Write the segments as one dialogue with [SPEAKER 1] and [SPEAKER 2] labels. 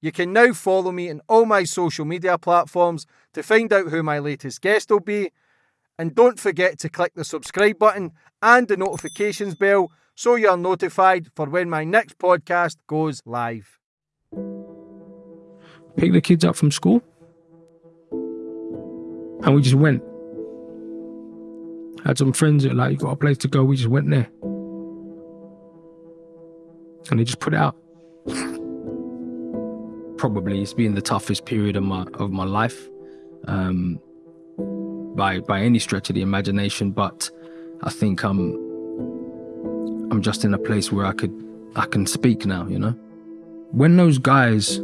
[SPEAKER 1] You can now follow me on all my social media platforms to find out who my latest guest will be. And don't forget to click the subscribe button and the notifications bell so you're notified for when my next podcast goes live.
[SPEAKER 2] Pick the kids up from school. And we just went. Had some friends that like, you got a place to go, we just went there. And they just put it out. Probably it's been the toughest period of my of my life. Um, by by any stretch of the imagination, but I think I'm I'm just in a place where I could I can speak now, you know? When those guys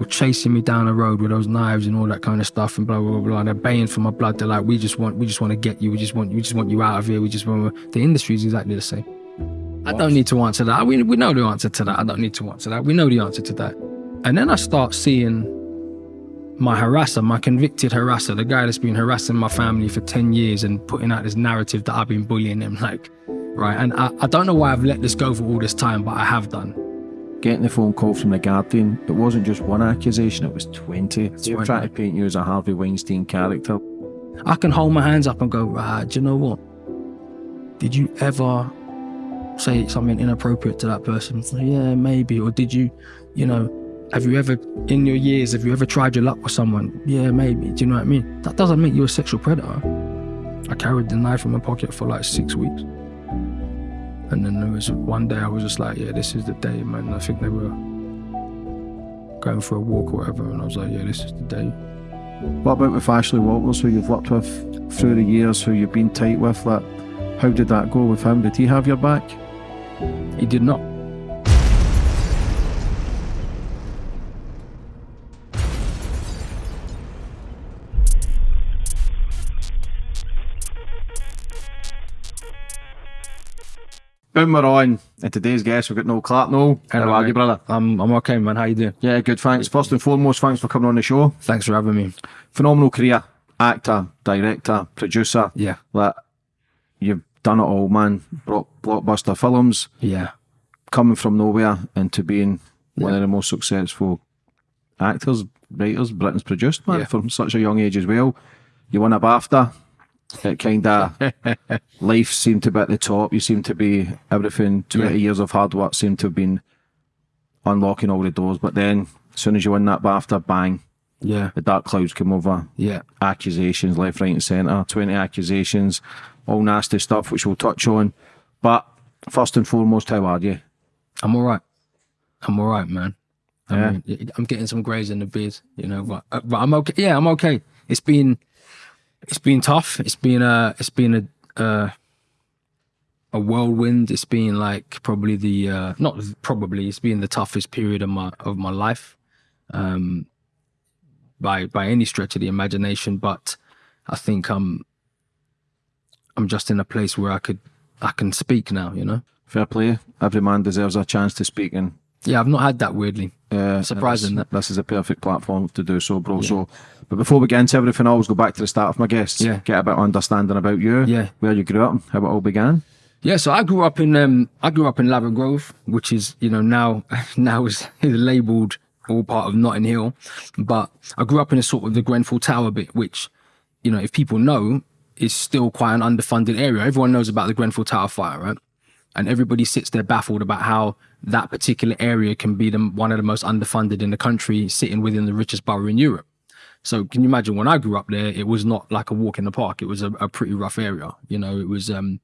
[SPEAKER 2] were chasing me down the road with those knives and all that kind of stuff and blah blah blah, blah and they're baying for my blood, they're like, we just want we just want to get you, we just want we just want you out of here, we just want the industry is exactly the same. I don't need to answer that. We we know the answer to that. I don't need to answer that. We know the answer to that. And then I start seeing my harasser, my convicted harasser, the guy that's been harassing my family for 10 years and putting out this narrative that I've been bullying him, like, right? And I, I don't know why I've let this go for all this time, but I have done.
[SPEAKER 3] Getting the phone call from The Guardian, it wasn't just one accusation, it was 20. They were trying to paint you as a Harvey Weinstein character.
[SPEAKER 2] I can hold my hands up and go, right, do you know what? Did you ever say something inappropriate to that person? Yeah, maybe. Or did you, you know, have you ever, in your years, have you ever tried your luck with someone? Yeah, maybe. Do you know what I mean? That doesn't make you a sexual predator. I carried the knife in my pocket for like six weeks. And then there was one day I was just like, yeah, this is the day, man. I think they were going for a walk or whatever. And I was like, yeah, this is the day.
[SPEAKER 3] What about with Ashley Walters, who you've worked with through the years, who you've been tight with? Like, how did that go with him? Did he have your back?
[SPEAKER 2] He did not.
[SPEAKER 3] Boom, we're on. And today's guest, we've got Noel Clarke. Noel, how are you, brother?
[SPEAKER 2] I'm, I'm okay, man. How you doing?
[SPEAKER 3] Yeah, good, thanks. First and foremost, thanks for coming on the show.
[SPEAKER 2] Thanks for having me.
[SPEAKER 3] Phenomenal career. Actor, director, producer.
[SPEAKER 2] Yeah.
[SPEAKER 3] Like, you've done it all, man. Brought blockbuster films.
[SPEAKER 2] Yeah.
[SPEAKER 3] Coming from nowhere into being one of the most successful actors, writers Britain's produced, man,
[SPEAKER 2] Yeah.
[SPEAKER 3] from such a young age as well. You won a BAFTA. It kind of life seemed to be at the top. You seemed to be everything. Twenty
[SPEAKER 2] Yeah.
[SPEAKER 3] years of hard work seemed to have been unlocking all the doors. But then, as soon as you win that BAFTA, bang,
[SPEAKER 2] Yeah.
[SPEAKER 3] the dark clouds come over.
[SPEAKER 2] Yeah.
[SPEAKER 3] Accusations left, right, and centre. Twenty accusations, all nasty stuff, which we'll touch on. But first and foremost, how are you?
[SPEAKER 2] I'm all right. I'm all right, man. I
[SPEAKER 3] Yeah.
[SPEAKER 2] mean, I'm getting some grays in the beard, you know, but, uh, but I'm okay. Yeah, I'm okay. It's been, it's been tough. It's been a, it's been a, a whirlwind. It's been like probably the, uh, not probably, it's been the toughest period of my, of my life. Um, by, by any stretch of the imagination, but I think I'm, I'm just in a place where I could, I can speak now, you know?
[SPEAKER 3] Fair play. Every man deserves a chance to speak, and
[SPEAKER 2] Yeah, I've not had that weirdly.
[SPEAKER 3] uh,
[SPEAKER 2] Surprising
[SPEAKER 3] This,
[SPEAKER 2] that-
[SPEAKER 3] this is a perfect platform to do so, bro. So, but before we get into everything, I always go back to the start of my guests.
[SPEAKER 2] Yeah.
[SPEAKER 3] Get a bit of understanding about you.
[SPEAKER 2] Yeah.
[SPEAKER 3] Where you grew up, how it all began.
[SPEAKER 2] Yeah, so I grew up in um I grew up in Ladbroke Grove, which is you know now now is labelled all part of Notting Hill, but I grew up in a sort of the Grenfell Tower bit, which you know if people know is still quite an underfunded area. Everyone knows about the Grenfell Tower fire, right? And everybody sits there baffled about how that particular area can be the, one of the most underfunded in the country, sitting within the richest borough in Europe. So can you imagine when I grew up there, it was not like a walk in the park. It was a, a pretty rough area. You know, it was um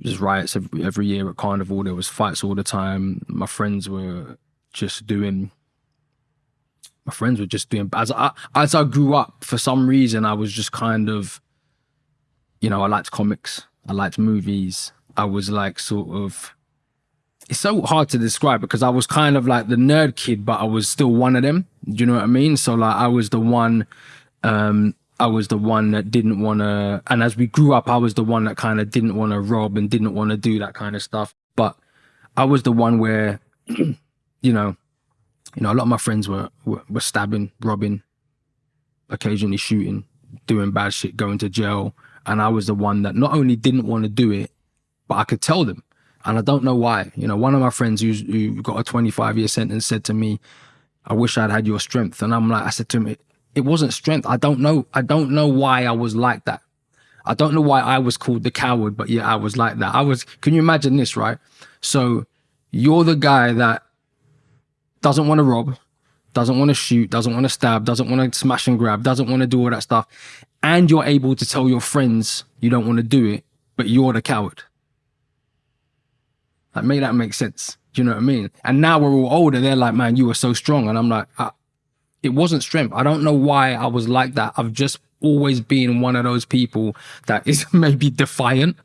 [SPEAKER 2] just riots every, every year at carnival. There was fights all the time. My friends were just doing. My friends were just doing as I as I grew up. For some reason, I was just kind of, you know, I liked comics. I liked movies. I was like sort of. It's so hard to describe because I was kind of like the nerd kid, but I was still one of them. Do you know what I mean? So like I was the one um I was the one that didn't want to and as we grew up I was the one that kind of didn't want to rob and didn't want to do that kind of stuff but I was the one where you know you know a lot of my friends were were, were stabbing robbing occasionally shooting doing bad shit going to jail and I was the one that not only didn't want to do it but I could tell them and I don't know why you know one of my friends who's, who got a 25 year sentence said to me I wish I'd had your strength. And I'm like, I said to him, it, it wasn't strength. I don't know. I don't know why I was like that. I don't know why I was called the coward, but yeah, I was like that. I was, can you imagine this, right? So you're the guy that doesn't want to rob, doesn't want to shoot, doesn't want to stab, doesn't want to smash and grab, doesn't want to do all that stuff. And you're able to tell your friends you don't want to do it, but you're the coward. Like, make that make sense. Do you know what I mean? And now we're all older. They're like, man, you were so strong. And I'm like, it wasn't strength. I don't know why I was like that. I've just always been one of those people that is maybe defiant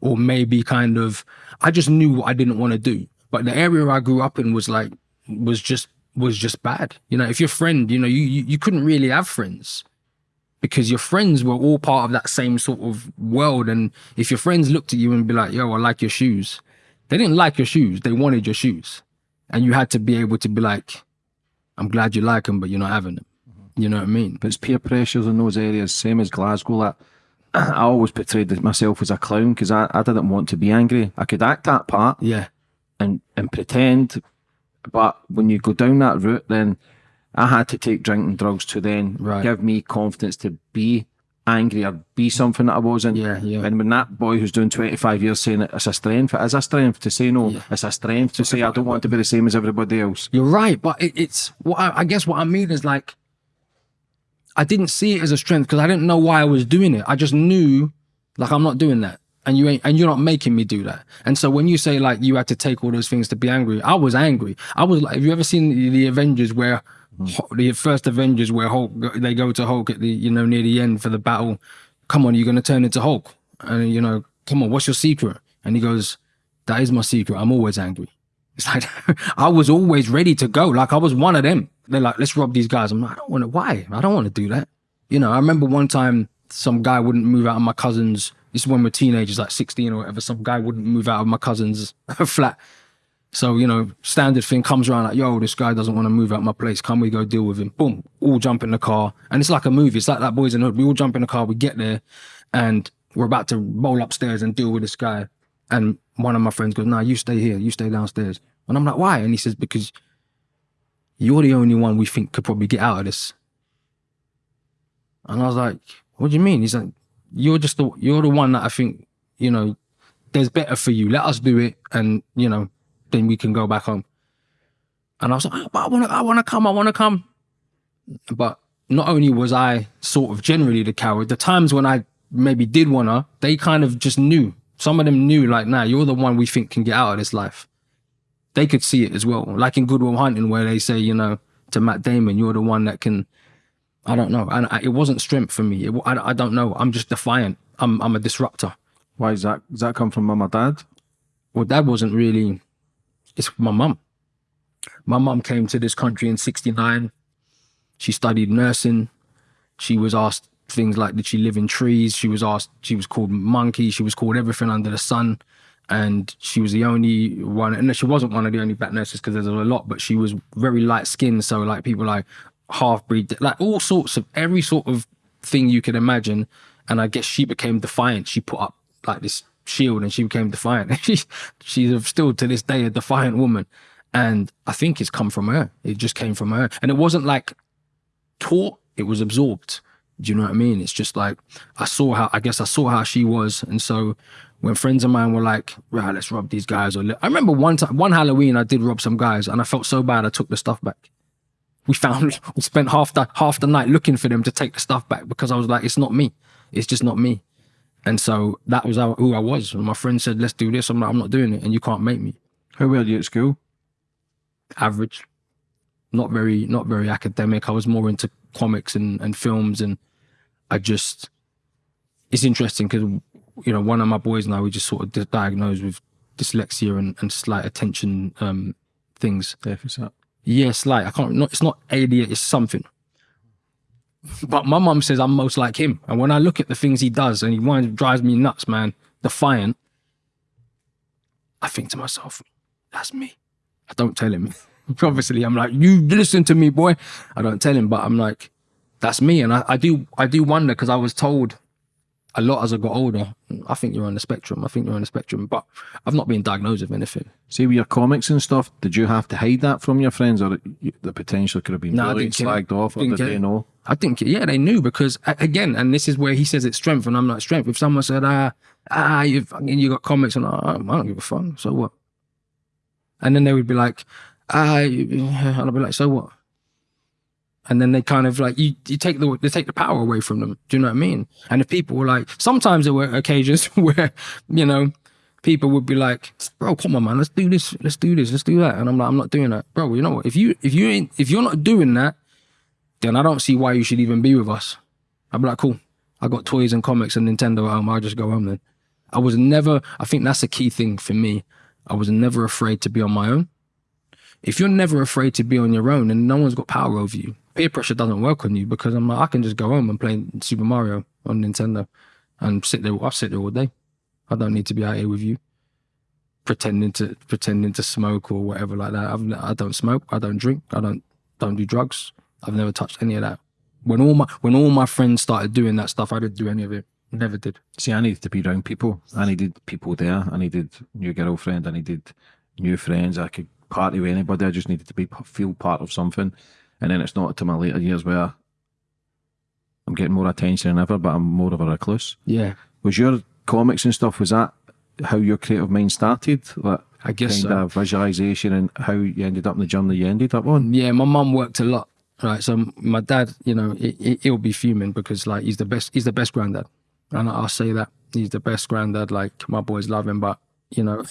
[SPEAKER 2] or maybe kind of, I just knew what I didn't want to do. But the area I grew up in was like, was just, was just bad. You know, if your friend, you know, you, you, you couldn't really have friends because your friends were all part of that same sort of world. And if your friends looked at you and be like, yo, I like your shoes. They didn't like your shoes. They wanted your shoes. And you had to be able to be like, I'm glad you like them, but you're not having them. Mm-hmm. You know what I mean?
[SPEAKER 3] But it's peer pressures in those areas, same as Glasgow. That I always portrayed myself as a clown because I, I didn't want to be angry. I could act that part
[SPEAKER 2] Yeah.
[SPEAKER 3] and, and pretend, but when you go down that route, then I had to take drinking drugs to then
[SPEAKER 2] Right.
[SPEAKER 3] give me confidence to be angry or be something that I wasn't.
[SPEAKER 2] Yeah, yeah.
[SPEAKER 3] And when that boy who's doing 25 years saying it, it's a strength, it is a strength to say no. It's a strength to say I don't want to be the same as everybody else.
[SPEAKER 2] You're right, but it, it's what I, I guess what I mean is like I didn't see it as a strength because I didn't know why I was doing it. I just knew like I'm not doing that. And you ain't and you're not making me do that. And so when you say like you had to take all those things to be angry, I was angry. I was like, have you ever seen the, the Avengers where Mm. the first Avengers where Hulk they go to Hulk at the you know near the end for the battle? Come on, you're gonna turn into Hulk. And you know, come on, what's your secret? And he goes, That is my secret. I'm always angry. It's like I was always ready to go. Like I was one of them. They're like, let's rob these guys. I'm like, I don't want to. Why? I don't want to do that. You know, I remember one time some guy wouldn't move out of my cousin's. This is when we're teenagers, like 16 or whatever. Some guy wouldn't move out of my cousin's flat. So you know, standard thing comes around like, yo, this guy doesn't want to move out my place. Can we go deal with him? Boom, all jump in the car, and it's like a movie. It's like that boys in the hood. We all jump in the car. We get there, and we're about to roll upstairs and deal with this guy. And one of my friends goes, "Nah, you stay here. You stay downstairs." And I'm like, "Why?" And he says, "Because you're the only one we think could probably get out of this." And I was like, "What do you mean?" He's like, "You're just the you're the one that I think you know. There's better for you. Let us do it, and you know, then we can go back home." And I was like, "Oh, "But I want to, I want to come. I want to come." But not only was I sort of generally the coward, the times when I maybe did wanna, they kind of just knew. Some of them knew, like, nah, you're the one we think can get out of this life. They could see it as well. Like in Good Will Hunting, where they say, you know, to Matt Damon, you're the one that can. I don't know, and I, it wasn't strength for me. It, I, I don't know. I'm just defiant. I'm I'm a disruptor.
[SPEAKER 3] Why is that? Does that come from mum or dad?
[SPEAKER 2] Well, that wasn't really. It's my mum. My mum came to this country in '69. She studied nursing. She was asked things like, did she live in trees? She was asked, she was called monkey. She was called everything under the sun. And she was the only one, and she wasn't one of the only black nurses because there's a lot, but she was very light skinned. So, like, people like half breed, like all sorts of every sort of thing you could imagine. And I guess she became defiant. She put up like this shield and she became defiant. She, she's still to this day a defiant woman. And I think it's come from her. It just came from her. And it wasn't like taught, it was absorbed. Do you know what I mean? It's just like I saw how I guess I saw how she was, and so when friends of mine were like, "Right, let's rob these guys," or I remember one time, one Halloween, I did rob some guys, and I felt so bad, I took the stuff back. We found, we spent half the half the night looking for them to take the stuff back because I was like, "It's not me, it's just not me," and so that was how, who I was. And my friend said, "Let's do this." I'm like, "I'm not doing it, and you can't make me."
[SPEAKER 3] How were you at school?
[SPEAKER 2] average, not very not very academic. I was more into comics and, and films, and I just it's interesting because you know one of my boys now we just sort of di- diagnosed with dyslexia and, and slight attention um, things.
[SPEAKER 3] Deficit.
[SPEAKER 2] Yeah, slight. I can't. Not it's not ADHD. It's something. But my mum says I'm most like him, and when I look at the things he does, and he winds, drives me nuts, man. Defiant. I think to myself, that's me. I don't tell him. Obviously, I'm like, you listen to me, boy. I don't tell him, but I'm like, that's me. And I, I do, I do wonder because I was told, a lot as I got older. I think you're on the spectrum. I think you're on the spectrum, but I've not been diagnosed with anything.
[SPEAKER 3] See, with your comics and stuff, did you have to hide that from your friends, or the potential could have been
[SPEAKER 2] No,
[SPEAKER 3] really slagged off, or did they know?
[SPEAKER 2] I think, yeah, they knew because again, and this is where he says it's strength, and I'm not strength. If someone said, ah, ah, you fucking, you got comics, and I, I don't give a fuck. So what? And then they would be like, ah, and I'd be like, so what? And then they kind of like you, you take the they take the power away from them. Do you know what I mean? And if people were like, sometimes there were occasions where, you know, people would be like, bro, come on, man, let's do this, let's do this, let's do that. And I'm like, I'm not doing that, bro. You know what? If you if you ain't if you're not doing that, then I don't see why you should even be with us. I'd be like, cool. I got toys and comics and Nintendo at home. I'll just go home then. I was never, I think that's a key thing for me. I was never afraid to be on my own. If you're never afraid to be on your own, and no one's got power over you. Peer pressure doesn't work on you because I'm like, I can just go home and play Super Mario on Nintendo and sit there. I'll sit there all day. I don't need to be out here with you pretending to pretending to smoke or whatever like that. I've, I don't smoke. I don't drink. I don't don't do drugs. I've never touched any of that. When all my when all my friends started doing that stuff, I didn't do any of it. Never did.
[SPEAKER 3] See, I needed to be around people. I needed people there. I needed new girlfriend. I needed new friends. I could party with anybody. I just needed to be feel part of something. And then it's not to my later years where I'm getting more attention than ever, but I'm more of a recluse.
[SPEAKER 2] Yeah,
[SPEAKER 3] Was your comics and stuff? Was that how your creative mind started? Like
[SPEAKER 2] I guess
[SPEAKER 3] kind
[SPEAKER 2] so.
[SPEAKER 3] of visualization and how you ended up in the journey you ended up on.
[SPEAKER 2] Yeah, my mum worked a lot. Right, so my dad, you know, he, he'll be fuming because like he's the best. He's the best granddad, and I'll say that he's the best granddad. Like my boys love him, but you know,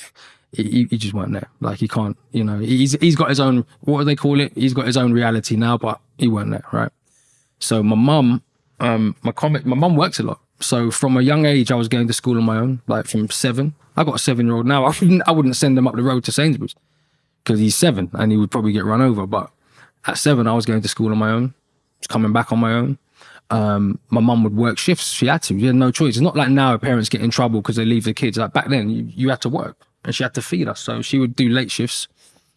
[SPEAKER 2] he, he just weren't there. Like he can't, you know, he's he's got his own. What do they call it? He's got his own reality now, but he weren't there, right? So my mum, um, my comic, my mum works a lot. So from a young age, I was going to school on my own. Like from seven, I got a seven-year-old now. I wouldn't, I wouldn't send him up the road to Sainsbury's because he's seven and he would probably get run over. But at seven, I was going to school on my own, coming back on my own. Um, my mum would work shifts. She had to. She had no choice. It's not like now parents get in trouble because they leave their kids. Like back then, you, you had to work and she had to feed us. So she would do late shifts,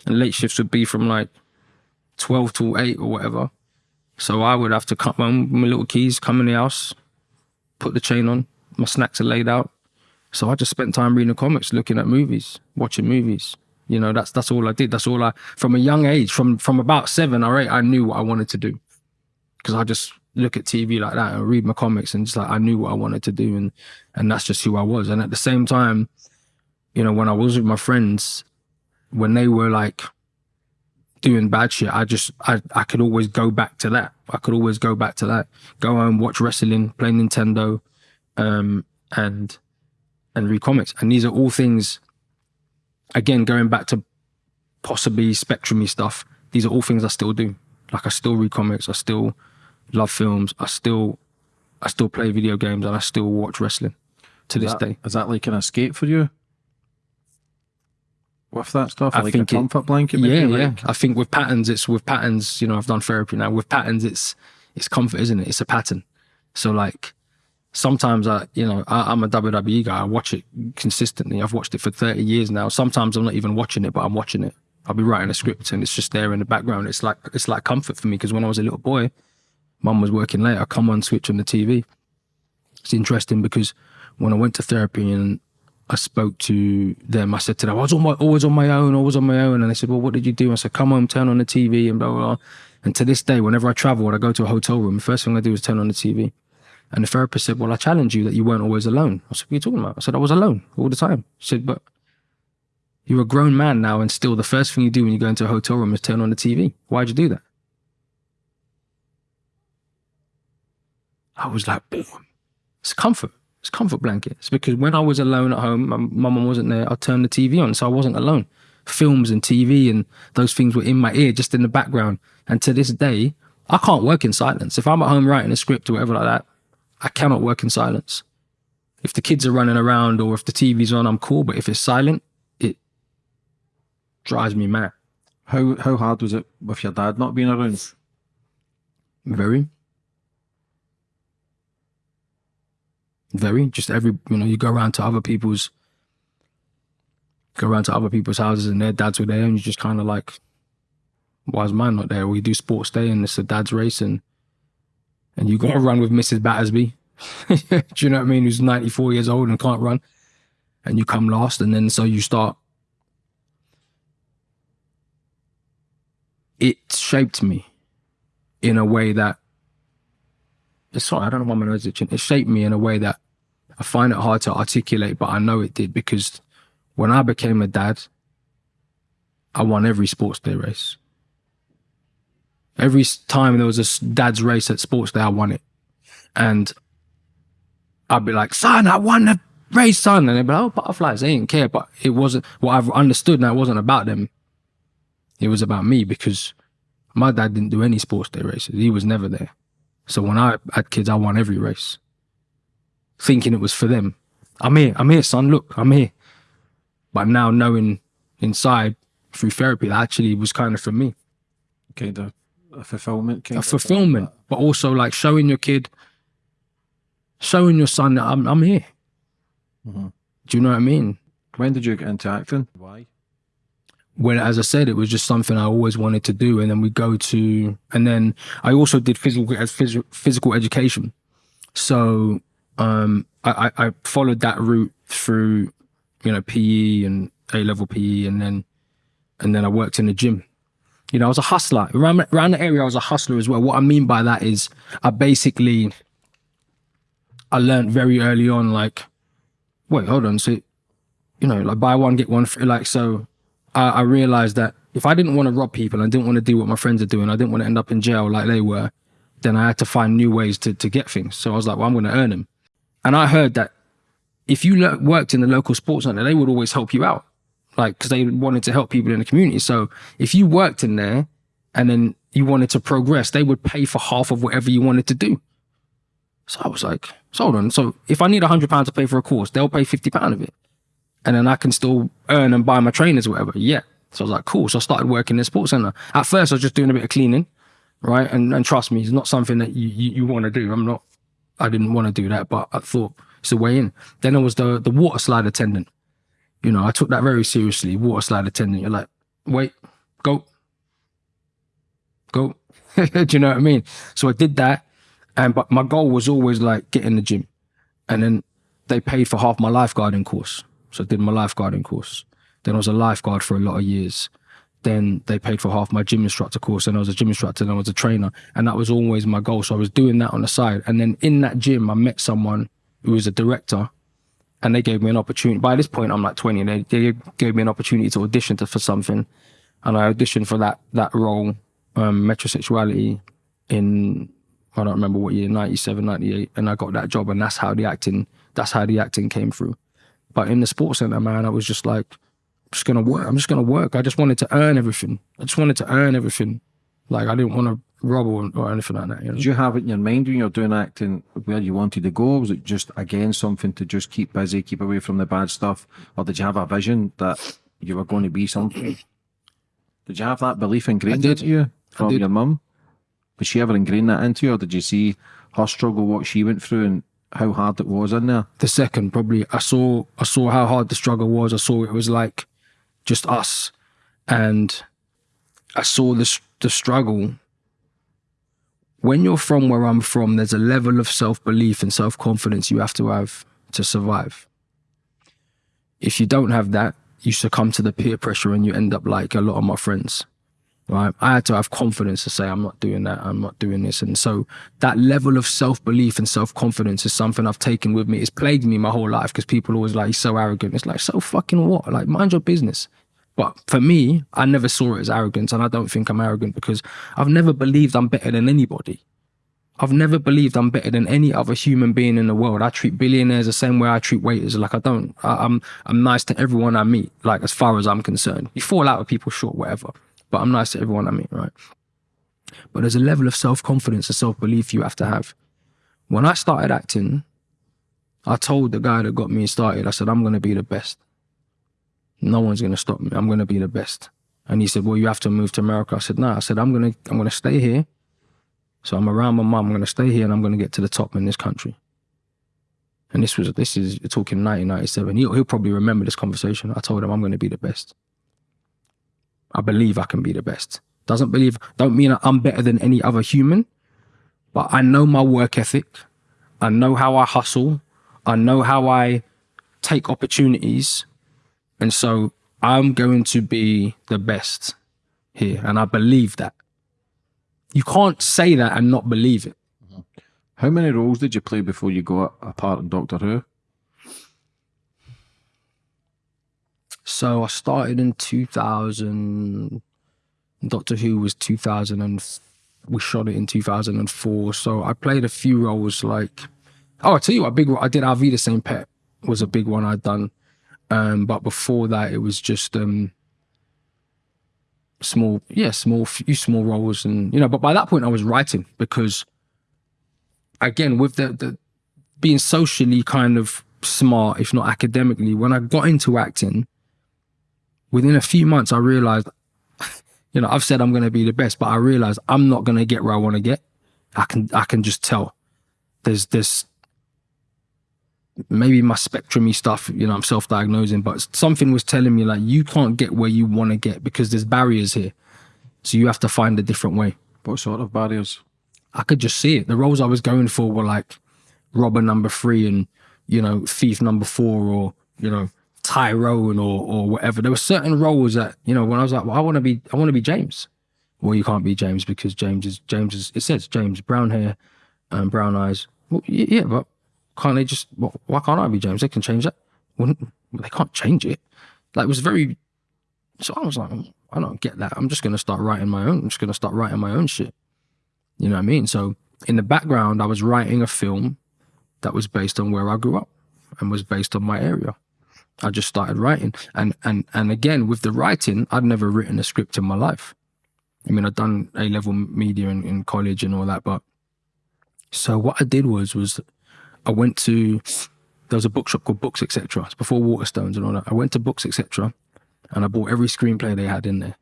[SPEAKER 2] and late shifts would be from like twelve to eight or whatever. So I would have to come home with my little keys, come in the house, put the chain on. My snacks are laid out. So I just spent time reading the comics, looking at movies, watching movies. You know, that's that's all I did. That's all I from a young age, from from about seven or eight, I knew what I wanted to do. Because I just look at TV like that and read my comics and just like I knew what I wanted to do and and that's just who I was. And at the same time, you know, when I was with my friends, when they were like doing bad shit, I just I, I could always go back to that. I could always go back to that. Go home, watch wrestling, play Nintendo, um, and and read comics. And these are all things again, going back to possibly spectrumy stuff, these are all things I still do. Like I still read comics, I still love films, I still I still play video games and I still watch wrestling to this
[SPEAKER 3] that,
[SPEAKER 2] day.
[SPEAKER 3] is that like an escape for you? With that stuff,
[SPEAKER 2] I
[SPEAKER 3] like
[SPEAKER 2] think
[SPEAKER 3] a
[SPEAKER 2] it-
[SPEAKER 3] comfort blanket.
[SPEAKER 2] Yeah,
[SPEAKER 3] maybe,
[SPEAKER 2] yeah.
[SPEAKER 3] like?
[SPEAKER 2] I think with patterns, it's with patterns. You know, I've done therapy now. With patterns, it's it's comfort, isn't it? It's a pattern. So like, sometimes I, you know, I, I'm a WWE guy. I watch it consistently. I've watched it for 30 years now. Sometimes I'm not even watching it, but I'm watching it. I'll be writing a script and it's just there in the background. It's like it's like comfort for me because when I was a little boy, mum was working late. I come on, switch on the TV. It's interesting because when I went to therapy and I spoke to them. I said to them, I was on my, always on my own, always on my own. And they said, well, what did you do? I said, come home, turn on the TV and blah, blah, blah. And to this day, whenever I travel and I go to a hotel room, the first thing I do is turn on the TV. And the therapist said, well, I challenge you that you weren't always alone. I said, what are you talking about? I said, I was alone all the time. She said, but you're a grown man now and still the first thing you do when you go into a hotel room is turn on the TV. Why'd you do that? I was like, boom. It's comfort. It's comfort blankets because when I was alone at home, my my mum wasn't there. I turned the TV on, so I wasn't alone. Films and TV and those things were in my ear, just in the background. And to this day, I can't work in silence. If I'm at home writing a script or whatever like that, I cannot work in silence. If the kids are running around or if the TV's on, I'm cool. But if it's silent, it drives me mad.
[SPEAKER 3] How how hard was it with your dad not being around?
[SPEAKER 2] Very. Very. Just every, you know, you go around to other people's, go around to other people's houses and their dads were there and you just kind of like, why is mine not there? We do sports day and it's a dad's race and, and you got to run with Mrs. Battersby Do you know what I mean? Who's 94 years old and can't run, and you come last, and then so you start. It shaped me in a way that. Sorry, I don't know why my nose is itching. It shaped me in a way that I find it hard to articulate, but I know it did because when I became a dad, I won every sports day race. Every time there was a dad's race at sports day, I won it. And I'd be like, son, I won the race, son. And they'd be like, oh, butterflies, they didn't care. But it wasn't what I've understood now, it wasn't about them. It was about me because my dad didn't do any sports day races. He was never there. So when I had kids, I won every race, thinking it was for them. I'm here, I'm here, son. Look, I'm here. But now knowing inside through therapy, that actually was kind of for me
[SPEAKER 3] Kind of a fulfillment. Kind
[SPEAKER 2] a fulfillment, but also like showing your kid, showing your son that I'm I'm here.
[SPEAKER 3] Mhm.
[SPEAKER 2] Do you know what I mean?
[SPEAKER 3] When did you get into acting? Why?
[SPEAKER 2] When, as I said, it was just something I always wanted to do, and then we go to, and then I also did physical as phys- physical education, so um, I, I I followed that route through, you know, PE and A level PE, and then and then I worked in the gym. You know, I was a hustler around around the area. I was a hustler as well. What I mean by that is, I basically, I learned very early on, like, wait, hold on, so, you know, like buy one get one free. Like, so, I, I realized that if I didn't want to rob people, I didn't want to do what my friends are doing, I didn't want to end up in jail like they were, then I had to find new ways to to get things. So I was like, well, I'm going to earn them. And I heard that if you worked in the local sports center, they would always help you out, like because they wanted to help people in the community. So if you worked in there and then you wanted to progress, they would pay for half of whatever you wanted to do. So I was like, so hold on. So if I need a hundred pounds to pay for a course, they'll pay fifty pound of it, and then I can still earn and buy my trainers or whatever. Yeah. So I was like, cool. So I started working in the sports center. At first, I was just doing a bit of cleaning, right? And and trust me, it's not something that you you, you want to do. I'm not. I didn't want to do that, but I thought it's a way in. Then there was the the water slide attendant. You know, I took that very seriously. Water slide attendant. You're like, wait, go, go. do you know what I mean? So I did that, and but my goal was always like get in the gym, and then they paid for half my lifeguarding course. So I did my lifeguarding course. Then I was a lifeguard for a lot of years. Then they paid for half my gym instructor course, and I was a gym instructor, and I was a trainer, and that was always my goal. So I was doing that on the side, and then in that gym, I met someone who was a director, and they gave me an opportunity. By this point, I'm like 20, and they, they gave me an opportunity to audition to, for something, and I auditioned for that that role, um, metrosexuality, in I don't remember what year, 97, 98, and I got that job, and that's how the acting that's how the acting came through. But in the sports center, man, I was just like, I'm just gonna work. I'm just gonna work. I just wanted to earn everything. I just wanted to earn everything. Like I didn't want to rob or, anything like that. You know?
[SPEAKER 3] Did you have it in your mind when you were doing acting where you wanted to go? Was it just again something to just keep busy, keep away from the bad stuff, or did you have a vision that you were going to be something? Did you have that belief ingrained into you from your mum? Was she ever ingrained that into you, or did you see her struggle, what she went through, and how hard it was in there?
[SPEAKER 2] the second probably i saw i saw how hard the struggle was i saw it was like just us and i saw this the struggle when you're from where i'm from there's a level of self-belief and self-confidence you have to have to survive if you don't have that you succumb to the peer pressure and you end up like a lot of my friends right? I had to have confidence to say, I'm not doing that, I'm not doing this. And so that level of self belief and self confidence is something I've taken with me. It's plagued me my whole life because people always like, he's so arrogant. It's like, so fucking what? Like, mind your business. But for me, I never saw it as arrogance. And I don't think I'm arrogant because I've never believed I'm better than anybody. I've never believed I'm better than any other human being in the world. I treat billionaires the same way I treat waiters. Like I don't, I, I'm, I'm nice to everyone I meet. Like as far as I'm concerned, you fall out with people, sure, whatever. But I'm nice to everyone I meet, right? But there's a level of self confidence and self belief you have to have. When I started acting, I told the guy that got me started, I said, I'm going to be the best. No one's going to stop me. I'm going to be the best. And he said, Well, you have to move to America. I said, No. I said, I'm going to, I'm going to stay here. So I'm around my mum. I'm going to stay here and I'm going to get to the top in this country. And this was, this is talking 1997. He'll, he'll probably remember this conversation. I told him I'm going to be the best. I believe I can be the best. Doesn't believe, don't mean I'm better than any other human, but I know my work ethic. I know how I hustle. I know how I take opportunities. And so I'm going to be the best here. And I believe that. You can't say that and not believe it. Mm-hmm.
[SPEAKER 3] How many roles did you play before you got a part in Doctor Who?
[SPEAKER 2] So I started in 2000. Doctor Who was 2000 and we shot it in 2004. So I played a few roles like, oh, I tell you what, big I did Auf Wiedersehen Pet was a big one I'd done. Um, but before that, it was just um, small, yeah, small, few small roles, and you know. But by that point, I was writing because, again, with the, the being socially kind of smart, if not academically, when I got into acting, within a few months, I realized, you know, I've said I'm going to be the best, but I realized I'm not going to get where I want to get. I can, I can just tell. There's this maybe my spectrumy stuff, you know, I'm self-diagnosing, but something was telling me like you can't get where you want to get because there's barriers here. So you have to find a different way.
[SPEAKER 3] What sort of barriers?
[SPEAKER 2] I could just see it. The roles I was going for were like robber number three and, you know, thief number four or, you know, Tyrone or or whatever. There were certain roles that, you know, when I was like, well, I want to be I want to be James. Well, you can't be James because James is James is it says James, brown hair and brown eyes. Well, yeah, but can't they just, why can't I be James? They can change that. They can't change it. Like, it was very, so I was like, mm, I don't get that. I'm just going to start writing my own. I'm just going to start writing my own shit. You know what I mean? So in the background, I was writing a film that was based on where I grew up and was based on my area. I just started writing. And, and, and again, with the writing, I'd never written a script in my life. I mean, I'd done A level media in, in college and all that, but so what I did was, was I went to there was a bookshop called Books Etc. It's before Waterstones and all that. I went to Books Etc. and I bought every screenplay they had in there.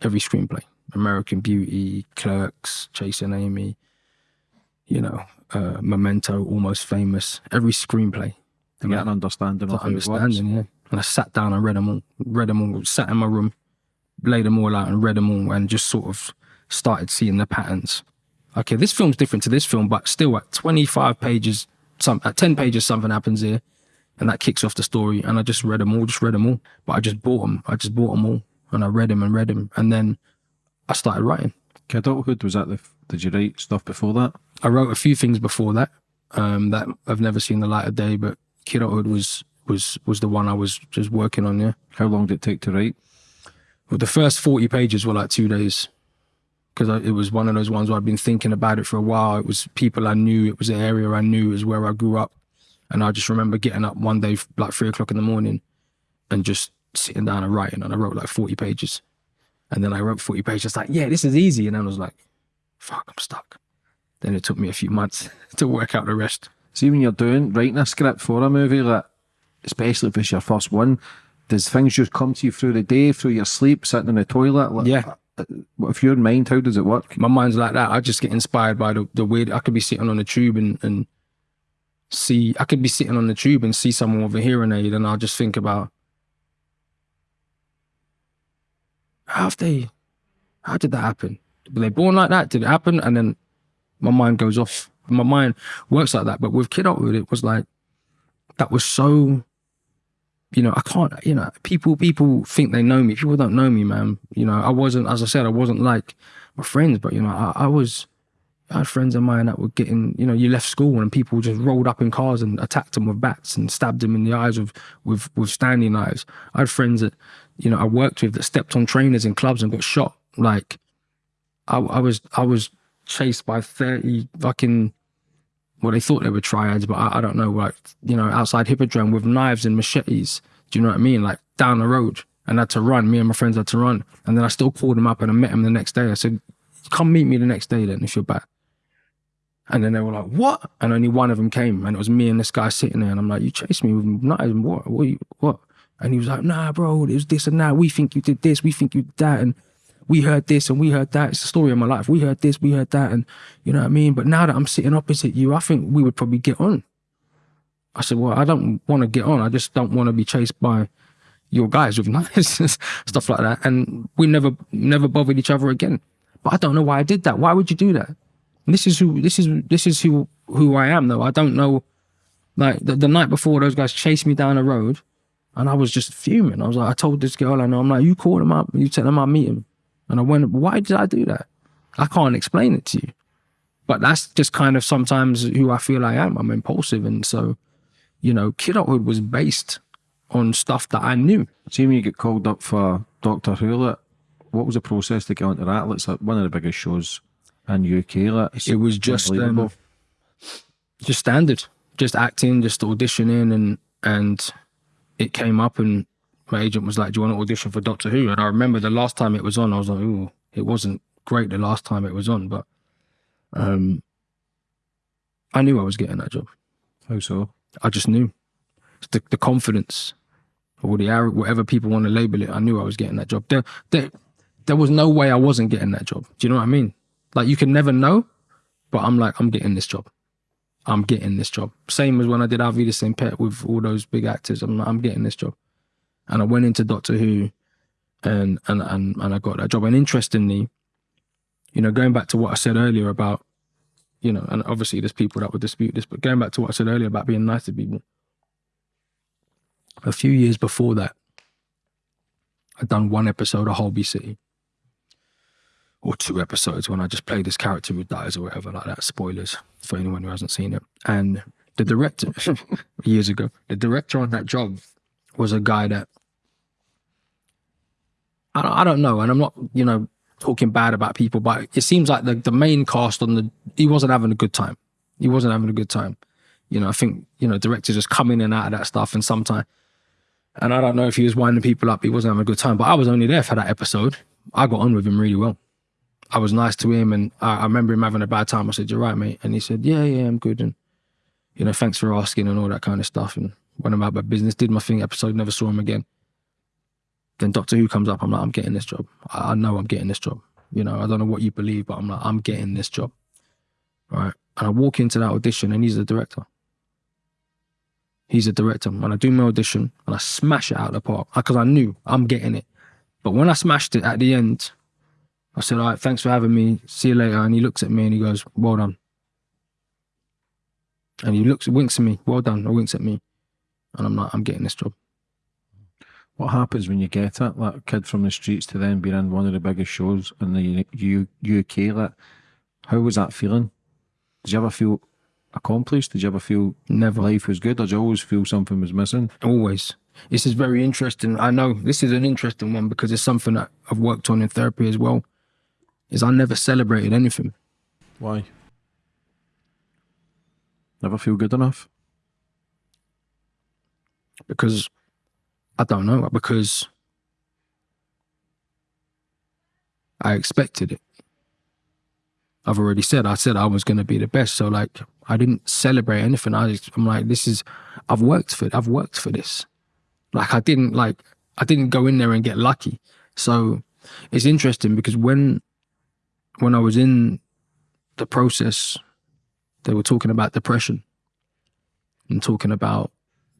[SPEAKER 2] Every screenplay. American Beauty, Clerks, Chasing Amy, you know, uh, Memento, Almost Famous. Every screenplay.
[SPEAKER 3] To get an understanding of
[SPEAKER 2] understanding, yeah. And I sat down and read them all. Read them all. Sat in my room, laid them all out and read them all, and just sort of started seeing the patterns okay, this film's different to this film, but still at 25 pages, some at 10 pages, something happens here, and that kicks off the story. And I just read them all, just read them all. But I just bought them. I just bought them all, and I read them and read them, and then I started writing.
[SPEAKER 3] Kidulthood was that the? Did you write stuff before that?
[SPEAKER 2] I wrote a few things before that um, that I've never seen the light of day, but Kidulthood was was was the one I was just working on. Yeah.
[SPEAKER 3] How long did it take to write?
[SPEAKER 2] Well, the first 40 pages were like two days because it was one of those ones where I'd been thinking about it for a while. It was people I knew. It was an area I knew. It was where I grew up. And I just remember getting up one day, like three o'clock in the morning, and just sitting down and writing. And I wrote like 40 pages. And then I wrote 40 pages, like, yeah, this is easy. And then I was like, fuck, I'm stuck. Then it took me a few months to work out the rest.
[SPEAKER 3] See, when you're doing, writing a script for a movie, like, especially if it's your first one, does things just come to you through the day, through your sleep, sitting in the toilet? Like,
[SPEAKER 2] yeah
[SPEAKER 3] if you're in mind, how does it work?
[SPEAKER 2] My mind's like that. I just get inspired by the, the weird. I could be sitting on the tube and, and see, I could be sitting on the tube and see someone with a hearing aid and I'll just think about how they, how did that happen? Were they born like that? Did it happen? And then my mind goes off. My mind works like that. But with Kidulthood, it was like, that was so you know, I can't, you know, people, people think they know me. People don't know me, man. You know, I wasn't, as I said, I wasn't like my friends, but you know, I, I was, I had friends of mine that were getting, you know, you left school and people just rolled up in cars and attacked them with bats and stabbed them in the eyes with, with, with Stanley knives. I had friends that, you know, I worked with that stepped on trainers in clubs and got shot. Like, I, I was, I was chased by 30 fucking well, they thought they were triads, but I, I, don't know, like, you know, outside Hippodrome with knives and machetes. Do you know what I mean? Like down the road. And I had to run. Me and my friends had to run. And then I still called him up and I met him the next day. I said, come meet me the next day then if you're back. And then they were like, what? And only one of them came. And it was me and this guy sitting there. And I'm like, you chased me with knives and what? What? You, what? And he was like, nah, bro, it was this and that. We think you did this. We think you did that. And we heard this and we heard that. It's the story of my life. We heard this, we heard that, and you know what I mean? But now that I'm sitting opposite you, I think we would probably get on. I said, Well, I don't want to get on. I just don't want to be chased by your guys with knives and stuff like that. And we never never bothered each other again. But I don't know why I did that. Why would you do that? And this is who this is this is who who I am though. I don't know like the, the night before those guys chased me down the road and I was just fuming. I was like, I told this girl I know, I'm like, you call him up, you tell him I'll meet him. And I went, why did I do that? I can't explain it to you. But that's just kind of sometimes who I feel I am. I'm impulsive. And so, you know, kidulthood was based on stuff that I knew.
[SPEAKER 3] See when you get called up for Doctor Who, like, what was the process to get onto that? It's like one of the biggest shows in UK. Like,
[SPEAKER 2] It was just um, just standard, just acting, just auditioning, and and it came up, and my agent was like, "Do you want to audition for Doctor Who?" And I remember the last time it was on, I was like, "Ooh, it wasn't great the last time it was on, but um, I knew I was getting that job.
[SPEAKER 3] Oh, so?
[SPEAKER 2] I just knew the, the confidence or the whatever people want to label it. I knew I was getting that job. There, there, there was no way I wasn't getting that job. Do you know what I mean? Like you can never know, but I'm like, I'm getting this job. I'm getting this job. Same as when I did Auf Wiedersehen Pet with all those big actors. I'm like, I'm getting this job. And I went into Doctor Who and and and, and I got that job. And interestingly, you know, going back to what I said earlier about, you know, and obviously there's people that would dispute this, but going back to what I said earlier about being nice to people, a few years before that, I'd done one episode of Holby City. Or two episodes when I just played this character who dies or whatever like that. Spoilers for anyone who hasn't seen it. And the director years ago, the director on that job was a guy that I don't, I don't know, and I'm not, you know, talking bad about people, but it seems like the, the main cast on the he wasn't having a good time. He wasn't having a good time. You know, I think, you know, directors just come in and out of that stuff and sometimes and I don't know if he was winding people up, he wasn't having a good time. But I was only there for that episode. I got on with him really well. I was nice to him and I, I remember him having a bad time. I said, You're right, mate. And he said, Yeah, yeah, I'm good. And you know, thanks for asking and all that kind of stuff. And went about my business, did my thing, episode, never saw him again. Then Doctor Who comes up, I'm like, I'm getting this job. I, I know I'm getting this job. You know, I don't know what you believe, but I'm like, I'm getting this job. Right. And I walk into that audition and he's the director. He's a director. And I do my audition and I smash it out of the park because I knew I'm getting it. But when I smashed it at the end, I said, All right, thanks for having me. See you later. And he looks at me and he goes, Well done. And he looks, winks at me, well done, or winks at me. And I'm like, I'm getting this job.
[SPEAKER 3] What happens when you get it? Like a kid from the streets to then being in one of the biggest shows in the U- UK. Like, how was that feeling? Did you ever feel accomplished? Did you ever feel
[SPEAKER 2] Never.
[SPEAKER 3] life was good, or did you always feel something was missing?
[SPEAKER 2] Always. This is very interesting. I know this is an interesting one because it's something that I've worked on in therapy as well. Is I never celebrated anything.
[SPEAKER 3] Why? Never feel good enough.
[SPEAKER 2] Because I don't know because I expected it. I've already said I said I was going to be the best, so like I didn't celebrate anything. I just, I'm like this is I've worked for I've worked for this. Like I didn't like I didn't go in there and get lucky. So it's interesting because when when I was in the process, they were talking about depression and talking about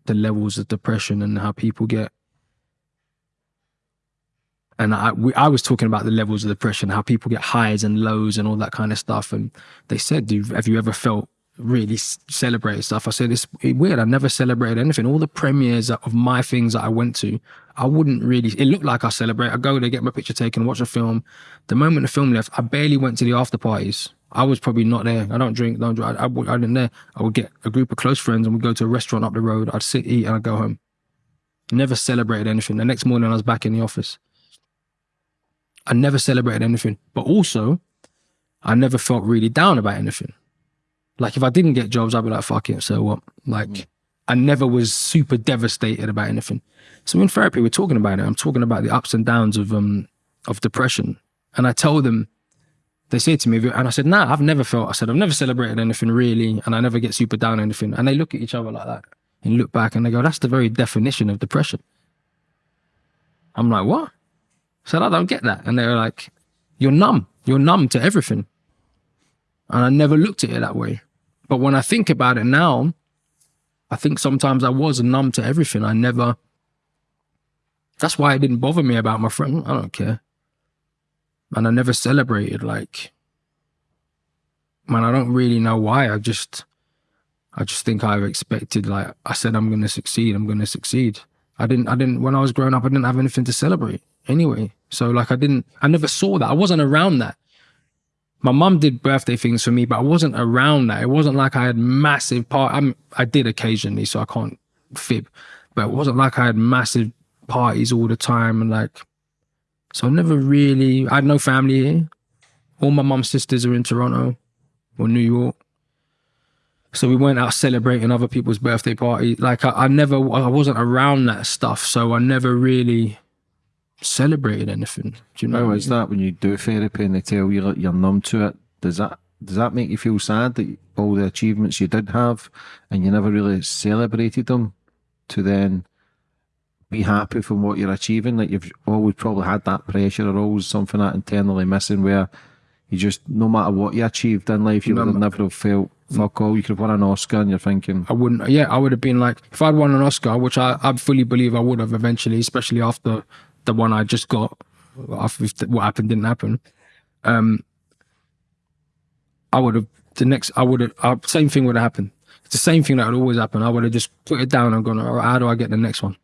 [SPEAKER 2] the levels of depression and how people get and I we, I was talking about the levels of depression, how people get highs and lows and all that kind of stuff. And they said, "Do have you ever felt really celebrated stuff?" I said, "It's weird. I never celebrated anything. All the premieres of my things that I went to, I wouldn't really. It looked like I celebrate. I go there, get my picture taken, watch a film. The moment the film left, I barely went to the after parties. I was probably not there. I don't drink, don't drive. I, I, I didn't there. I would get a group of close friends and we'd go to a restaurant up the road. I'd sit, eat, and I'd go home. Never celebrated anything. The next morning, I was back in the office. I never celebrated anything, but also, I never felt really down about anything. Like if I didn't get jobs, I'd be like, "Fuck it, so what?" Like I never was super devastated about anything. So in therapy, we're talking about it. I'm talking about the ups and downs of um of depression, and I tell them. They say to me, and I said, "Nah, I've never felt." I said, "I've never celebrated anything really, and I never get super down anything." And they look at each other like that, and look back, and they go, "That's the very definition of depression." I'm like, "What?" I said, I don't get that. And they were like, You're numb. You're numb to everything. And I never looked at it that way. But when I think about it now, I think sometimes I was numb to everything. I never, that's why it didn't bother me about my friend. I don't care. And I never celebrated like man, I don't really know why. I just, I just think I've expected. Like I said, I'm going to succeed. I'm going to succeed. I didn't. I didn't. When I was growing up, I didn't have anything to celebrate anyway. So like, I didn't. I never saw that. I wasn't around that. My mum did birthday things for me, but I wasn't around that. It wasn't like I had massive part. I'm, I did occasionally, so I can't fib. But it wasn't like I had massive parties all the time and like. So I never really. I had no family here. All my mum's sisters are in Toronto or New York. So we went out celebrating other people's birthday parties. Like I, I never, I wasn't around that stuff, so I never really celebrated anything. Do you know?
[SPEAKER 3] How is that when you do therapy and they tell you that you're numb to it? Does that does that make you feel sad that all the achievements you did have and you never really celebrated them to then be happy from what you're achieving? Like you've always probably had that pressure or always something that internally missing where you just no matter what you achieved in life, you
[SPEAKER 2] No,
[SPEAKER 3] would have never have felt fuck all. You could have won an Oscar and you're thinking,
[SPEAKER 2] I wouldn't. Yeah, I would have been like, if I'd won an Oscar, which I, I fully believe I would have eventually, especially after the one I just got, after what happened didn't happen. Um, I would have the next. I would have uh, same thing would have happened. It's the same thing that would always happen. I would have just put it down and gone, right, how do I get the next one?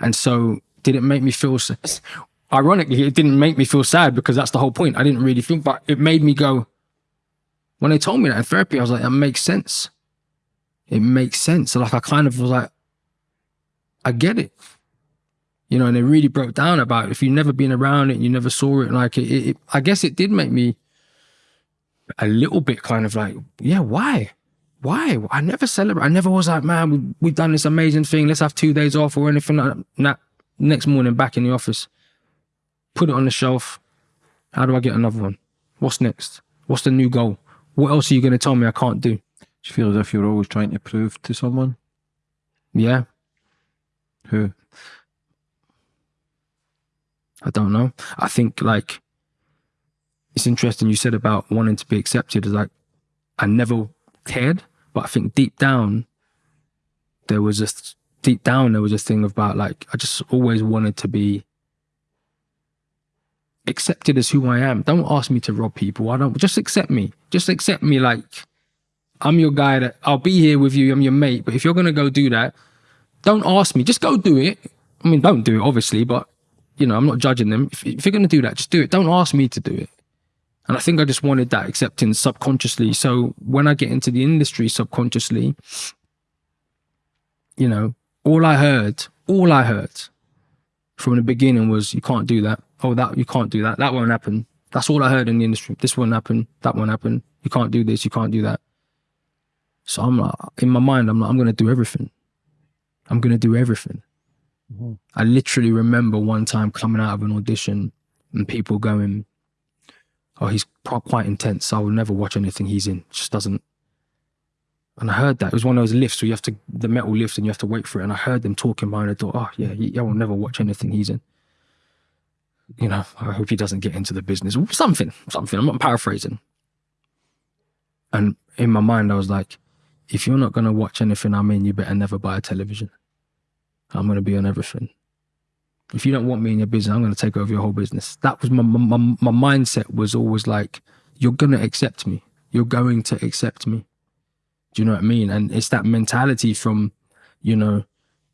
[SPEAKER 2] And so, did it make me feel? Ironically, it didn't make me feel sad because that's the whole point. I didn't really feel, but it made me go. When they told me that in therapy, I was like, that makes sense. It makes sense. So like, I kind of was like, I get it. You know, and it really broke down about if you've never been around it, and you never saw it. Like, it, it, I guess it did make me a little bit kind of like, yeah, why? Why? I never celebrate. I never was like, man, we, we've done this amazing thing. Let's have two days off or anything like that. Next morning, back in the office, put it on the shelf. How do I get another one? What's next? What's the new goal? What else are you going to tell me I can't do?
[SPEAKER 3] do you feel as if you're always trying to prove to someone
[SPEAKER 2] Yeah,
[SPEAKER 3] who?
[SPEAKER 2] I don't know. I think like it's interesting you said about wanting to be accepted. Is like I never cared, but I think deep down there was a deep down there was a thing about like I just always wanted to be accepted as who I am. Don't ask me to rob people. I don't just accept me. Just accept me like I'm your guy that I'll be here with you. I'm your mate. But if you're gonna go do that, don't ask me. Just go do it. I mean, don't do it, obviously, but you know, I'm not judging them. If, if you're to do that, just do it. Don't ask me to do it. And I think I just wanted that acceptance subconsciously. So when I get into the industry subconsciously, you know, all I heard, all I heard from the beginning was, you can't do that. Oh, that, you can't do that. That won't happen. That's all I heard in the industry. This won't happen. That won't happen. You can't do this. You can't do that. So I'm like, in my mind, I'm like, I'm going to do everything. I'm going to do everything. Mm-hmm. I literally remember one time coming out of an audition and people going, "Oh, he's quite intense. I will never watch anything he's in. Just doesn't." And I heard that it was one of those lifts where you have to the metal lift and you have to wait for it. And I heard them talking behind the door. Oh yeah, I will never watch anything he's in. You know, I hope he doesn't get into the business. Something, something. I'm not paraphrasing. And in my mind, I was like, if you're not gonna watch anything I'm in, you better never buy a television. I'm going to be on everything. If you don't want me in your business, I'm going to take over your whole business. That was my, my, my mindset was always like, you're going to accept me. You're going to accept me. Do you know what I mean? And it's that mentality from, you know,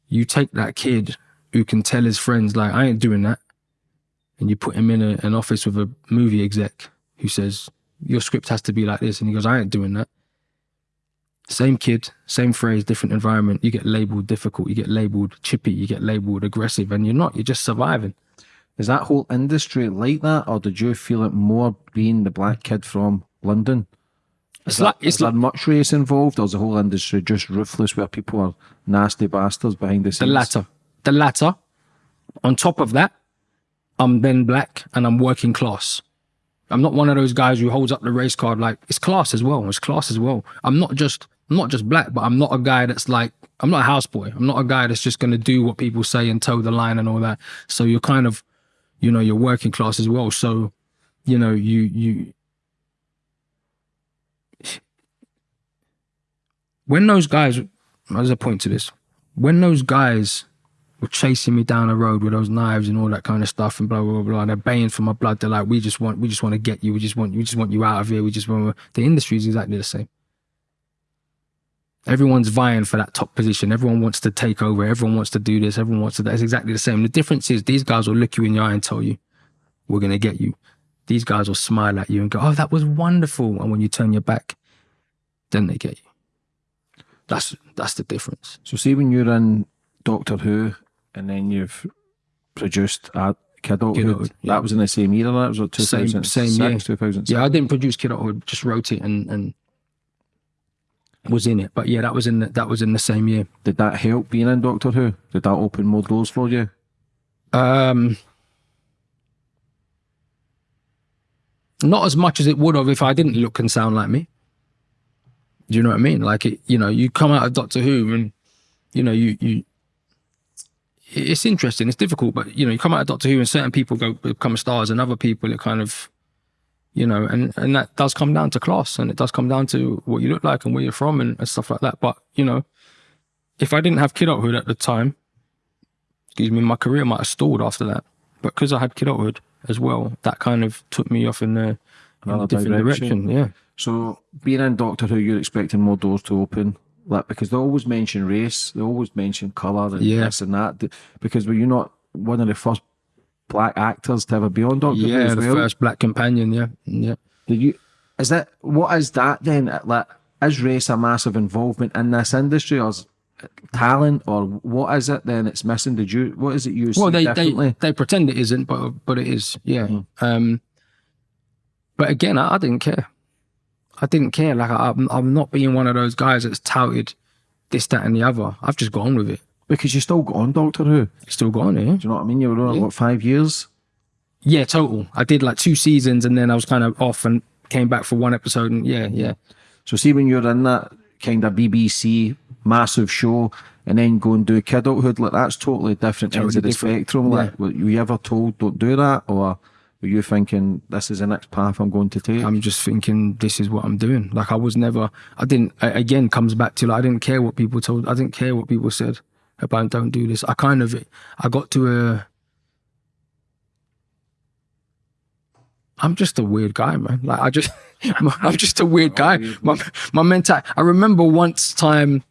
[SPEAKER 2] you take that kid who can tell his friends, like, I ain't doing that. And you put him in a, an office with a movie exec who says, your script has to be like this. And he goes, I ain't doing that. Same kid, same phrase, different environment. You get labeled difficult, you get labeled chippy, you get labeled aggressive, and you're not, you're just surviving.
[SPEAKER 3] Is that whole industry like that, or did you feel it more being the black kid from London?
[SPEAKER 2] It's
[SPEAKER 3] Is
[SPEAKER 2] like,
[SPEAKER 3] that-
[SPEAKER 2] it's
[SPEAKER 3] is there
[SPEAKER 2] like
[SPEAKER 3] much race involved, or is the whole industry just ruthless, where people are nasty bastards behind the scenes?
[SPEAKER 2] the latter. The latter. On top of that, I'm then black and I'm working class. I'm not one of those guys who holds up the race card like it's class as well. It's class as well. I'm not just I'm not just black, but I'm not a guy that's like I'm not a houseboy. I'm not a guy that's just gonna do what people say and toe the line and all that. So you're kind of, you know, you're working class as well. So, you know, you you when those guys there's a point to this. When those guys were chasing me down the road with those knives and all that kind of stuff and blah blah blah. blah. And they're baying for my blood. They're like, we just want, we just want to get you. We just want, we just want you out of here. We just want. The industry is exactly the same. Everyone's vying for that top position. Everyone wants to take over. Everyone wants to do this. Everyone wants to. That's exactly the same. The difference is these guys will look you in the eye and tell you, "We're gonna get you." These guys will smile at you and go, "Oh, that was wonderful." And when you turn your back, then they get you. That's that's the difference.
[SPEAKER 3] So, see when you're in Doctor Who, and then you've produced a Kidulthood,
[SPEAKER 2] Kidulthood, yeah.
[SPEAKER 3] that was in the same year. That was like
[SPEAKER 2] Same-
[SPEAKER 3] 2006,
[SPEAKER 2] same year.
[SPEAKER 3] 2006.
[SPEAKER 2] Yeah, I didn't produce Kid Hood, just wrote it and and was in it. But yeah, that was in the, that was in the same year.
[SPEAKER 3] Did that help being in Doctor Who? Did that open more doors for you?
[SPEAKER 2] Um, not as much as it would have if I didn't look and sound like me. Do you know what I mean? Like it, you know, you come out of Doctor Who and you know you you. It's interesting. It's difficult, but you know, you come out of Doctor Who and certain people go become stars, and other people are kind of, you know, and and that does come down to class, and it does come down to what you look like and where you're from and, and stuff like that. But you know, if I didn't have kidulthood at the time, excuse me, my career might have stalled after that. But because I had kidulthood as well, that kind of took me off in a, in a different
[SPEAKER 3] direction.
[SPEAKER 2] direction. Yeah.
[SPEAKER 3] So, being in Doctor Who, you're expecting more doors to open, like because they always mention race, they always mention colour and
[SPEAKER 2] Yeah.
[SPEAKER 3] this and that. Because were you not one of the first black actors to ever be on Doctor Who
[SPEAKER 2] Yeah,
[SPEAKER 3] as
[SPEAKER 2] the
[SPEAKER 3] well?
[SPEAKER 2] first black companion. Yeah, yeah.
[SPEAKER 3] Did you? Is that what is that then? Like, is race a massive involvement in this industry, or is talent, or what is it? Then it's missing. Did you? What is it you see
[SPEAKER 2] Well, they, they they pretend it isn't, but but it is. Yeah. Um. But again, I, I didn't care. I didn't care. Like I, I'm, I'm not being one of those guys that's touted this, that, and the other. I've just gone with it.
[SPEAKER 3] Because you still got on Doctor Who. Do
[SPEAKER 2] Still gone here.
[SPEAKER 3] you know what I mean? You were on
[SPEAKER 2] Yeah.
[SPEAKER 3] what five years?
[SPEAKER 2] Yeah, total. I did like two seasons, and then I was kind of off and came back for one episode. And yeah, yeah.
[SPEAKER 3] So see when you're in that kind of BBC massive show and then go and do Kidulthood, like that's totally different ends
[SPEAKER 2] Totally
[SPEAKER 3] of the
[SPEAKER 2] different.
[SPEAKER 3] spectrum. Like were you ever told don't do that or were you thinking this is the next path I'm going to take?
[SPEAKER 2] I'm just thinking this is what I'm doing. Like I was never, I didn't, again, comes back to like, I didn't care what people told, I didn't care what people said about don't do this. I kind of, I got to a, I'm just a weird guy, man. Like I just, I'm just a weird guy. My, my mental, I remember once time,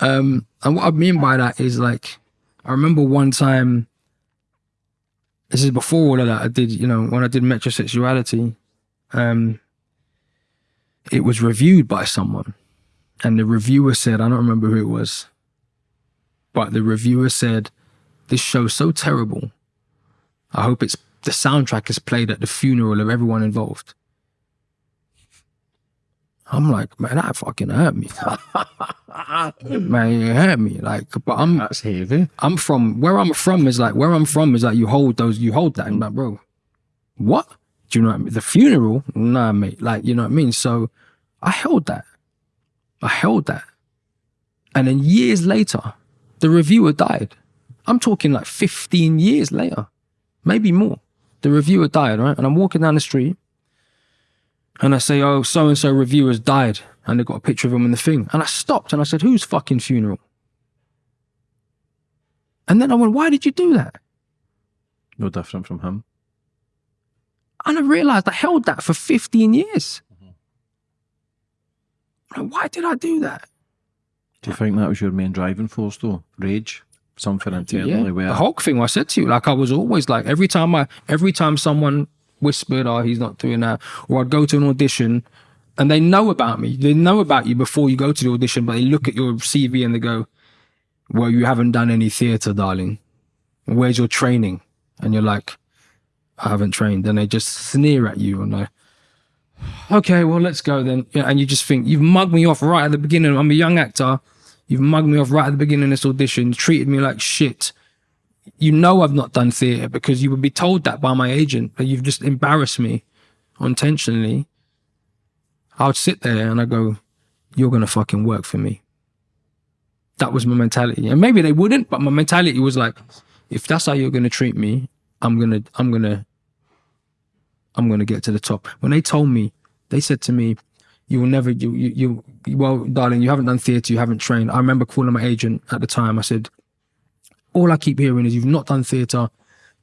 [SPEAKER 2] um, and what I mean by that is like, I remember one time, this is before all of that, I did, you know, when I did metrosexuality, um, it was reviewed by someone, and the reviewer said, I don't remember who it was, but the reviewer said, "This show's so terrible. I hope it's the soundtrack is played at the funeral of everyone involved." I'm like, man, that fucking hurt me. man, it hurt me. Like, but I'm
[SPEAKER 3] that's heavy.
[SPEAKER 2] I'm from where I'm from is like where I'm from is like you hold those you hold that and like bro, what? Do you know what I mean? The funeral? Nah, mate. Like you know what I mean. So I held that. I held that, and then years later, the reviewer died. I'm talking like 15 years later, maybe more. The reviewer died, right? And I'm walking down the street, and I say, "Oh, so and so reviewer's died," and they got a picture of him in the thing, and I stopped and I said, "Whose fucking funeral?" And then I went, why did you do that?
[SPEAKER 3] No different from him.
[SPEAKER 2] And I realized I held that for 15 years. Mm-hmm. Like, why did I do that?
[SPEAKER 3] Do you think that was your main driving force though? Rage? Something internally where
[SPEAKER 2] The Hulk thing I said to you, like I was always like every time I every time someone whispered, Oh, he's not doing that, or I'd go to an audition and they know about me. They know about you before you go to the audition, but they look at your CV and they go, Well, you haven't done any theatre, darling. Where's your training? And you're like, I haven't trained. And they just sneer at you and like, okay, well, let's go then. And you just think, you've mugged me off right at the beginning. I'm a young actor. You've mugged me off right at the beginning of this audition, treated me like shit. You know I've not done theatre because you would be told that by my agent, that you've just embarrassed me unintentionally. I would sit there and I go, you're going to fucking work for me. That was my mentality. And maybe they wouldn't, but my mentality was like, if that's how you're going to treat me, I'm going to, I'm going to, I'm going to get to the top. When they told me, they said to me, you will never, you, you, you, well, darling, you haven't done theatre, you haven't trained. I remember calling my agent at the time. I said, all I keep hearing is you've not done theatre,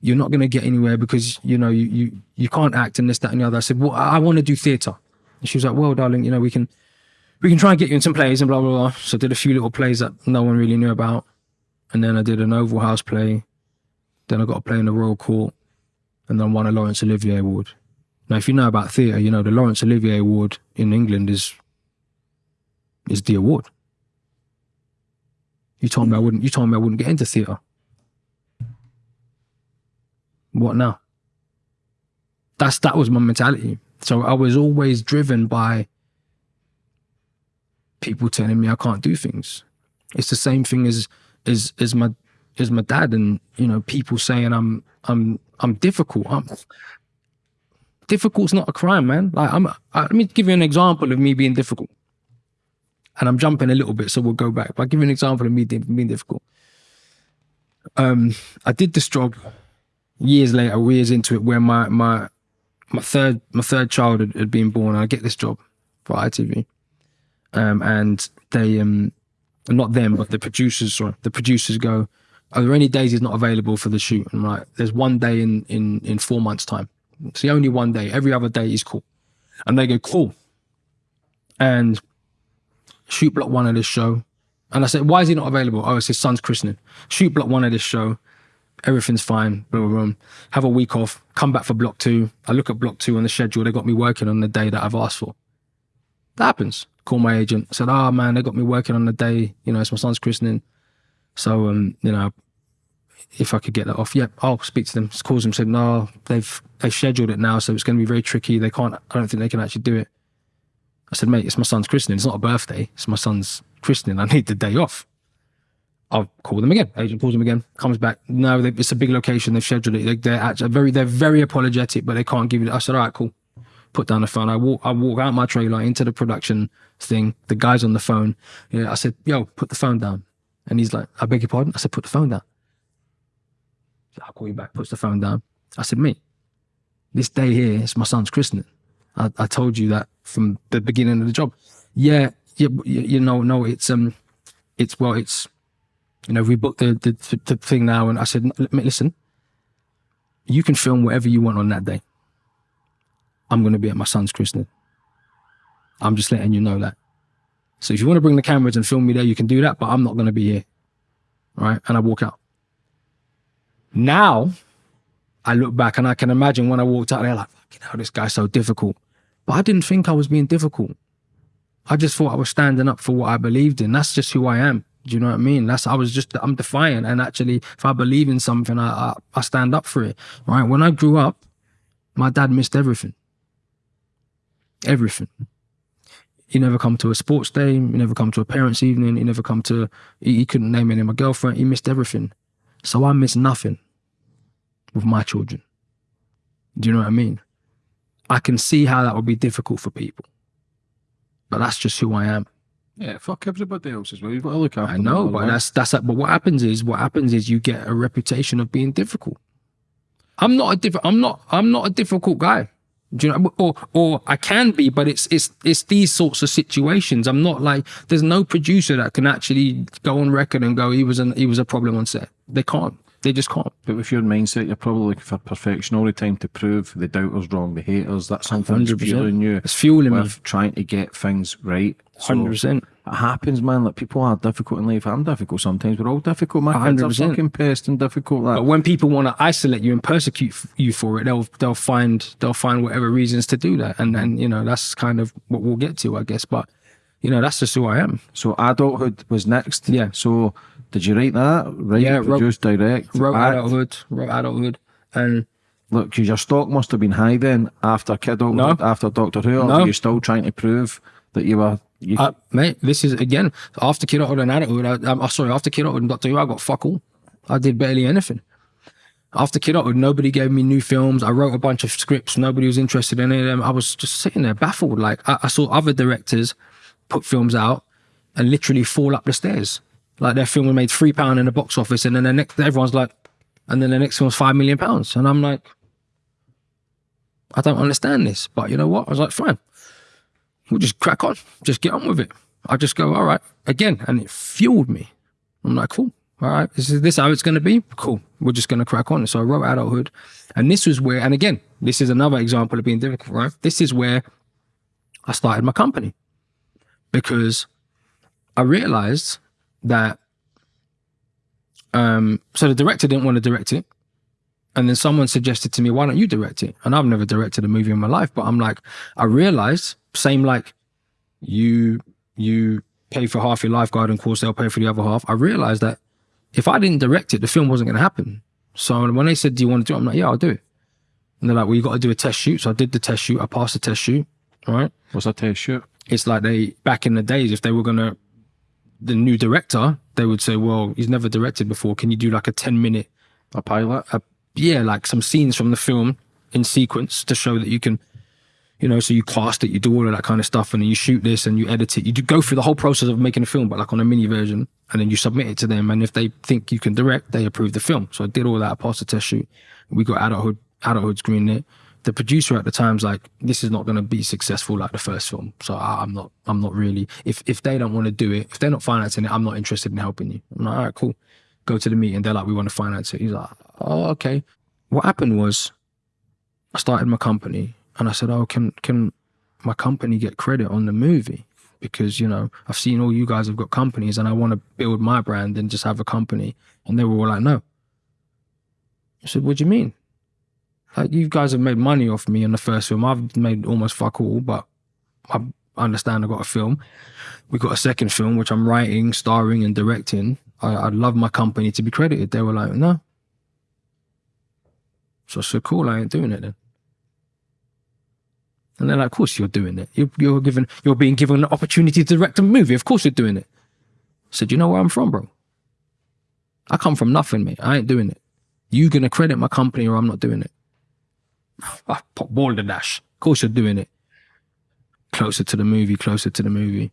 [SPEAKER 2] you're not going to get anywhere because you know you you you can't act and this that and the other. I said, well, I, I want to do theatre. And she was like, well, darling, you know we can we can try and get you in some plays and blah blah blah. So I did a few little plays that no one really knew about, and then I did an Oval House play. Then I got a play in the Royal Court, and then won a Laurence Olivier Award. Now, if you know about theatre, you know the Laurence Olivier Award in England is is the award. You told me I wouldn't. You told me I wouldn't get into theatre. What now? That's that was my mentality. So I was always driven by people telling me I can't do things. It's the same thing as as as my as my dad and you know people saying I'm I'm I'm difficult. I'm difficult's not a crime, man. Like I'm. I, let me give you an example of me being difficult. And I'm jumping a little bit, so we'll go back. But I'll give you an example of me being difficult. Um, I did this job years later, years into it, where my my my third my third child had, had been born. I get this job for ITV, um, and they um, not them, but the producers. Sorry, the producers go. Are there any days he's not available for the shoot? And I'm like, there's one day in in in four months' time. It's the only one day. Every other day is cool. And they go, cool. And shoot block one of this show. And I said, why is he not available? Oh, it's his son's christening. Shoot block one of this show. Everything's fine. Blah, blah, blah. Have a week off. Come back for block two. I look at block two on the schedule. They got me working on the day that I've asked for. That happens. Call my agent. Said, oh man, they got me working on the day. You know, it's my son's christening. So, um, you know, if I could get that off, yeah, I'll speak to them. Calls them, said, no, they've they've scheduled it now, so it's going to be very tricky. They can't. I don't think they can actually do it. I said, mate, it's my son's christening. It's not a birthday. It's my son's christening. I need the day off. I'll call them again. Agent calls them again. Comes back. No, they, it's a big location. They've scheduled it. They, they're actually very, they're very apologetic, but they can't give it. I said, all right, cool. Put down the phone. I walk, I walk out my trailer into the production thing. The guy's on the phone. I said, yo, put the phone down. And he's like, I beg your pardon. I said, put the phone down. I'll call you back. Puts the phone down. I said, mate, this day here is my son's christening. I, I told you that from the beginning of the job. Yeah, yeah, you, know, no, it's um, it's well, it's you know, we booked the, the the thing now, and I said, listen, you can film whatever you want on that day. I'm going to be at my son's christening. I'm just letting you know that. So if you want to bring the cameras and film me there, you can do that, but I'm not going to be here. Right? And I walk out. Now, I look back and I can imagine when I walked out there, like, fucking hell, this guy's so difficult. But I didn't think I was being difficult. I just thought I was standing up for what I believed in. That's just who I am. Do you know what I mean? That's I was just I'm defiant, and actually, if I believe in something, I, I I stand up for it. Right? When I grew up, my dad missed everything. Everything. He never come to a sports day. He never come to a parents' evening. He never come to. He, he couldn't name any of my girlfriend. He missed everything. So I miss nothing with my children. Do you know what I mean? I can see how that would be difficult for people, but that's just who I am.
[SPEAKER 3] Yeah, fuck everybody else as well. You've got to look after
[SPEAKER 2] I know, but that's that's but what happens is what happens is you get a reputation of being difficult. I'm not a diff- I'm not I'm not a difficult guy. Do you know? Or or I can be, but it's it's it's these sorts of situations. I'm not like there's no producer that can actually go on record and go he was an he was a problem on set. They can't. They just can't.
[SPEAKER 3] But with your mindset, you're probably looking for perfection all the time to prove the doubters wrong, the haters. That's something that's
[SPEAKER 2] 100%.
[SPEAKER 3] fueling you.
[SPEAKER 2] It's fueling me.
[SPEAKER 3] trying to get things right. So
[SPEAKER 2] Hundred percent.
[SPEAKER 3] It happens, man. Like people are difficult in life. I'm difficult sometimes. We're all difficult. My kids are
[SPEAKER 2] 100%.
[SPEAKER 3] fucking pissed and difficult. Like,
[SPEAKER 2] But when people want to isolate you and persecute you for it, they'll they'll find they'll find whatever reasons to do that, and and you know that's kind of what we'll get to, I guess. But you know that's just who I am.
[SPEAKER 3] so adulthood was next.
[SPEAKER 2] Yeah.
[SPEAKER 3] So did you write that? Write,
[SPEAKER 2] Yeah, wrote-
[SPEAKER 3] produce, direct,
[SPEAKER 2] Wrote
[SPEAKER 3] act?
[SPEAKER 2] adulthood, wrote adulthood, and
[SPEAKER 3] Look, because your stock must have been high then after Kiddo, after Doctor Who. Or
[SPEAKER 2] No.
[SPEAKER 3] were you still trying to prove that you were. You,
[SPEAKER 2] Uh, mate, this is again after kidulthood and adulthood. I, I'm sorry, after kidulthood and Doctor Who, I got fuck all. I did barely anything. After kidulthood, nobody gave me new films. I wrote a bunch of scripts. Nobody was interested in any of them. I was just sitting there baffled. Like I, I saw other directors put films out and literally fall up the stairs. Like their film made three pound in the box office, and then the next everyone's like, and then the next film's five million pounds, and I'm like, I don't understand this. But you know what? I was like, fine we'll just crack on, just get on with it. I just go, all right, again, and it fueled me. I'm like, cool, All right, is this how it's going to be? Cool. We're just going to crack on. So I wrote adulthood, and this was where, and again, this is another example of being difficult, right? This is where I started my company because I realized that. Um, so the director didn't want to direct it, and then someone suggested to me, "Why don't you direct it?" And I've never directed a movie in my life, but I'm like, I realized, same like you, you pay for half your lifeguarding course, they'll pay for the other half. I realized that if I didn't direct it, the film wasn't going to happen. So when they said, "Do you want to do it?" I'm like, "Yeah, I'll do it." And they're like, "Well, you got to do a test shoot." So I did the test shoot. I passed the test shoot. All right.
[SPEAKER 3] What's that test shoot?
[SPEAKER 2] It's like they back in the days, if they were gonna, the new director, they would say, "Well, he's never directed before. Can you do like a ten minute,
[SPEAKER 3] A pilot?
[SPEAKER 2] a, yeah, like some scenes from the film in sequence to show that you can." You know, so you cast it, you do all of that kind of stuff, and then you shoot this and you edit it. You do go through the whole process of making a film, but like on a mini version, and then you submit it to them. And if they think you can direct, they approve the film. So I did all that, I passed the test shoot. We got adulthood, adulthood greenlit. The producer at the time's like, this is not going to be successful like the first film. So I, I'm not, I'm not really. If if they don't want to do it, if they're not financing it, I'm not interested in helping you. I'm like, all right, cool. Go to the meeting. They're like, we want to finance it. He's like, oh, okay. What happened was, I started my company, and I said, oh, can can my company get credit on the movie? Because you know, I've seen all you guys have got companies, and I want to build my brand and just have a company. And they were all like, no. I said, what do you mean? Like, you guys have made money off me in the first film. I've made almost fuck all, but I understand I got a film. We got a second film, which I'm writing, starring, and directing. I, I'd love my company to be credited. They were like, no. So I said, cool, I ain't doing it then. And they're like, of course you're doing it. You're, you're given, you're being given an opportunity to direct a movie. Of course you're doing it. I said, you know where I'm from, bro? I come from nothing, mate. I ain't doing it. You gonna credit my company or I'm not doing it. Ball the dash. Of course you're doing it. Closer to the movie, closer to the movie.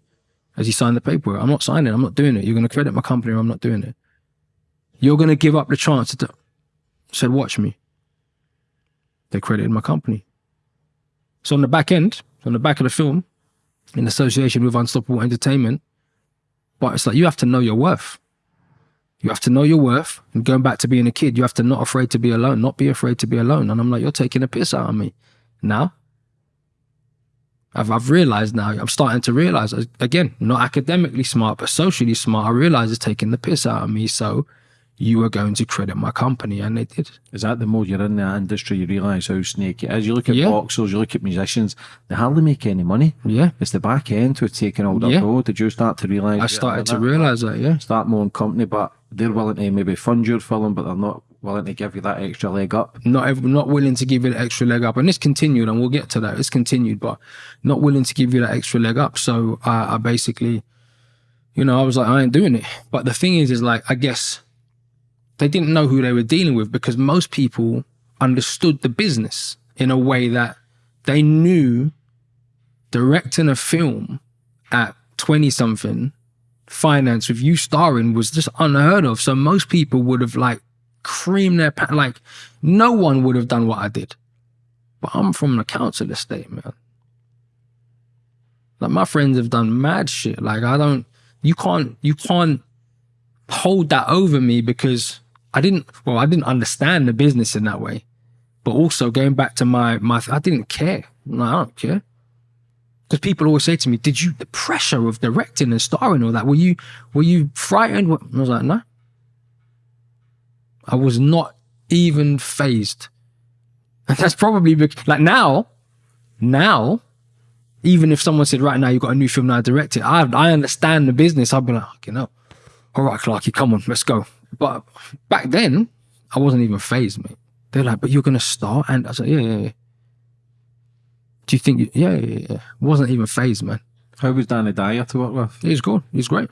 [SPEAKER 2] As he signed the paperwork, I'm not signing. I'm not doing it. You're gonna credit my company or I'm not doing it. You're gonna give up the chance to. do-" said, watch me. They credited my company. So on the back end, on the back of the film, in association with Unstoppable Entertainment, but it's like you have to know your worth. You have to know your worth. And going back to being a kid, you have to not afraid to be alone, not be afraid to be alone. And I'm like, you're taking a piss out of me. Now, I've, I've realized now, I'm starting to realize, again, not academically smart, but socially smart. I realize it's taking the piss out of me. So you are going to credit my company. And they did.
[SPEAKER 3] Is that the more you're in that industry, you realise how snaky it is? You look at
[SPEAKER 2] Yeah.
[SPEAKER 3] boxers, you look at musicians, they hardly make any money.
[SPEAKER 2] Yeah.
[SPEAKER 3] It's the back end who's taking all that
[SPEAKER 2] Yeah.
[SPEAKER 3] road. Did you start to realise?
[SPEAKER 2] I started to realize that, yeah.
[SPEAKER 3] Start more own company, but they're willing to maybe fund your film, but they're not willing to give you that extra leg up.
[SPEAKER 2] not not willing to give you the extra leg up, and it's continued, and we'll get to that. It's continued, but not willing to give you that extra leg up. So I, I basically, you know, I was like, I ain't doing it. But the thing is, is like, I guess they didn't know who they were dealing with because most people understood the business in a way that they knew directing a film at twenty something finance with you starring was just unheard of. So most people would have like creamed their pa- like no one would have done what I did. But I'm from the council estate, man. Like my friends have done mad shit. Like I don't you can't you can't hold that over me because I didn't well, I didn't understand the business in that way. But also going back to my my I didn't care. No, I don't care. Because people always say to me, "Did you the pressure of directing and starring all that? Were you were you frightened?" I was like, "No, I was not even phased." And that's probably like now, now, even if someone said, "Right now, you've got a new film now, direct it," I I understand the business. I'd be like, "You know, all right, Clarky, come on, let's go." But back then, I wasn't even phased, mate. They're like, "But you're gonna start," and I was like, "Yeah, yeah, yeah." Do you think? You, yeah, yeah, yeah. Wasn't even phased, man.
[SPEAKER 3] How was Danny Dyer to work with?
[SPEAKER 2] He's good. He's great.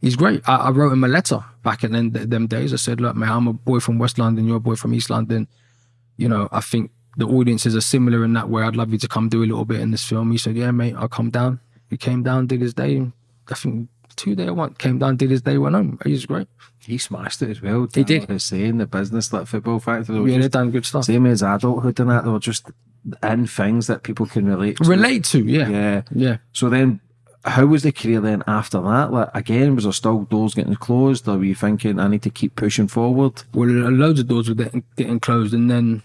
[SPEAKER 2] He's great. I, I wrote him a letter back in them, them days. I said, look, man, I'm a boy from West London. You're a boy from East London. You know, I think the audiences are similar in that way. I'd love you to come do a little bit in this film. He said, yeah, mate, I'll come down. He came down, did his day. I think two day one came down, did his day, went home. He's great.
[SPEAKER 3] He smashed it as well.
[SPEAKER 2] He did.
[SPEAKER 3] Like was saying, the business, that Football Factory, were
[SPEAKER 2] Yeah,
[SPEAKER 3] just,
[SPEAKER 2] done good stuff.
[SPEAKER 3] same as adulthood and that, they were just in things that people can relate to.
[SPEAKER 2] Relate to, yeah.
[SPEAKER 3] Yeah.
[SPEAKER 2] Yeah.
[SPEAKER 3] So then, how was the career then after that? Like again, was there still doors getting closed, or were you thinking I need to keep pushing forward?
[SPEAKER 2] well, loads of doors were getting, getting closed, and then,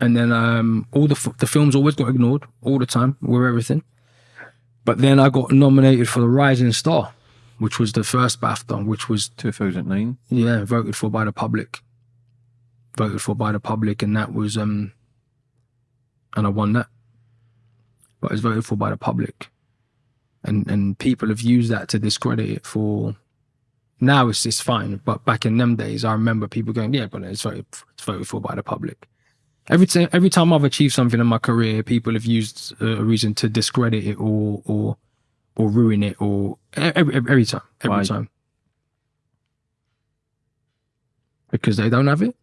[SPEAKER 2] and then um, all the f- the films always got ignored all the time with everything. But then I got nominated for the Rising Star, which was the first BAFTA, which was
[SPEAKER 3] 2009.
[SPEAKER 2] yeah voted for by the public, voted for by the public, and that was um, and I won that. But it was voted for by the public, and and people have used that to discredit it for now it's it's fine, but back in them days, I remember people going, "Yeah, but it's voted it's voted for by the public." Every time every time I've achieved something in my career, people have used uh, a reason to discredit it or or or ruin it or every every, time every
[SPEAKER 3] Why?
[SPEAKER 2] time because they don't have it.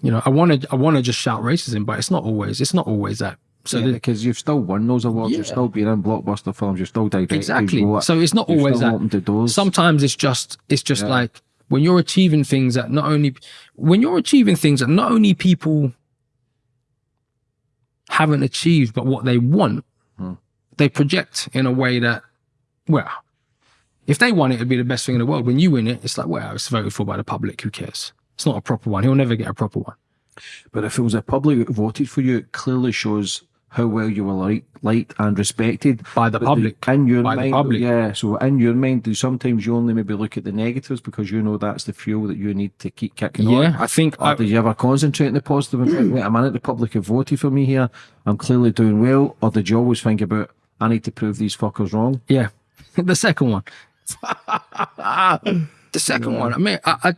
[SPEAKER 2] You know, I want to I want to just shout racism, but it's not always it's not always that. So
[SPEAKER 3] yeah,
[SPEAKER 2] the-
[SPEAKER 3] because you've still won those awards, you've still been in blockbuster films, you've still directed.
[SPEAKER 2] exactly. So it's not always that. sometimes it's just it's just
[SPEAKER 3] Yeah.
[SPEAKER 2] like when you're achieving things that not only when you're achieving things that not only people haven't achieved but what they want
[SPEAKER 3] Hmm.
[SPEAKER 2] they project in a way that well if they won it it'd be the best thing in the world. When you win it it's like well it's voted for by the public. Who cares? It's not a proper one. He'll never get a proper one.
[SPEAKER 3] But if it was a public that voted for you, it clearly shows how well you were liked, liked and respected.
[SPEAKER 2] by the
[SPEAKER 3] But
[SPEAKER 2] public
[SPEAKER 3] do- in your
[SPEAKER 2] by the
[SPEAKER 3] mind,
[SPEAKER 2] public.
[SPEAKER 3] yeah. So in your mind, do sometimes you only maybe look at the negatives because you know that's the fuel that you need to keep kicking on?
[SPEAKER 2] yeah i think
[SPEAKER 3] Or
[SPEAKER 2] I,
[SPEAKER 3] do you ever concentrate on the positive and think, wait a minute, the public have voted for me here, I'm clearly doing well? Or did you always think about, I need to prove these fuckers wrong?
[SPEAKER 2] yeah the second one the second one i mean i, I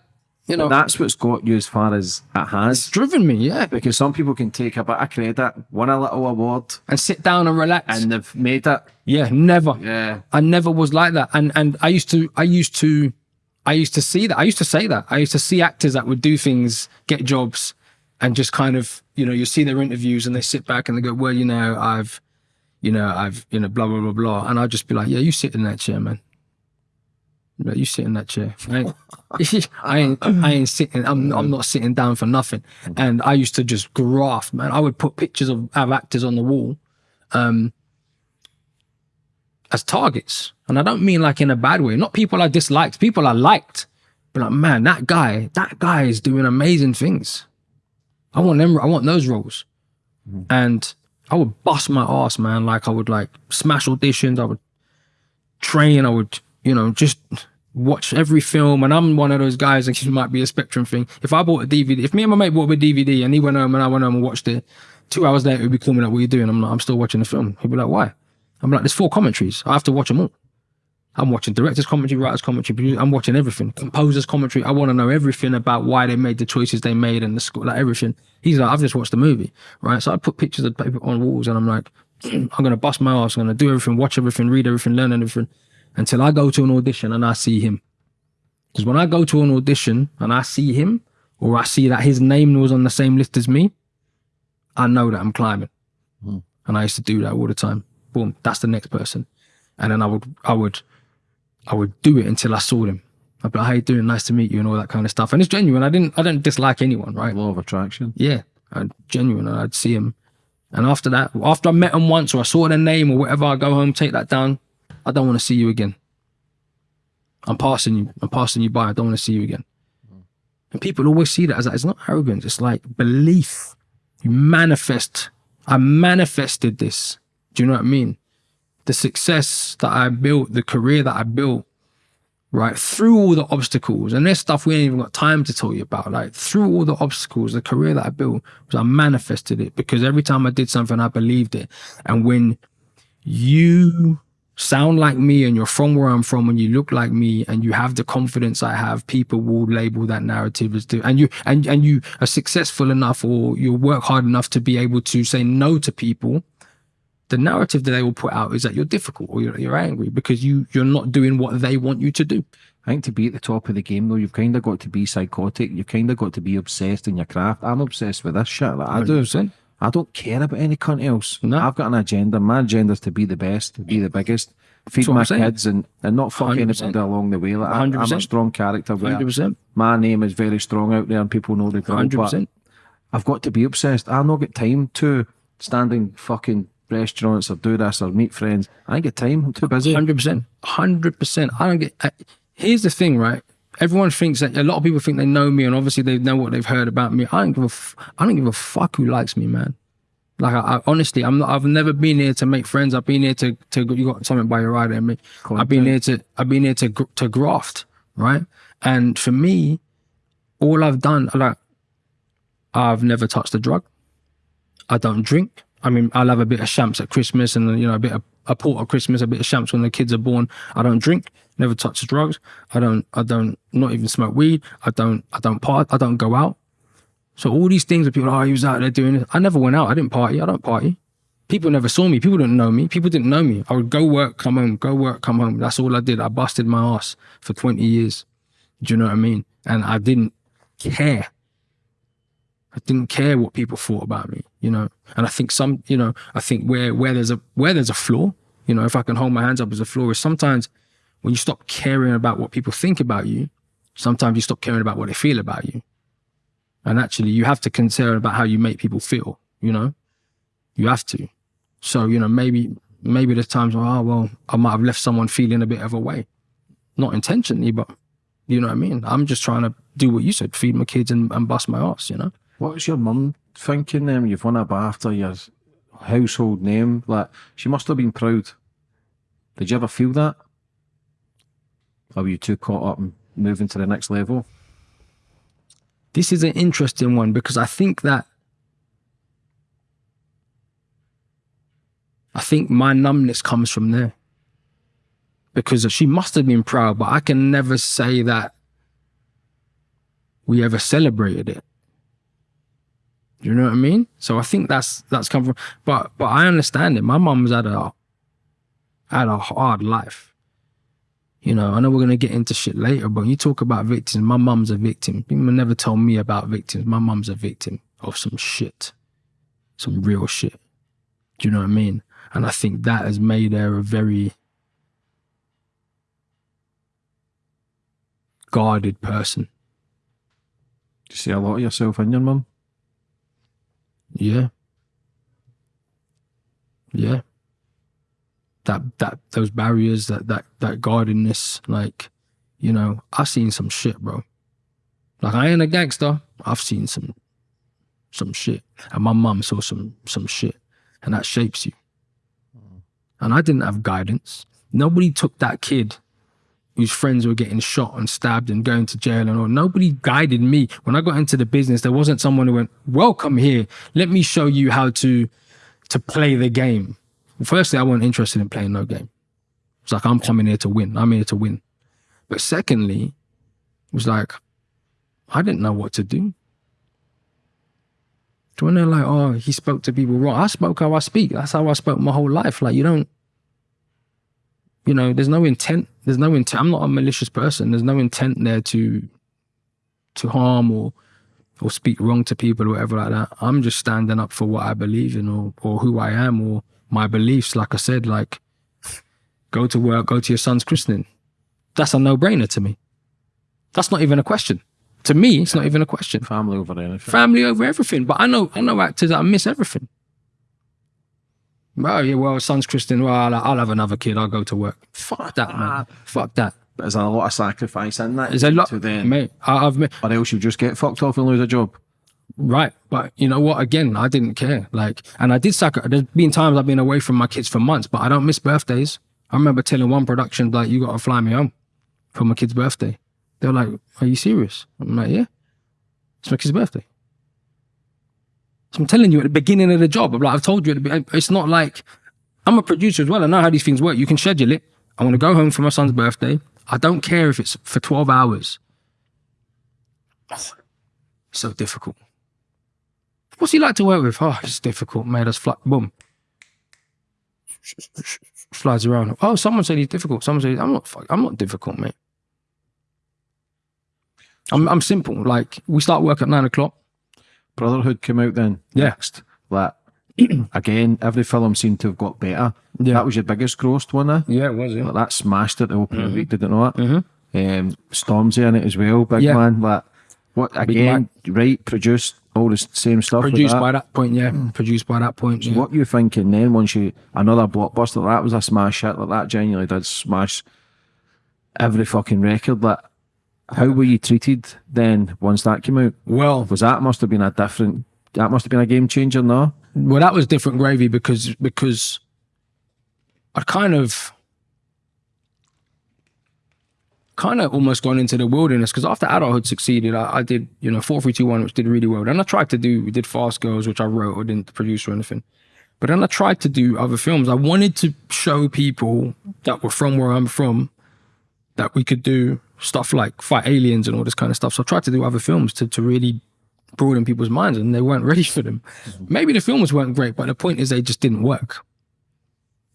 [SPEAKER 2] you know
[SPEAKER 3] That's what's got you as far as it has.
[SPEAKER 2] it's driven me yeah
[SPEAKER 3] Because some people can take a bit of credit, win a little award,
[SPEAKER 2] and sit down and relax
[SPEAKER 3] and they've made it.
[SPEAKER 2] Yeah, never.
[SPEAKER 3] Yeah.
[SPEAKER 2] I never was like that. And and I used to I used to I used to see that. I used to say that. I used to see actors that would do things, get jobs, and just kind of, you know, you see their interviews and they sit back and they go, Well, you know, I've you know, I've, you know, blah blah blah blah. And I'd just be like, Yeah, you sit in that chair, man. Like, you sit in that chair. I ain't, I ain't, I ain't sitting. I'm, I'm not sitting down for nothing. And I used to just graft, man. I would put pictures of, of actors on the wall, um, as targets. And I don't mean like in a bad way. Not people I disliked, people I liked. But like, man, that guy, that guy is doing amazing things. I want them, I want those roles. And I would bust my ass, man. Like I would like smash auditions, I would train, I would, you know, just watch every film. And I'm one of those guys, and it might be a spectrum thing. If I bought a DVD, if me and my mate bought a DVD and he went home and I went home and watched it, two hours later he'd be calling me like, what are you doing? I'm like, I'm still watching the film. He'd be like, why? I'm like, there's four commentaries. I have to watch them all. I'm watching director's commentary, writer's commentary, I'm watching everything. Composer's commentary. I want to know everything about why they made the choices they made and the score, like everything. He's like, I've just watched the movie, right? So I put pictures of paper on walls and I'm like, I'm gonna bust my ass. I'm gonna do everything, watch everything, read everything, learn everything, until I go to an audition and I see him. Because when I go to an audition and I see him, or I see that his name was on the same list as me, I know that I'm climbing. Hmm. And I used to do that all the time. Boom, that's the next person. And then I would, I would, I would do it until I saw them. I'd be like, how you doing? Nice to meet you and all that kind of stuff. And it's genuine. I didn't, I didn't dislike anyone, right?
[SPEAKER 3] Law of attraction.
[SPEAKER 2] Yeah, i genuine. And I'd see him. And after that, after I met him once or I saw their name or whatever, I go home, take that down. I don't want to see you again. I'm passing you. I'm passing you by. I don't want to see you again. Mm. And people always see that as like, it's not arrogance. It's like belief. You manifest. I manifested this. Do you know what I mean? The success that I built, the career that I built, right through all the obstacles and there's stuff we ain't even got time to tell you about like through all the obstacles the career that i built was i manifested it because every time i did something i believed it and when you sound like me and you're from where i'm from and you look like me and you have the confidence i have people will label that narrative as do and you and, and you are successful enough or you work hard enough to be able to say no to people the narrative that they will put out is that you're difficult or you're, you're angry because you you're not doing what they want you to do
[SPEAKER 3] I think to be at the top of the game though, you've kind of got to be psychotic. You've kind of got to be obsessed in your craft. I'm obsessed with this shit. Like I do.
[SPEAKER 2] 100%.
[SPEAKER 3] I don't care about any cunt else.
[SPEAKER 2] No.
[SPEAKER 3] I've got an agenda. My agenda is to be the best, to be the biggest, feed my kids, and, and not fuck
[SPEAKER 2] 100%.
[SPEAKER 3] anybody along the way. Like I, I'm a
[SPEAKER 2] 100%.
[SPEAKER 3] strong character. Where
[SPEAKER 2] 100%.
[SPEAKER 3] my name is very strong out there, and people know the drill.
[SPEAKER 2] Hundred
[SPEAKER 3] But
[SPEAKER 2] percent.
[SPEAKER 3] I've got to be obsessed. I've not got time to standing fucking restaurants or do this or meet friends. I ain't get time. I'm too busy.
[SPEAKER 2] Hundred percent, hundred percent. I don't get. I, here's the thing, right? Everyone thinks that a lot of people think they know me, and obviously they know what they've heard about me. I don't give a. F- I don't give a fuck who likes me, man. Like I, I honestly, I'm not. I've never been here to make friends. I've been here to to. You got something by your rider, me. I've been here to. I've been here to to graft, right? And for me, all I've done, like, I've never touched a drug. I don't drink. I mean, I'll have a bit of champs at Christmas and you know a bit of a port at Christmas, a bit of champs when the kids are born. I don't drink. Never touch drugs. I don't. I don't. Not even smoke weed. I don't. I don't part. I don't go out. So all these things that people, oh, he was out there doing this. I never went out. I didn't party. I don't party. People never saw me. People didn't know me. People didn't know me. I would go work, come home, go work, come home. That's all I did. I busted my ass for 20 years. Do you know what I mean? And I didn't care. I didn't care what people thought about me, you know. And I think some, you know, I think where where there's a where there's a flaw, you know, if I can hold my hands up as a flaw, is sometimes when you stop caring about what people think about you, sometimes you stop caring about what they feel about you. And actually, you have to concern about how you make people feel. You know, you have to. So you know, maybe maybe there's times where, oh well, I might have left someone feeling a bit of a way, not intentionally, but you know what I mean. I'm just trying to do what you said, feed my kids and, and bust my ass. You know.
[SPEAKER 3] What was your mum thinking then? You've won a BAFTA, your household name. Like, she must have been proud. Did you ever feel that? Or were you too caught up in moving to the next level?
[SPEAKER 2] This is an interesting one because I think that I think my numbness comes from there. Because she must have been proud, but I can never say that we ever celebrated it. Do you know what I mean? So I think that's that's come from but but I understand it. My mum's had a had a hard life. You know, I know we're gonna get into shit later, but you talk about victims. My mum's a victim. People never told me about victims. My mum's a victim of some shit, some real shit. Do you know what I mean? And I think that has made her a very guarded person.
[SPEAKER 3] Do you see a lot of yourself in your mum?
[SPEAKER 2] Yeah. Yeah. That that those barriers, that that that guardedness, like, you know, I've seen some shit, bro. Like I ain't a gangster. I've seen some some shit. And my mum saw some some shit. And that shapes you. Mm. And I didn't have guidance. Nobody took that kid whose friends were getting shot and stabbed and going to jail and all. Nobody guided me. When I got into the business, there wasn't someone who went, welcome here. Let me show you how to to play the game. Firstly, I wasn't interested in playing no game. It's like I'm coming here to win. I'm here to win. But secondly, it was like, I didn't know what to do. When they're like, oh, he spoke to people wrong. I spoke how I speak. That's how I spoke my whole life. Like you don't you know, there's no intent. There's no intent. I'm not a malicious person. There's no intent there to to harm or or speak wrong to people or whatever like that. I'm just standing up for what I believe in or or who I am or my beliefs. Like I said, like go to work, go to your son's christening. That's a no brainer to me. That's not even a question. To me, it's not even a question.
[SPEAKER 3] Family over anything.
[SPEAKER 2] Family over everything. But I know I know actors that miss everything. Oh yeah, well, son's Christian. Well, I'll, I'll have another kid. I'll go to work. Fuck that, man. Fuck that.
[SPEAKER 3] There's a lot of sacrifice in that.
[SPEAKER 2] There's a lot,
[SPEAKER 3] to then,
[SPEAKER 2] mate. I, I've
[SPEAKER 3] or else you just get fucked off and lose a job.
[SPEAKER 2] right, but you know what? Again, I didn't care. Like, and I did sacrifice. There's been times I've been away from my kids for months, but I don't miss birthdays. I remember telling one production like, "You got to fly me home for my kid's birthday." They're like, "Are you serious?" I'm like, "Yeah, it's my kid's birthday." I'm telling you at the beginning of the job. Like, I've told you. It's not like I'm a producer as well. I know how these things work. You can schedule it. I want to go home for my son's birthday. I don't care if it's for 12 hours. So difficult. What's he like to work with? Oh, it's difficult, mate. That's fly. Boom. Flies around. Oh, someone said he's difficult. Someone said I'm not. I'm not difficult, mate. I'm. I'm simple. Like we start work at nine o'clock.
[SPEAKER 3] Brotherhood came out then.
[SPEAKER 2] Yeah.
[SPEAKER 3] Next. Like, again, every film seemed to have got better.
[SPEAKER 2] Yeah.
[SPEAKER 3] That was your biggest grossed one, eh?
[SPEAKER 2] Yeah, it was. Yeah.
[SPEAKER 3] Like, that smashed it the opening week, didn't know it?
[SPEAKER 2] Mhm.
[SPEAKER 3] Um, Stormzy in it as well, big
[SPEAKER 2] Yeah.
[SPEAKER 3] man. Like, what again? Right, produced, all the same stuff.
[SPEAKER 2] Produced
[SPEAKER 3] that.
[SPEAKER 2] by that point, yeah. Produced by that point. Yeah.
[SPEAKER 3] What you thinking then? Once you another blockbuster like that was a smash hit like that. Genuinely did smash every fucking record. Like, how were you treated then once that came out?
[SPEAKER 2] Well,
[SPEAKER 3] Was that must have been a different? That must have been a game changer, no?
[SPEAKER 2] well, that was different gravy because because I'd kind of kind of almost gone into the wilderness because after adulthood succeeded, I, I did you know four three two one, which did really well. Then I tried to do we did Fast Girls, which I wrote or didn't produce or anything. But then I tried to do other films. I wanted to show people that were from where I'm from that we could do stuff like fight aliens and all this kind of stuff. So I tried to do other films to, to really broaden people's minds and they weren't ready for them. Maybe the films weren't great, but the point is they just didn't work.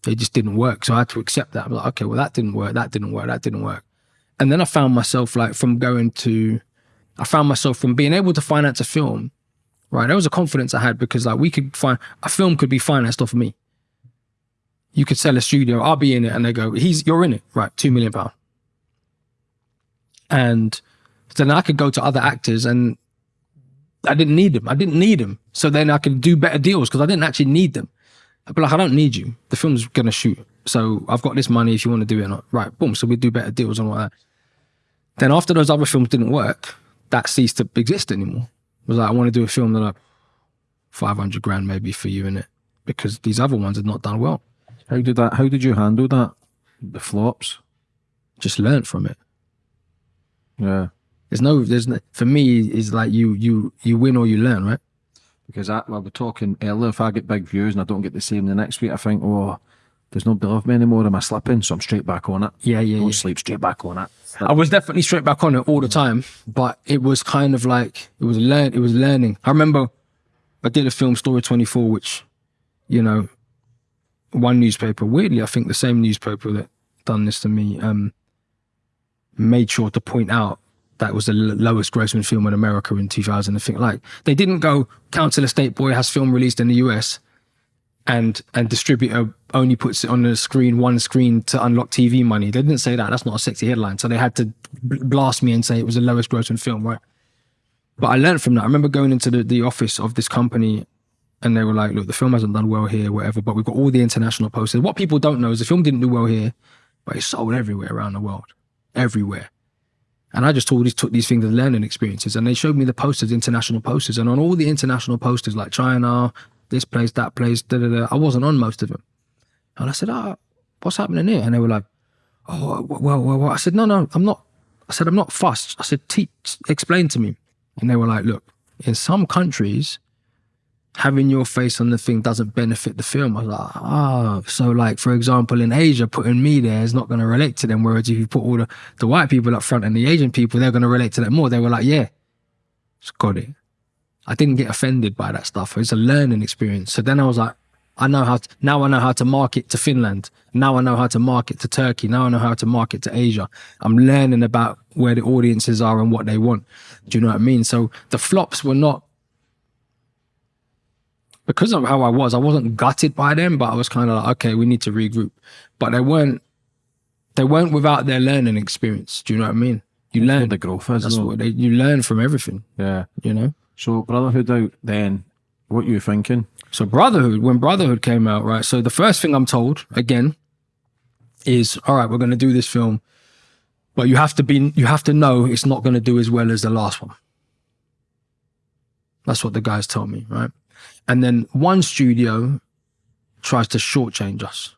[SPEAKER 2] They just didn't work. So I had to accept that. I'm like, okay, well, that didn't work. That didn't work. That didn't work. And then I found myself like from going to, I found myself from being able to finance a film, right? There was a confidence I had because like we could find, a film could be financed off of me. You could sell a studio, I'll be in it. And they go, he's, you're in it, right? Two million pound. And then I could go to other actors and I didn't need them. I didn't need them. So then I could do better deals because I didn't actually need them. I'd be like, I don't need you. The film's gonna shoot. So I've got this money if you want to do it or not. Right, boom. So we do better deals and all that. Then after those other films didn't work, that ceased to exist anymore. It was like, I want to do a film that like 500 grand maybe for you in it because these other ones had not done well.
[SPEAKER 3] How did that? How did you handle that? The flops.
[SPEAKER 2] Just learn from it.
[SPEAKER 3] Yeah,
[SPEAKER 2] There's no, there's no, for me, is like you, you, you win or you learn, right?
[SPEAKER 3] because I, well, we're talking earlier. If I get big views and I don't get the same the next week, I think, oh, there's no love me anymore. Am I slipping? So I'm straight back on it.
[SPEAKER 2] Yeah, yeah,
[SPEAKER 3] Don't
[SPEAKER 2] yeah.
[SPEAKER 3] sleep. Straight back on it.
[SPEAKER 2] I was definitely straight back on it all the time, but it was kind of like it was learn. It was learning. I remember I did a film, Storage Twenty Four, which you know, one newspaper. Weirdly, I think the same newspaper that done this to me um, made sure to point out that was the lowest grossing film in America in 2000. I think like they didn't go Council Estate Boy has film released in the US and and distributor only puts it on the screen one screen to unlock TV money. They didn't say that. That's not a sexy headline. So they had to blast me and say it was the lowest grossing film, right? But I learned from that. I remember going into the, the office of this company and they were like, look, the film hasn't done well here, whatever, but we've got all the international posters. What people don't know is the film didn't do well here, but it sold everywhere around the world. Everywhere. And I just told took these things as learning experiences and they showed me the posters, international posters. And on all the international posters, like China, this place, that place, da da da, I wasn't on most of them. And I said, oh, what's happening here? And they were like, oh, well, well, well. I said, no, no, I'm not. I said, I'm not fussed. I said, teach, explain to me. And they were like, look, in some countries, having your face on the thing doesn't benefit the film. I was like, ah, so like, for example, in Asia, putting me there is not going to relate to them. Whereas if you put all the, the white people up front and the Asian people, they're going to relate to that more. They were like, yeah, just got it. I didn't get offended by that stuff. It's a learning experience. So then I was like, I know how to, now I know how to market to Finland. Now I know how to market to Turkey. Now I know how to market to Asia. I'm learning about where the audiences are and what they want. Do you know what I mean? So the flops were not because of how I was, I wasn't gutted by them, but I was kind of like, okay, we need to regroup. But they weren't they weren't without their learning experience. Do you know what I mean? You learn
[SPEAKER 3] the growth is.
[SPEAKER 2] that's
[SPEAKER 3] though.
[SPEAKER 2] what they you learn from everything,
[SPEAKER 3] Yeah.
[SPEAKER 2] you know?
[SPEAKER 3] So Brotherhood out then. What you thinking?
[SPEAKER 2] So Brotherhood, when Brotherhood came out, right? So the first thing I'm told again is, all right, we're going to do this film, but you have to be, you have to know it's not going to do as well as the last one. That's what the guys told me, right? And then one studio tries to shortchange us.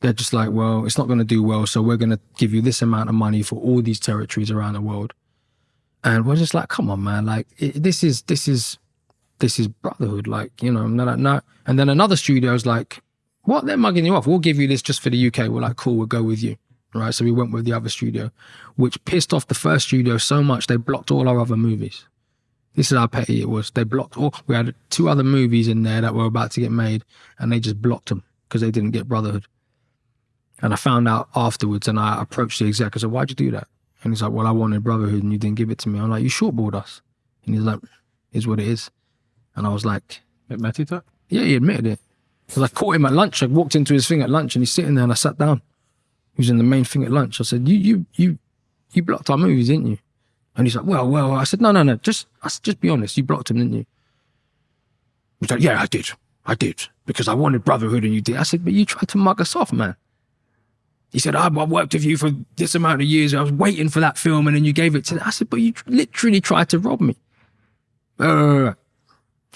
[SPEAKER 2] They're just like, well, it's not going to do well, so we're going to give you this amount of money for all these territories around the world. And we're just like, come on, man! Like it, this is this is this is brotherhood, like you know. And then, no, and then another studio's like, what? They're mugging you off. We'll give you this just for the UK. We're like, cool, we'll go with you, right? So we went with the other studio, which pissed off the first studio so much they blocked all our other movies. This is how petty it was. They blocked all. We had two other movies in there that were about to get made, and they just blocked them because they didn't get Brotherhood. And I found out afterwards, and I approached the exec. I said, "Why'd you do that?" And he's like, "Well, I wanted Brotherhood, and you didn't give it to me." I'm like, "You shortballed us," and he's like, "Is what it is." And I was like,
[SPEAKER 3] Admitted it.
[SPEAKER 2] yeah, he admitted it. Because I caught him at lunch. I walked into his thing at lunch and he's sitting there and I sat down. He was in the main thing at lunch. I said, You you you you blocked our movies, didn't you? And he's like, well, well, I said, no, no, no, just, I just be honest. You blocked him, didn't you? He's like, yeah, I did. I did. Because I wanted brotherhood and you did. I said, but you tried to mug us off, man. He said, ah, I've worked with you for this amount of years. I was waiting for that film and then you gave it to, them. I said, but you literally tried to rob me. So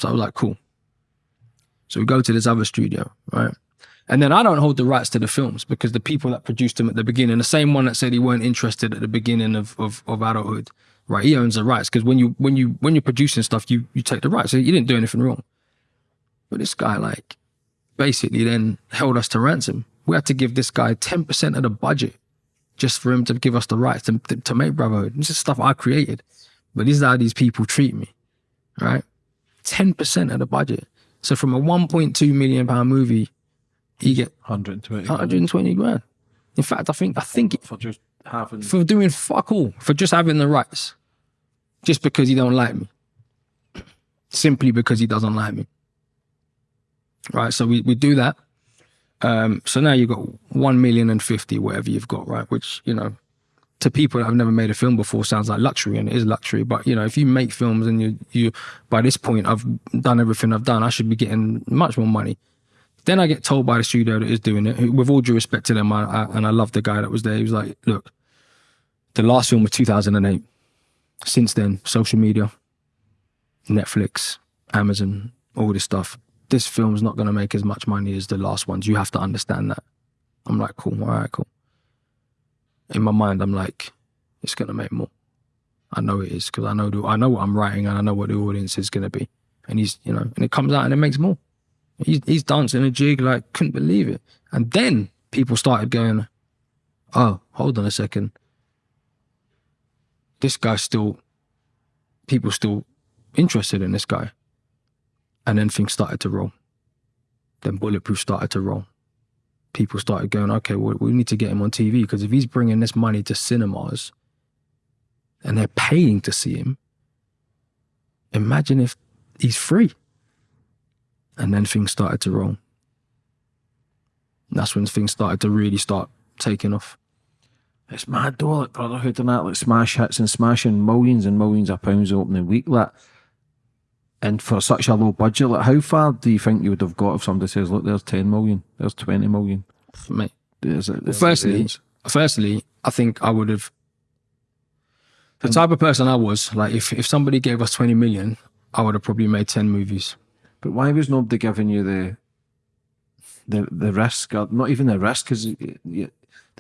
[SPEAKER 2] I was like, cool. So we go to this other studio, right? And then I don't hold the rights to the films because the people that produced them at the beginning, the same one that said he weren't interested at the beginning of of, of adulthood, right? He owns the rights because when you when you when you're producing stuff, you you take the rights. So you didn't do anything wrong. But this guy, like, basically then held us to ransom. We had to give this guy ten percent of the budget just for him to give us the rights to, to, to make Brotherhood. This is stuff I created, but this is how these people treat me, right? Ten percent of the budget. So from a 1.2 million pound movie you get
[SPEAKER 3] 120
[SPEAKER 2] 120 grand. In fact, I think I think
[SPEAKER 3] for just having
[SPEAKER 2] for doing fuck all for just having the rights, just because he don't like me, simply because he doesn't like me. Right, so we we do that. Um, so now you've got one million and fifty, whatever you've got, right? Which you know, to people that have never made a film before, sounds like luxury, and it is luxury. But you know, if you make films and you you by this point, I've done everything I've done, I should be getting much more money. Then I get told by the studio that is doing it, with all due respect to them, I, I, and I love the guy that was there. He was like, look, the last film was 2008. Since then, social media, Netflix, Amazon, all this stuff. This film's not going to make as much money as the last ones. You have to understand that. I'm like, cool, all right, cool. In my mind, I'm like, it's going to make more. I know it is because I know the, I know what I'm writing and I know what the audience is going to be. And he's, you know, and it comes out and it makes more. He's, he's dancing a jig like couldn't believe it. And then people started going, oh, hold on a second. This guy's still, people still interested in this guy. And then things started to roll. Then Bulletproof started to roll. People started going, okay, well, we need to get him on TV because if he's bringing this money to cinemas and they're paying to see him, imagine if he's free. And then things started to roll. That's when things started to really start taking off.
[SPEAKER 3] It's mad though, like Brotherhood and that, like smash hits and smashing millions and millions of pounds opening week, like. And for such a low budget, like how far do you think you would have got if somebody says, "Look, there's ten million, there's twenty million?
[SPEAKER 2] Mate,
[SPEAKER 3] There's, there's
[SPEAKER 2] firstly, firstly, I think I would have. The type of person I was, like, if, if somebody gave us 20 million, I would have probably made 10 movies.
[SPEAKER 3] but why was nobody giving you the the the risk? Or not even the risk, because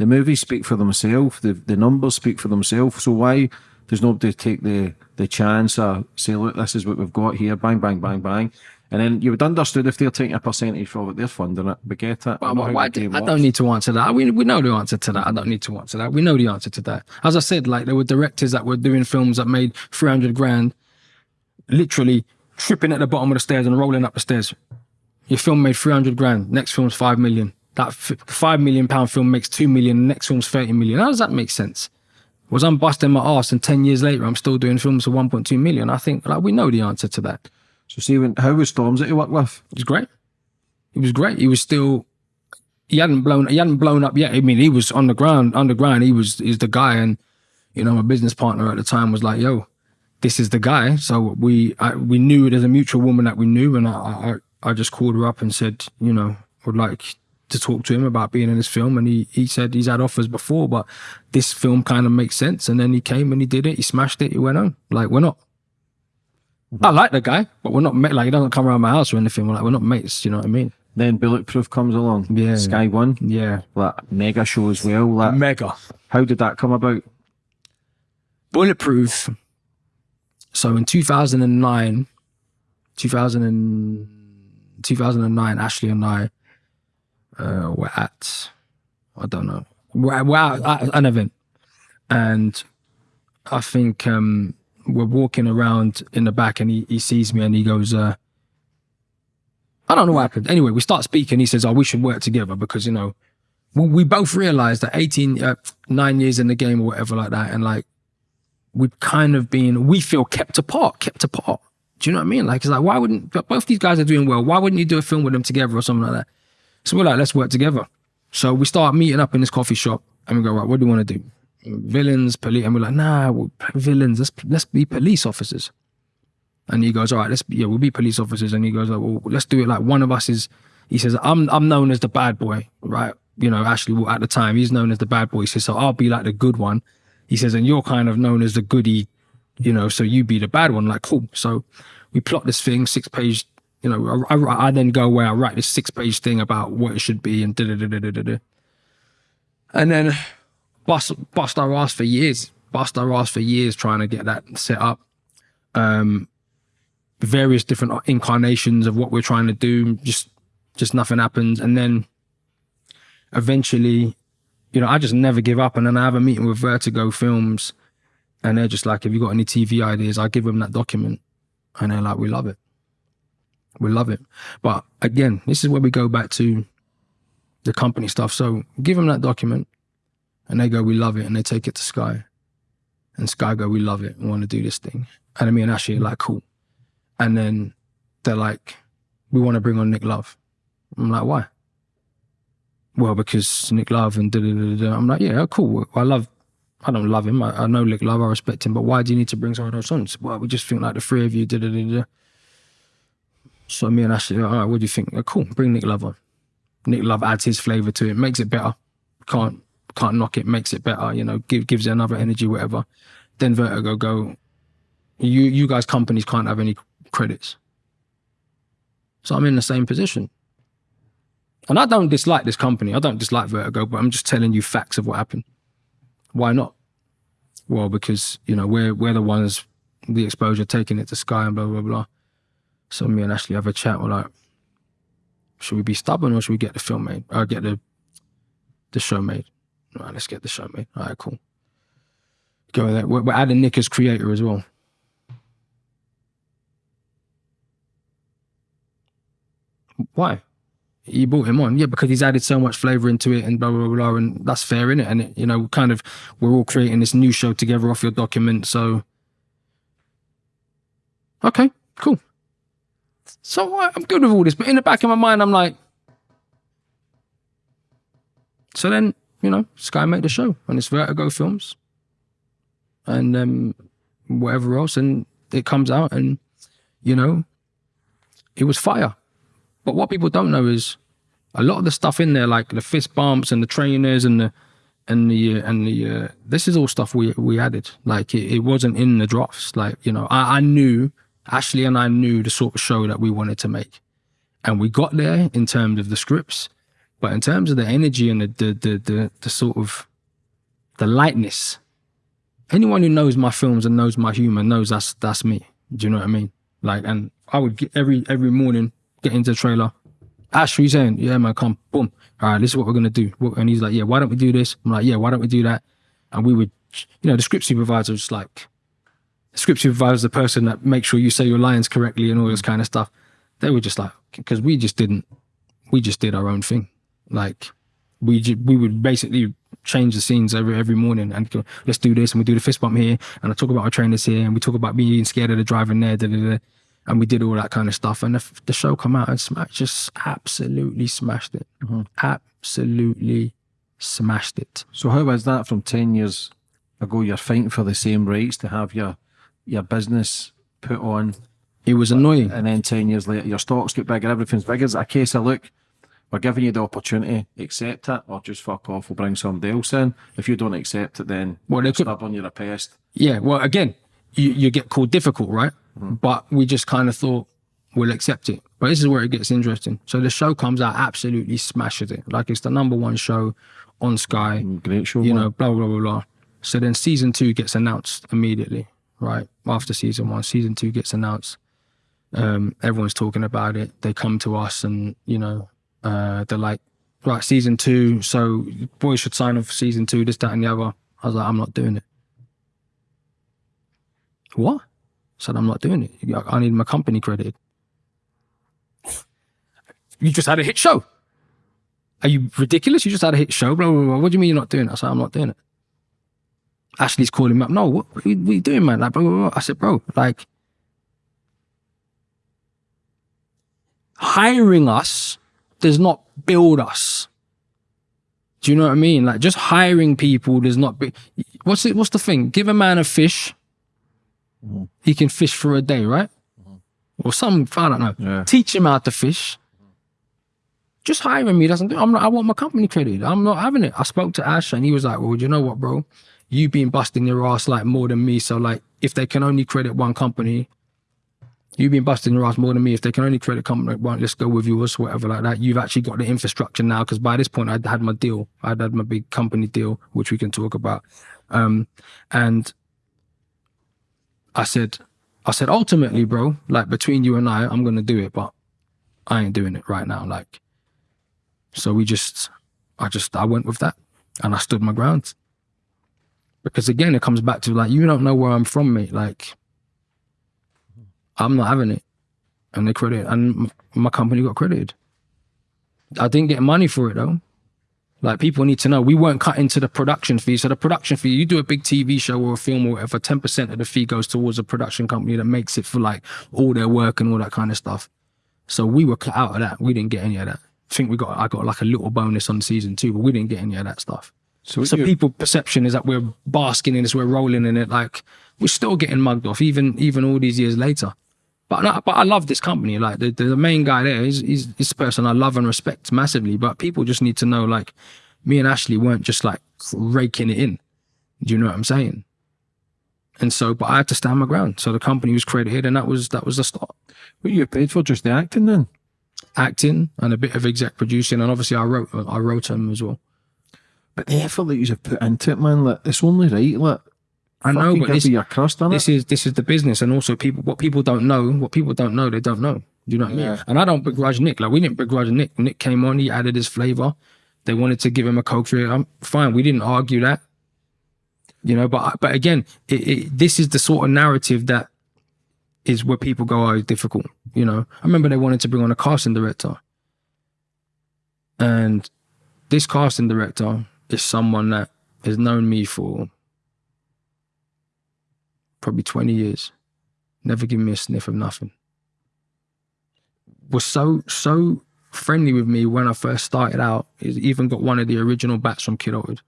[SPEAKER 3] the movies speak for themselves. The the numbers speak for themselves. So why does nobody to take the the chance or say, "Look, this is what we've got here." Bang, bang, bang, bang. And then you would understood if they're taking a percentage for what they're funding it, but get it.
[SPEAKER 2] Why-
[SPEAKER 3] Not
[SPEAKER 2] why-
[SPEAKER 3] how
[SPEAKER 2] why
[SPEAKER 3] the
[SPEAKER 2] do- I don't need to answer that. We, we know the answer to that. I don't need to answer that. We know the answer to that. As I said, like there were directors that were doing films that made 300 grand, literally tripping at the bottom of the stairs and rolling up the stairs. Your film made 300 grand. Next film's 5 million. That f- 5 million pound film makes 2 million. The Next film's 30 million. How does that make sense? Was I'm busting my ass and 10 years later I'm still doing films for 1.2 million? I think like we know the answer to that.
[SPEAKER 3] So see, when how was Stormzy that you work with?
[SPEAKER 2] It was great. It was great. He was still he hadn't blown he hadn't blown up yet. I mean, he was on the ground, underground. He was is the guy, and you know, my business partner at the time was like, "Yo, this is the guy." So we I, we knew there's a mutual woman that we knew, and I, I I just called her up and said, you know, would like to talk to him about being in this film, and he he said he's had offers before, but this film kind of makes sense. And then he came and he did it. He smashed it. He went on. Like we're not. I like the guy, but we're not ma- like he doesn't come around my house or anything. We're like we're not mates. You know what I mean?
[SPEAKER 3] Then Bulletproof comes along.
[SPEAKER 2] Yeah.
[SPEAKER 3] Sky One,
[SPEAKER 2] Yeah.
[SPEAKER 3] like mega show as well. Like,
[SPEAKER 2] Mega.
[SPEAKER 3] how did that come about?
[SPEAKER 2] Bulletproof. So in 2009, 2000 and, 2009, Ashley and I uh, were at, I don't know, we're, we're at, at an event. And I think um, we're walking around in the back and he, he sees me and he goes, uh, I don't know what happened. Anyway, we start speaking. He says, "Oh, we should work together because you know, we, we both realized that 18, uh, nine years in the game or whatever like that, and like we've kind of been, we feel kept apart, kept apart. Do you know what I mean? Like, it's like, why wouldn't, both these guys are doing well. Why wouldn't you do a film with them together or something like that? So we're like, let's work together. So we start meeting up in this coffee shop and we go, right, what do you want to do? villains, police, and we're like, nah, we're villains. Let's let's be police officers. And he goes, all right, let's be, yeah, we'll be police officers. And he goes, like, well, let's do it like one of us is. He says, I'm I'm known as the bad boy, right? You know, actually, well, at the time, he's known as the bad boy. He says, so I'll be like the good one. He says, and you're kind of known as the goody, you know, so you be the bad one. Like, cool. So we plot this thing, six page. You know, I, I, I then go where I write this six page thing about what it should be and da da da da da da. And then bust bust our ass for years, bust our ass for years trying to get that set up. Um, various different incarnations of what we're trying to do, just just nothing happens, and then eventually, you know, I just never give up, and then I have a meeting with Vertigo Films, and they're just like, "Have you got any TV ideas?" I give them that document, and they're like, "We love it, we love it." But again, this is where we go back to the company stuff. So give them that document and they go, we love it. And they take it to Sky. And Sky go, we love it. We want to do this thing. And me and Ashley are like, cool. And then they're like, we want to bring on Nick Love. I'm like, why? Well, because Nick Love and da da da da. I'm like, yeah, oh, cool. I love, I don't love him. I, I know Nick Love. I respect him. But why do you need to bring someone else on? Well, we just think like the three of you, da da da. So me and Ashley, all right, what do you think? Like, cool, bring Nick Love on. Nick Love adds his flavor to it, makes it better. Can't can't knock it, makes it better. You know, give, gives it another energy, whatever. Then Vertigo go, you you guys companies can't have any credits. So I'm in the same position. And I don't dislike this company. I don't dislike Vertigo, but I'm just telling you facts of what happened. Why not? Well, because you know we're we're the ones the exposure taking it to Sky and blah blah blah. So me and Ashley have a chat. We're like, should we be stubborn or should we get the film made? Or get the the show made? All right, let's get the show made. All right, cool. Go there. We're, we're adding Nick as creator as well. Why? You brought him on, yeah, because he's added so much flavor into it and blah blah blah, and that's fair, innit? And it, And, you know, kind of, we're all creating this new show together off your document, so okay, cool. So I'm good with all this, but in the back of my mind, I'm like, so then you know, Sky made the show and it's Vertigo Films, and um, whatever else, and it comes out, and you know, it was fire. But what people don't know is a lot of the stuff in there, like the fist bumps and the trainers and the and the uh, and the uh, this is all stuff we we added. Like it, it wasn't in the drafts. Like you know, I, I knew Ashley and I knew the sort of show that we wanted to make. And we got there in terms of the scripts, but in terms of the energy and the the the the, the sort of the lightness, anyone who knows my films and knows my humor knows that's that's me. Do you know what I mean? Like, and I would get every every morning get into the trailer. Ash, what you saying? Yeah, man, come, boom. All right, this is what we're gonna do. And he's like, yeah, why don't we do this? I'm like, yeah, why don't we do that? And we would, you know, the script supervisor was like, script supervisor is the person that makes sure you say your lines correctly and all this kind of stuff. They were just like, because we just didn't, we just did our own thing. Like we we would basically change the scenes every every morning and go, let's do this and we do the fist bump here and I talk about our trainers here and we talk about being scared of the driving there, da, da, da, and we did all that kind of stuff. And the, the show come out and smash, just absolutely smashed it, mm-hmm. absolutely smashed it.
[SPEAKER 3] So how was that from ten years ago? You're fighting for the same rights to have your your business put on.
[SPEAKER 2] It was annoying.
[SPEAKER 3] And then 10 years later, your stocks get bigger, everything's bigger. It's a case of, look, we're giving you the opportunity, accept it or just fuck off, we'll bring somebody else in. If you don't accept it, then well, you're stubborn, you're a pest.
[SPEAKER 2] Yeah, well, again, you, you get called difficult, right? Mm-hmm. But we just kind of thought, we'll accept it. But this is where it gets interesting. So the show comes out, absolutely smashes it. Like it's the number one show on Sky.
[SPEAKER 3] Mm, great show.
[SPEAKER 2] You man. know, blah, blah, blah, blah. So then season two gets announced immediately right? After season one, season two gets announced. Um, everyone's talking about it. They come to us and, you know, uh, they're like, right, season two, so boys should sign for season two, this, that, and the other. I was like, I'm not doing it. What? I said, I'm not doing it. I need my company credited. You just had a hit show. Are you ridiculous? You just had a hit show. Blah, blah, blah. What do you mean you're not doing it? I said, I'm not doing it. Ashley's calling me up. No, what, what, are, you, what are you doing, man? Like, bro, bro, bro. I said, bro, like, hiring us does not build us. Do you know what I mean? Like just hiring people does not be. What's it? What's the thing? Give a man a fish, mm-hmm. he can fish for a day, right? Mm-hmm. Or some I don't know.
[SPEAKER 3] Yeah.
[SPEAKER 2] Teach him how to fish. Just hiring me doesn't do. I'm not. I want my company credit. I'm not having it. I spoke to Ash and he was like, "Well, you know what, bro? You've been busting your ass like more than me. So like, if they can only credit one company, You've been busting your ass more than me. If they can only credit company one, let's go with yours, whatever like that. You've actually got the infrastructure now because by this point I'd had my deal. I'd had my big company deal, which we can talk about. Um, and I said, I said, ultimately, bro, like between you and I, I'm gonna do it, but I ain't doing it right now. Like, so we just, I just, I went with that, and I stood my ground. Because again, it comes back to like, you don't know where I'm from, mate. Like, I'm not having it. And they credit, and my company got credited. I didn't get money for it though. Like people need to know, we weren't cut into the production fee. So the production fee, you do a big TV show or a film or whatever, ten percent of the fee goes towards a production company that makes it for like all their work and all that kind of stuff. So we were cut out of that. We didn't get any of that. I think we got, I got like a little bonus on season two, but we didn't get any of that stuff.
[SPEAKER 3] So,
[SPEAKER 2] So people perception is that we're basking in this, we're rolling in it. Like we're still getting mugged off, even even all these years later. But no, but I love this company. Like the, the main guy there is he's, he's the person I love and respect massively. But people just need to know, like me and Ashley weren't just like raking it in. Do you know what I'm saying? And so, but I had to stand my ground. So the company was credited, and that was that was the start.
[SPEAKER 3] what you paid for just the acting then?
[SPEAKER 2] Acting and a bit of exec producing, and obviously I wrote I wrote them as well.
[SPEAKER 3] But the effort that you have put into it, man, like, it's only right. Like,
[SPEAKER 2] I know, but this,
[SPEAKER 3] your crust
[SPEAKER 2] this
[SPEAKER 3] it.
[SPEAKER 2] is this is the business and also people what people don't know what people don't know they don't know. Do you know what i mean? And i don't begrudge nick like we didn't begrudge nick. Nick came on he added his flavor. They wanted to give him a coke it i'm fine we didn't argue that. You know but but again it, it, this is the sort of narrative that is where people go oh it's difficult you know? I remember they wanted to bring on a casting director. And this casting director is someone that has known me for probably 20 years. Never given me a sniff of nothing. Was so, so friendly with me when I first started out. He's even got one of the original bats from Kid Kidulthood.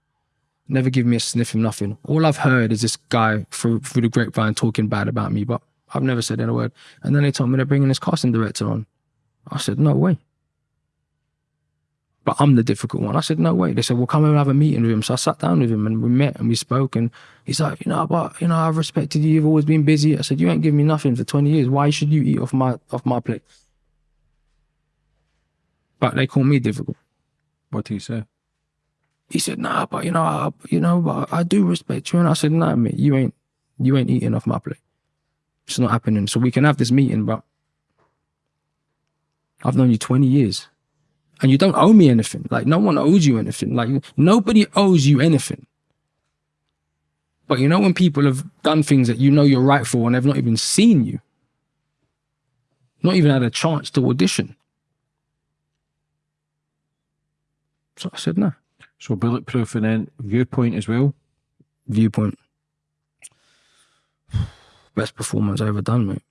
[SPEAKER 2] Never give me a sniff of nothing. All I've heard is this guy through, through the grapevine talking bad about me, but I've never said a word. And then they told me they're bringing this casting director on. I said, no way. But I'm the difficult one. I said, no way. They said, well, come and have a meeting with him. So I sat down with him and we met and we spoke. And he's like, you know, but you know, I've respected you. You've always been busy. I said, you ain't given me nothing for 20 years. Why should you eat off my off my plate? But they call me difficult.
[SPEAKER 3] What do you say?
[SPEAKER 2] He said, nah, but you know, I, you know, but I do respect you. And I said, nah, mate, you ain't you ain't eating off my plate. It's not happening. So we can have this meeting, but I've known you 20 years. And you don't owe me anything. Like no one owes you anything. Like nobody owes you anything. But you know when people have done things that you know you're right for and they've not even seen you, not even had a chance to audition. So I said, no.
[SPEAKER 3] So bulletproof and then viewpoint as well.
[SPEAKER 2] Viewpoint. Best performance I ever done, mate.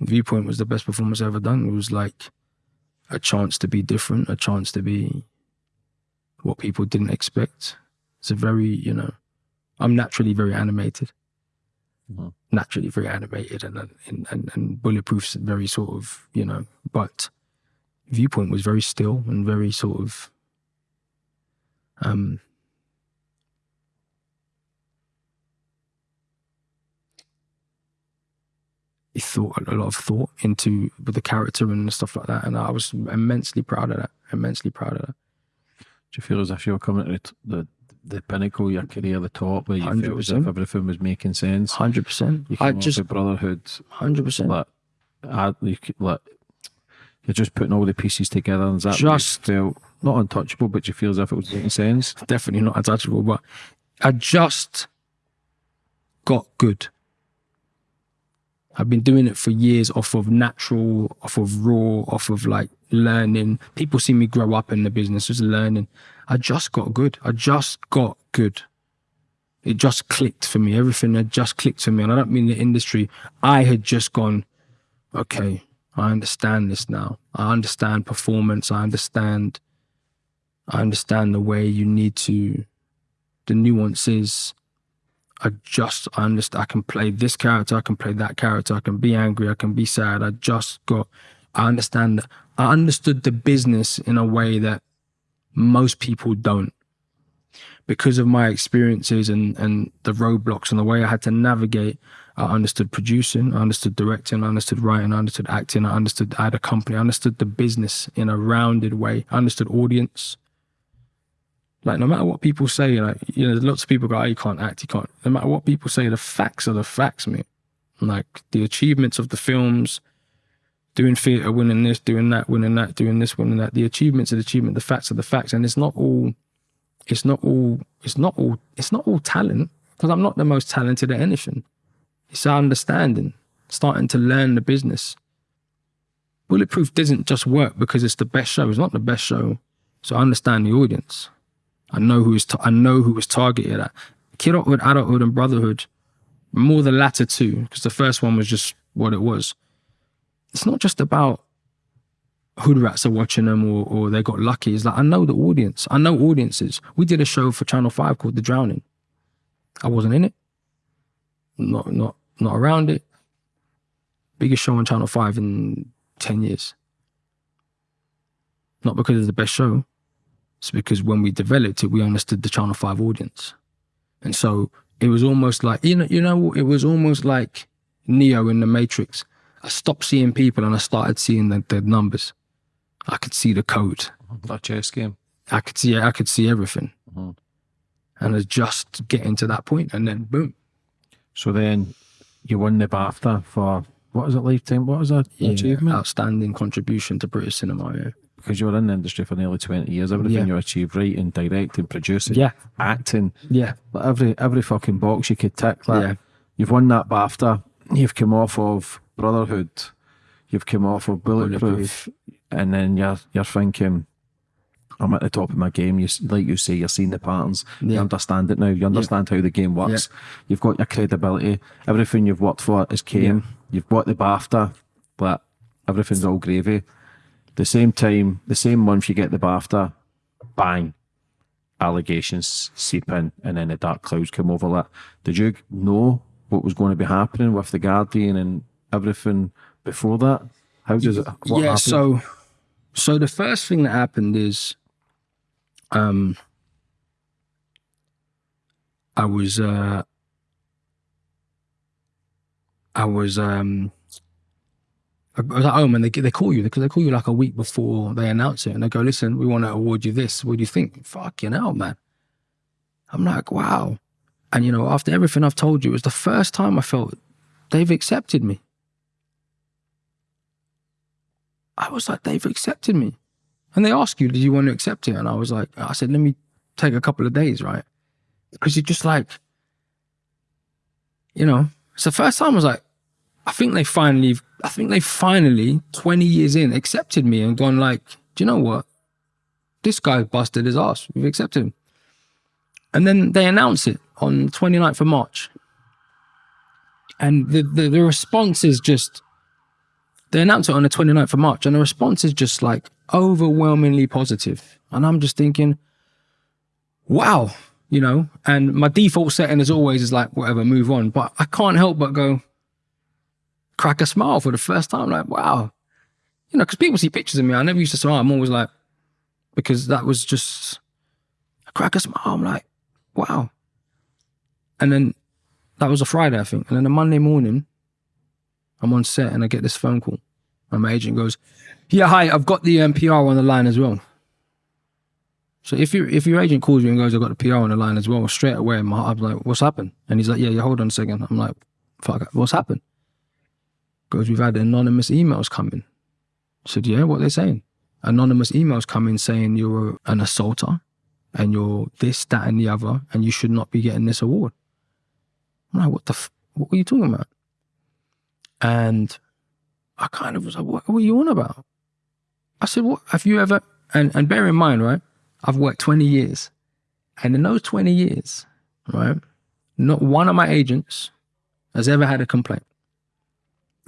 [SPEAKER 2] Viewpoint was the best performance I ever done. It was like a chance to be different, a chance to be what people didn't expect. It's a very, you know, I'm naturally very animated.
[SPEAKER 3] Mhm.
[SPEAKER 2] Naturally very animated and, and and and bulletproof's very sort of, you know, but viewpoint was very still and very sort of um thought a lot of thought into with the character and stuff like that, and I was immensely proud of that. Immensely proud of that.
[SPEAKER 3] Do you feel as if you were coming to the, the pinnacle of your career, the top, where you felt as if everything was making sense?
[SPEAKER 2] Hundred percent.
[SPEAKER 3] You
[SPEAKER 2] I just
[SPEAKER 3] the brotherhood,
[SPEAKER 2] hundred percent.
[SPEAKER 3] like, I, you, like you're just putting all the pieces together, and is that
[SPEAKER 2] Just-
[SPEAKER 3] felt not untouchable, but you feel as if it was making sense.
[SPEAKER 2] Definitely not untouchable, but I just got good. I've been doing it for years off of natural, off of raw, off of like learning. People see me grow up in the business, just learning. I just got good. I just got good. It just clicked for me. Everything had just clicked for me. And I don't mean the industry. I had just gone, okay, I understand this now. I understand performance. I understand I understand the way you need to, the nuances. I just I understand. I can play this character. I can play that character. I can be angry. I can be sad. I just got. I understand. I understood the business in a way that most people don't because of my experiences and and the roadblocks and the way I had to navigate, I understood producing, I understood directing, I understood writing, I understood acting, I understood I had a company, I understood the business in a rounded way, I understood audience. Like no matter what people say, like you know, lots of people go, oh, you can't act, you can't. No matter what people say, the facts are the facts, mate. Like the achievements of the films, doing theatre, winning this, doing that, winning that, doing this, winning that. The achievements are the achievement, the facts are the facts, and it's not all it's not all it's not all it's not all talent because I'm not the most talented at anything. It's our understanding, starting to learn the business. Bulletproof doesn't just work because it's the best show. It's not the best show. So I understand the audience. I know who is. I know who was targeted at. Kidulthood, adulthood, and brotherhood. More the latter two, because the first one was just what it was. It's not just about hood rats are watching them or, or they got lucky. It's like I know the audience. I know audiences. We did a show for Channel Five called The Drowning. I wasn't in it. Not not not around it. Biggest show on Channel Five in ten years. Not because it's the best show. It's because when we developed it, we understood the Channel Five audience, and so it was almost like you know you know it was almost like Neo in the Matrix. I stopped seeing people and I started seeing the, the numbers. I could see the code.
[SPEAKER 3] That chess game.
[SPEAKER 2] I could see I could see everything.
[SPEAKER 3] Mhm.
[SPEAKER 2] And it's just getting to that point and then boom.
[SPEAKER 3] So then you won the BAFTA for what is it, lifetime? What was that achievement?
[SPEAKER 2] Outstanding contribution to British cinema, yeah.
[SPEAKER 3] Because you were in the industry for nearly twenty years. Everything
[SPEAKER 2] Yeah.
[SPEAKER 3] you achieved, writing, directing, producing,
[SPEAKER 2] Yeah.
[SPEAKER 3] acting,
[SPEAKER 2] Yeah.
[SPEAKER 3] every every fucking box you could tick. Like,
[SPEAKER 2] Yeah.
[SPEAKER 3] You've won that BAFTA. You've come off of Brotherhood. You've come off of Bulletproof,
[SPEAKER 2] Bulletproof.
[SPEAKER 3] and then you're you're thinking, I'm at the top of my game. You like you say, you're seeing the patterns. You understand it now. You understand how the game works. You've got your credibility. Everything you've worked for is came. You've got the BAFTA, but everything's all gravy. The same time, the same month you get the BAFTA, bang, allegations seep in, and then the dark clouds come over that. Did you know what was going to be happening with the Guardian and everything before that? How does it?
[SPEAKER 2] Yeah,
[SPEAKER 3] happened?
[SPEAKER 2] so so the first thing that happened is um I was uh I was um I was at home and they they call you because they call you like a week before they announce it and they go, listen, we want to award you this. What do you think? Fucking hell, man. I'm like, wow. And you know, after everything I've told you, it was the first time I felt they've accepted me. I was like, they've accepted me. And they ask you, did you want to accept it? And I was like, I said, let me take a couple of days, right? Because you're just like, you know, it's the first time I was like, I think they finally, I think they finally, 20 years in, accepted me and gone like, do you know what? This guy busted his ass. We've accepted him. And then they announce it on 29th of March. And the, the, the response is just, they announced it on the 29th of March, and the response is just like overwhelmingly positive. And I'm just thinking, wow, you know, and my default setting as always is like, whatever, move on. But I can't help but go, crack a smile for the first time, like, wow. You know, because people see pictures of me. I never used to smile. I'm always like, because that was just, I crack a smile. I'm like, wow. And then that was a Friday, I think. And then a Monday morning, I'm on set and I get this phone call. And my agent goes, Yeah, hi, I've got the um, PR on the line as well. So if your if your agent calls you and goes, I've got the PR on the line as well, straight away, my, I'm like, What's happened? And he's like, Yeah, yeah, hold on a second. I'm like, Fuck, what's happened? Goes, We've had anonymous emails coming. I said, Yeah, what are they saying? Anonymous emails coming saying you're an assaulter and you're this, that, and the other, and you should not be getting this award. I'm like, What the, f- what are you talking about? And I kind of was like, what, what are you on about? I said, what have you ever, and, and bear in mind, right? I've worked 20 years. And in those 20 years, right, not one of my agents has ever had a complaint.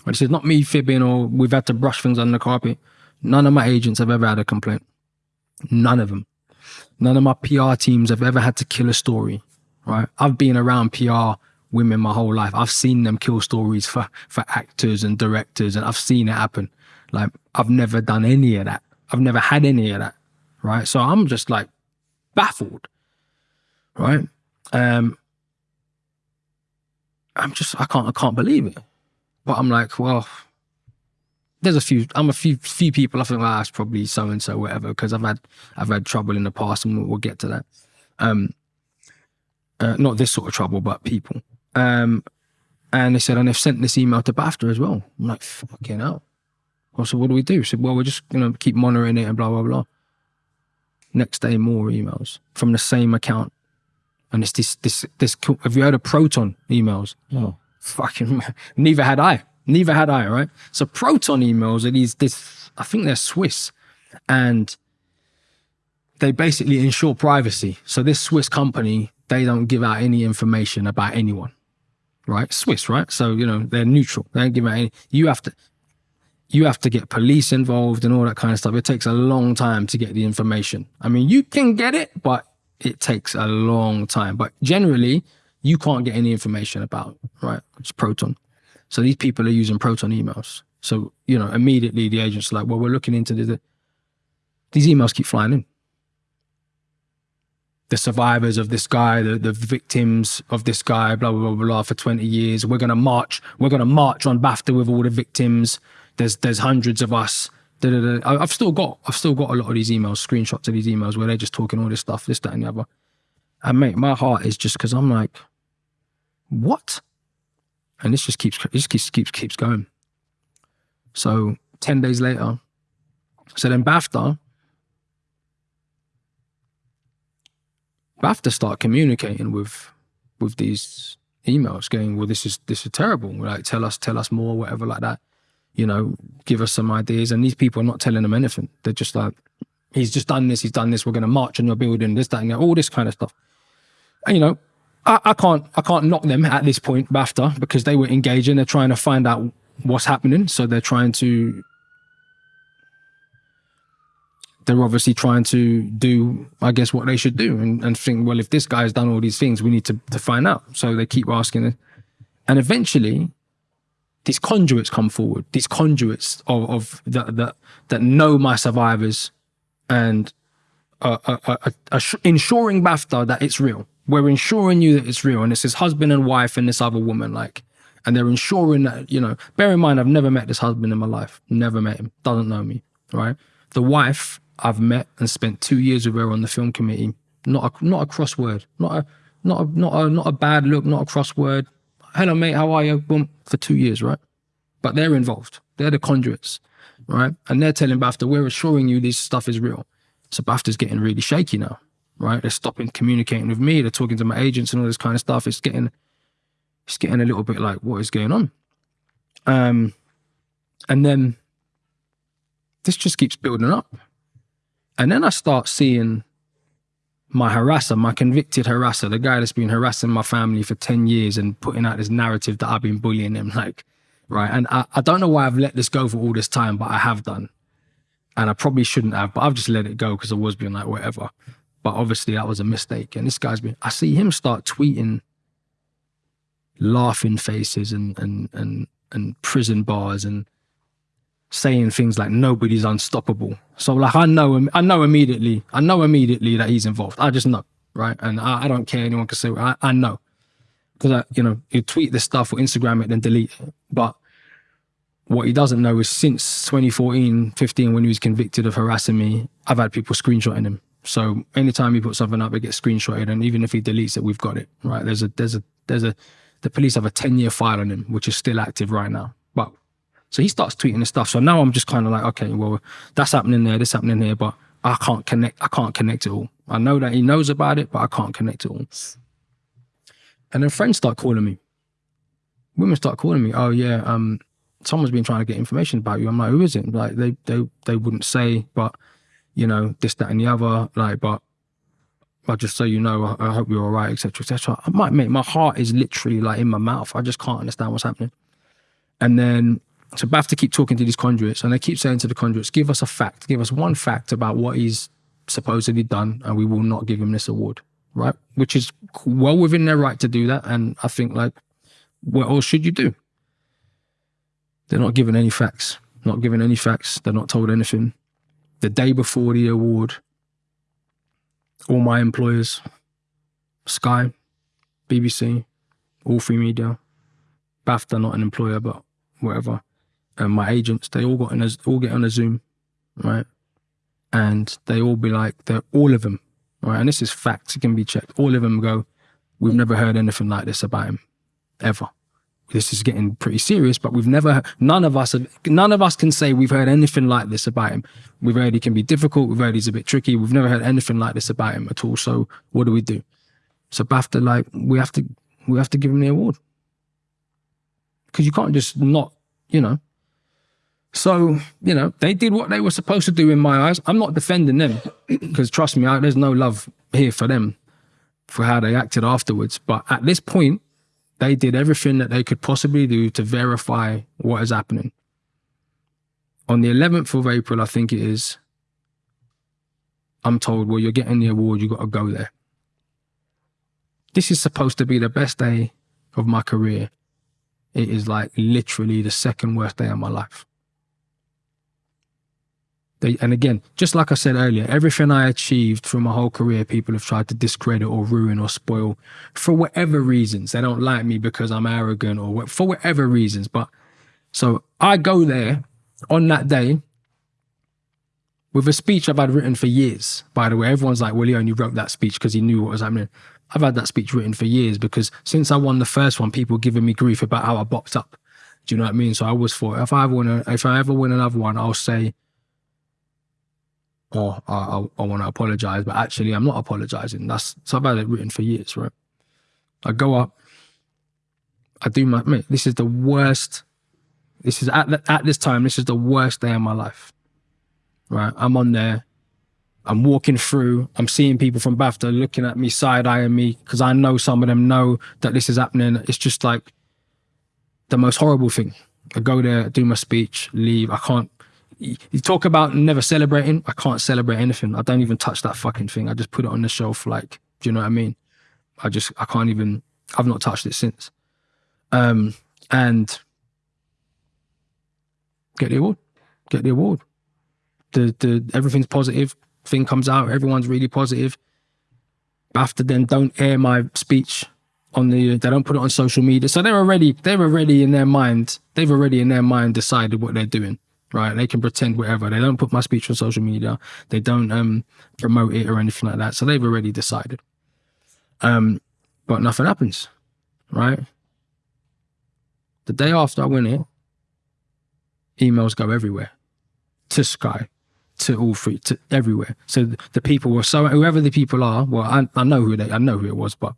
[SPEAKER 2] And this is not me fibbing or we've had to brush things under the carpet. None of my agents have ever had a complaint. None of them. None of my PR teams have ever had to kill a story, right? I've been around PR women my whole life. I've seen them kill stories for for actors and directors, and I've seen it happen. Like I've never done any of that. I've never had any of that, right? So I'm just like baffled, right? Um, I'm just I can't I can't believe it. But I'm like, well, there's a few. I'm a few few people. I think ah, it's probably so and so, whatever. Because I've had I've had trouble in the past, and we'll, we'll get to that. Um, uh, not this sort of trouble, but people. Um, and they said, and they've sent this email to BAFTA as well. I'm like, fucking hell. I said, what do we do? I said, well, we're just gonna keep monitoring it and blah blah blah. Next day, more emails from the same account, and it's this this this. Have you heard of Proton emails?
[SPEAKER 3] Oh.
[SPEAKER 2] Fucking neither had I. Neither had I. Right. So Proton emails are these this. I think they're Swiss, and they basically ensure privacy. So this Swiss company, they don't give out any information about anyone right? Swiss, right? So you know they're neutral. They don't give out any. You have to, you have to get police involved and all that kind of stuff. It takes a long time to get the information. I mean, you can get it, but it takes a long time. But generally, you can't get any information about right. It's Proton. So these people are using Proton emails. So you know immediately the agents are like, well, we're looking into the. These emails keep flying in the survivors of this guy, the, the victims of this guy, blah, blah, blah, blah, for 20 years. We're going to march. We're going to march on BAFTA with all the victims. There's, there's hundreds of us. Da, da, da. I've still got, I've still got a lot of these emails, screenshots of these emails where they're just talking all this stuff, this, that, and the other. And mate, my heart is just because I'm like, what? And this just keeps, it just keeps, keeps, keeps going. So 10 days later, so then BAFTA, to start communicating with with these emails, going, "Well, this is this is terrible. Like, tell us, tell us more, whatever, like that. You know, give us some ideas." And these people are not telling them anything. They're just like, "He's just done this. He's done this. We're going to march on your building. This, that, and all this kind of stuff." And you know, I, I can't I can't knock them at this point, BAFTA, because they were engaging. They're trying to find out what's happening, so they're trying to they're obviously trying to do, I guess, what they should do and, and think, well, if this guy's done all these things, we need to, to find out. So they keep asking. And eventually, these conduits come forward, these conduits of, of that, that, that know my survivors and uh, uh, uh, uh, ensuring BAFTA that it's real. We're ensuring you that it's real. And it's his husband and wife and this other woman, like, and they're ensuring that, you know, bear in mind, I've never met this husband in my life, never met him, doesn't know me, right? The wife I've met and spent two years with her on the film committee. Not a not a crossword. Not a not a not a not a bad look. Not a crossword. Hello, mate. How are you? Boom. For two years, right? But they're involved. They're the conduits, right? And they're telling BAFTA, we're assuring you this stuff is real. So BAFTA's getting really shaky now, right? They're stopping communicating with me. They're talking to my agents and all this kind of stuff. It's getting, it's getting a little bit like, what is going on? Um, and then this just keeps building up. And then I start seeing my harasser, my convicted harasser, the guy that's been harassing my family for 10 years and putting out this narrative that I've been bullying him, like, right? And I, I don't know why I've let this go for all this time, but I have done. And I probably shouldn't have, but I've just let it go because I was being like, whatever. But obviously that was a mistake. And this guy's been, I see him start tweeting laughing faces and, and, and, and prison bars and saying things like nobody's unstoppable. So like I know I know immediately I know immediately that he's involved. I just know, right? And I, I don't care anyone can say I, I know because you know you tweet this stuff or Instagram it then delete it. But what he doesn't know is since 2014, 15 when he was convicted of harassing me, I've had people screenshotting him. So anytime he puts something up, it gets screenshotted, and even if he deletes it, we've got it. Right? There's a there's a there's a the police have a 10 year file on him, which is still active right now. But so he starts tweeting this stuff. So now I'm just kind of like, okay, well, that's happening there, this happening here, but I can't connect. I can't connect it all. I know that he knows about it, but I can't connect it all. And then friends start calling me. Women start calling me. Oh yeah, um, someone's been trying to get information about you. I'm like, who is it? Like they they they wouldn't say, but you know this, that, and the other. Like, but but just so you know, I, I hope you're all right, etc., etc. I might make my heart is literally like in my mouth. I just can't understand what's happening. And then so to keep talking to these conduits and they keep saying to the conduits, give us a fact, give us one fact about what he's supposedly done, and we will not give him this award, right? Which is well within their right to do that. And I think, like, what else should you do? They're not given any facts, not given any facts. They're not told anything. The day before the award, all my employers, Sky, BBC, All3Media, BAFTA, not an employer, but whatever, and my agents, they all got in a, all get on a Zoom, right? And they all be like, they're all of them, right? And this is facts, it can be checked. All of them go, we've never heard anything like this about him, ever. This is getting pretty serious, but we've never, none of us, have, none of us can say we've heard anything like this about him. We've heard he can be difficult. We've heard he's a bit tricky. We've never heard anything like this about him at all. So what do we do? So BAFTA, like, we have to, we have to give him the award because you can't just not, you know. So, you know, they did what they were supposed to do in my eyes. I'm not defending them because trust me, I, there's no love here for them for how they acted afterwards. But at this point, they did everything that they could possibly do to verify what is happening. On the 11th of April, I think it is, I'm told, well, you're getting the award, you got to go there. This is supposed to be the best day of my career it is like literally the second worst day of my life. They, and again, just like I said earlier, everything I achieved through my whole career, people have tried to discredit or ruin or spoil for whatever reasons. They don't like me because I'm arrogant or for whatever reasons. But so I go there on that day with a speech I've had written for years. By the way, everyone's like, well, he only wrote that speech because he knew what was happening. I've had that speech written for years because since I won the first one, people giving me grief about how I boxed up. Do you know what I mean? So I always thought if I if I ever win another one, I'll say, "Oh, I, I, I want to apologize," but actually, I'm not apologizing. That's so I've had it written for years, right? I go up, I do my mate. This is the worst. This is at the, at this time. This is the worst day of my life. Right, I'm on there. I'm walking through, I'm seeing people from BAFTA looking at me, side eyeing me, because I know some of them know that this is happening. It's just like the most horrible thing. I go there, do my speech, leave. I can't. You talk about never celebrating. I can't celebrate anything. I don't even touch that fucking thing. I just put it on the shelf. Like, do you know what I mean? I just, I can't even. I've not touched it since. Um, and get the award. Get the award. The the everything's positive thing comes out, everyone's really positive. BAFTA then don't air my speech on the they don't put it on social media. So they're already they're already in their mind, they've already in their mind decided what they're doing. Right. They can pretend whatever. They don't put my speech on social media. They don't um promote it or anything like that. So they've already decided. Um, but nothing happens. Right. The day after I win it, emails go everywhere to Sky, to all three, to everywhere. So the people were so whoever the people are. Well, I, I know who they, I know who it was, but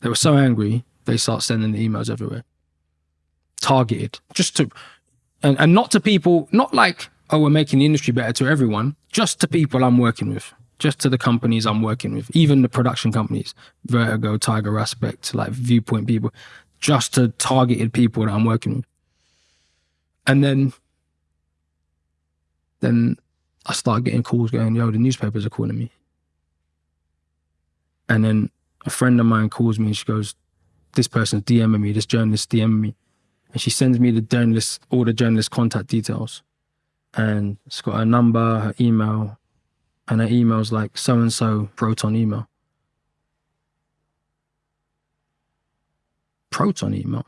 [SPEAKER 2] they were so angry they start sending the emails everywhere, targeted just to, and and not to people, not like oh we're making the industry better to everyone, just to people I'm working with, just to the companies I'm working with, even the production companies, Vertigo, Tiger Aspect, like Viewpoint people, just to targeted people that I'm working with, and then then I start getting calls going, yo, the newspapers are calling me. And then a friend of mine calls me and she goes, this person's DMing me, this journalist DMing me. And she sends me the journalist, all the journalist contact details. And it's got her number, her email, and her email's like so and so Proton email. Proton email.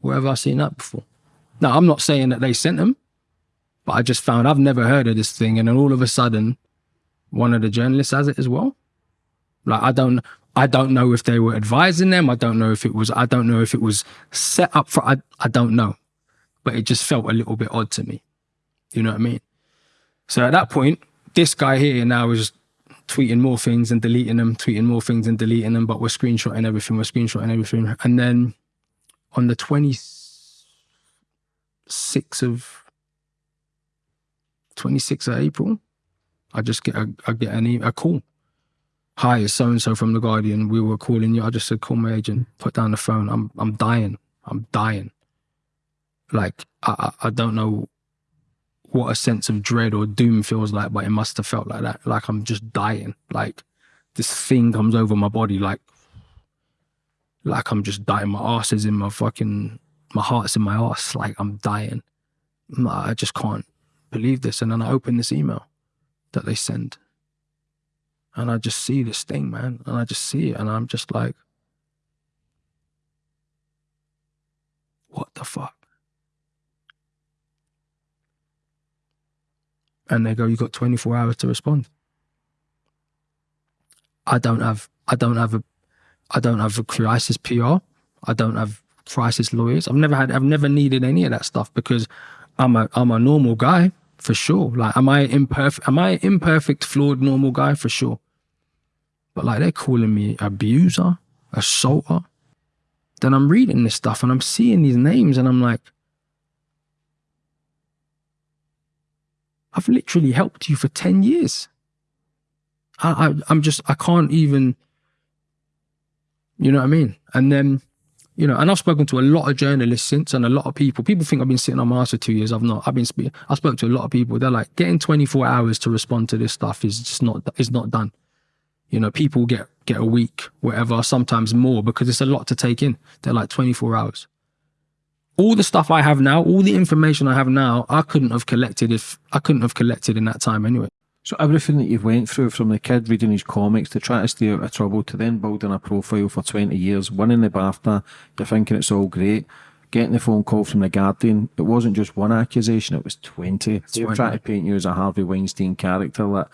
[SPEAKER 2] Where have I seen that before? Now, I'm not saying that they sent them. But I just found I've never heard of this thing, and then all of a sudden, one of the journalists has it as well. Like I don't, I don't know if they were advising them. I don't know if it was. I don't know if it was set up for. I, I don't know, but it just felt a little bit odd to me. You know what I mean? So at that point, this guy here now is tweeting more things and deleting them, tweeting more things and deleting them. But we're screenshotting everything. We're screenshotting everything, and then on the twenty sixth of 26th of April, I just get a, I get an, a call. Hi, it's so and so from the Guardian. We were calling you. I just said, call my agent. Put down the phone. I'm I'm dying. I'm dying. Like I I, don't know what a sense of dread or doom feels like, but it must have felt like that. Like I'm just dying. Like this thing comes over my body, like like I'm just dying. My ass is in my fucking, my heart's in my ass. Like I'm dying. I just can't believe this. And then I open this email that they send, and I just see this thing, man, and I just see it, and I'm just like, what the fuck? and they go, "You got 24 hours to respond." I don't have, I don't have a, I don't have a crisis PR. I don't have crisis lawyers. I've never had, I've never needed any of that stuff because I'm a, I'm a normal guy for sure. Like, am I imperfect? Am I imperfect, flawed, normal guy for sure? But like, they're calling me abuser, assaulter. Then I'm reading this stuff and I'm seeing these names and I'm like, I've literally helped you for 10 years. I, I, I'm just, I can't even, you know what I mean? And then, you know, and I've spoken to a lot of journalists since and a lot of people. People think I've been sitting on my ass for two years. I've not. I've been speaking. I spoke to a lot of people. They're like, getting 24 hours to respond to this stuff is just not, is not done. You know, people get, get a week, whatever, sometimes more because it's a lot to take in. They're like 24 hours all the stuff I have now, all the information I have now, I couldn't have collected if I couldn't have collected in that time anyway.
[SPEAKER 3] So everything that you've went through from the kid reading his comics to try to stay out of trouble to then building a profile for 20 years, winning the BAFTA, you're thinking it's all great. Getting the phone call from the Guardian, it wasn't just one accusation, it was 20. They were trying to paint you as a Harvey Weinstein character. Like,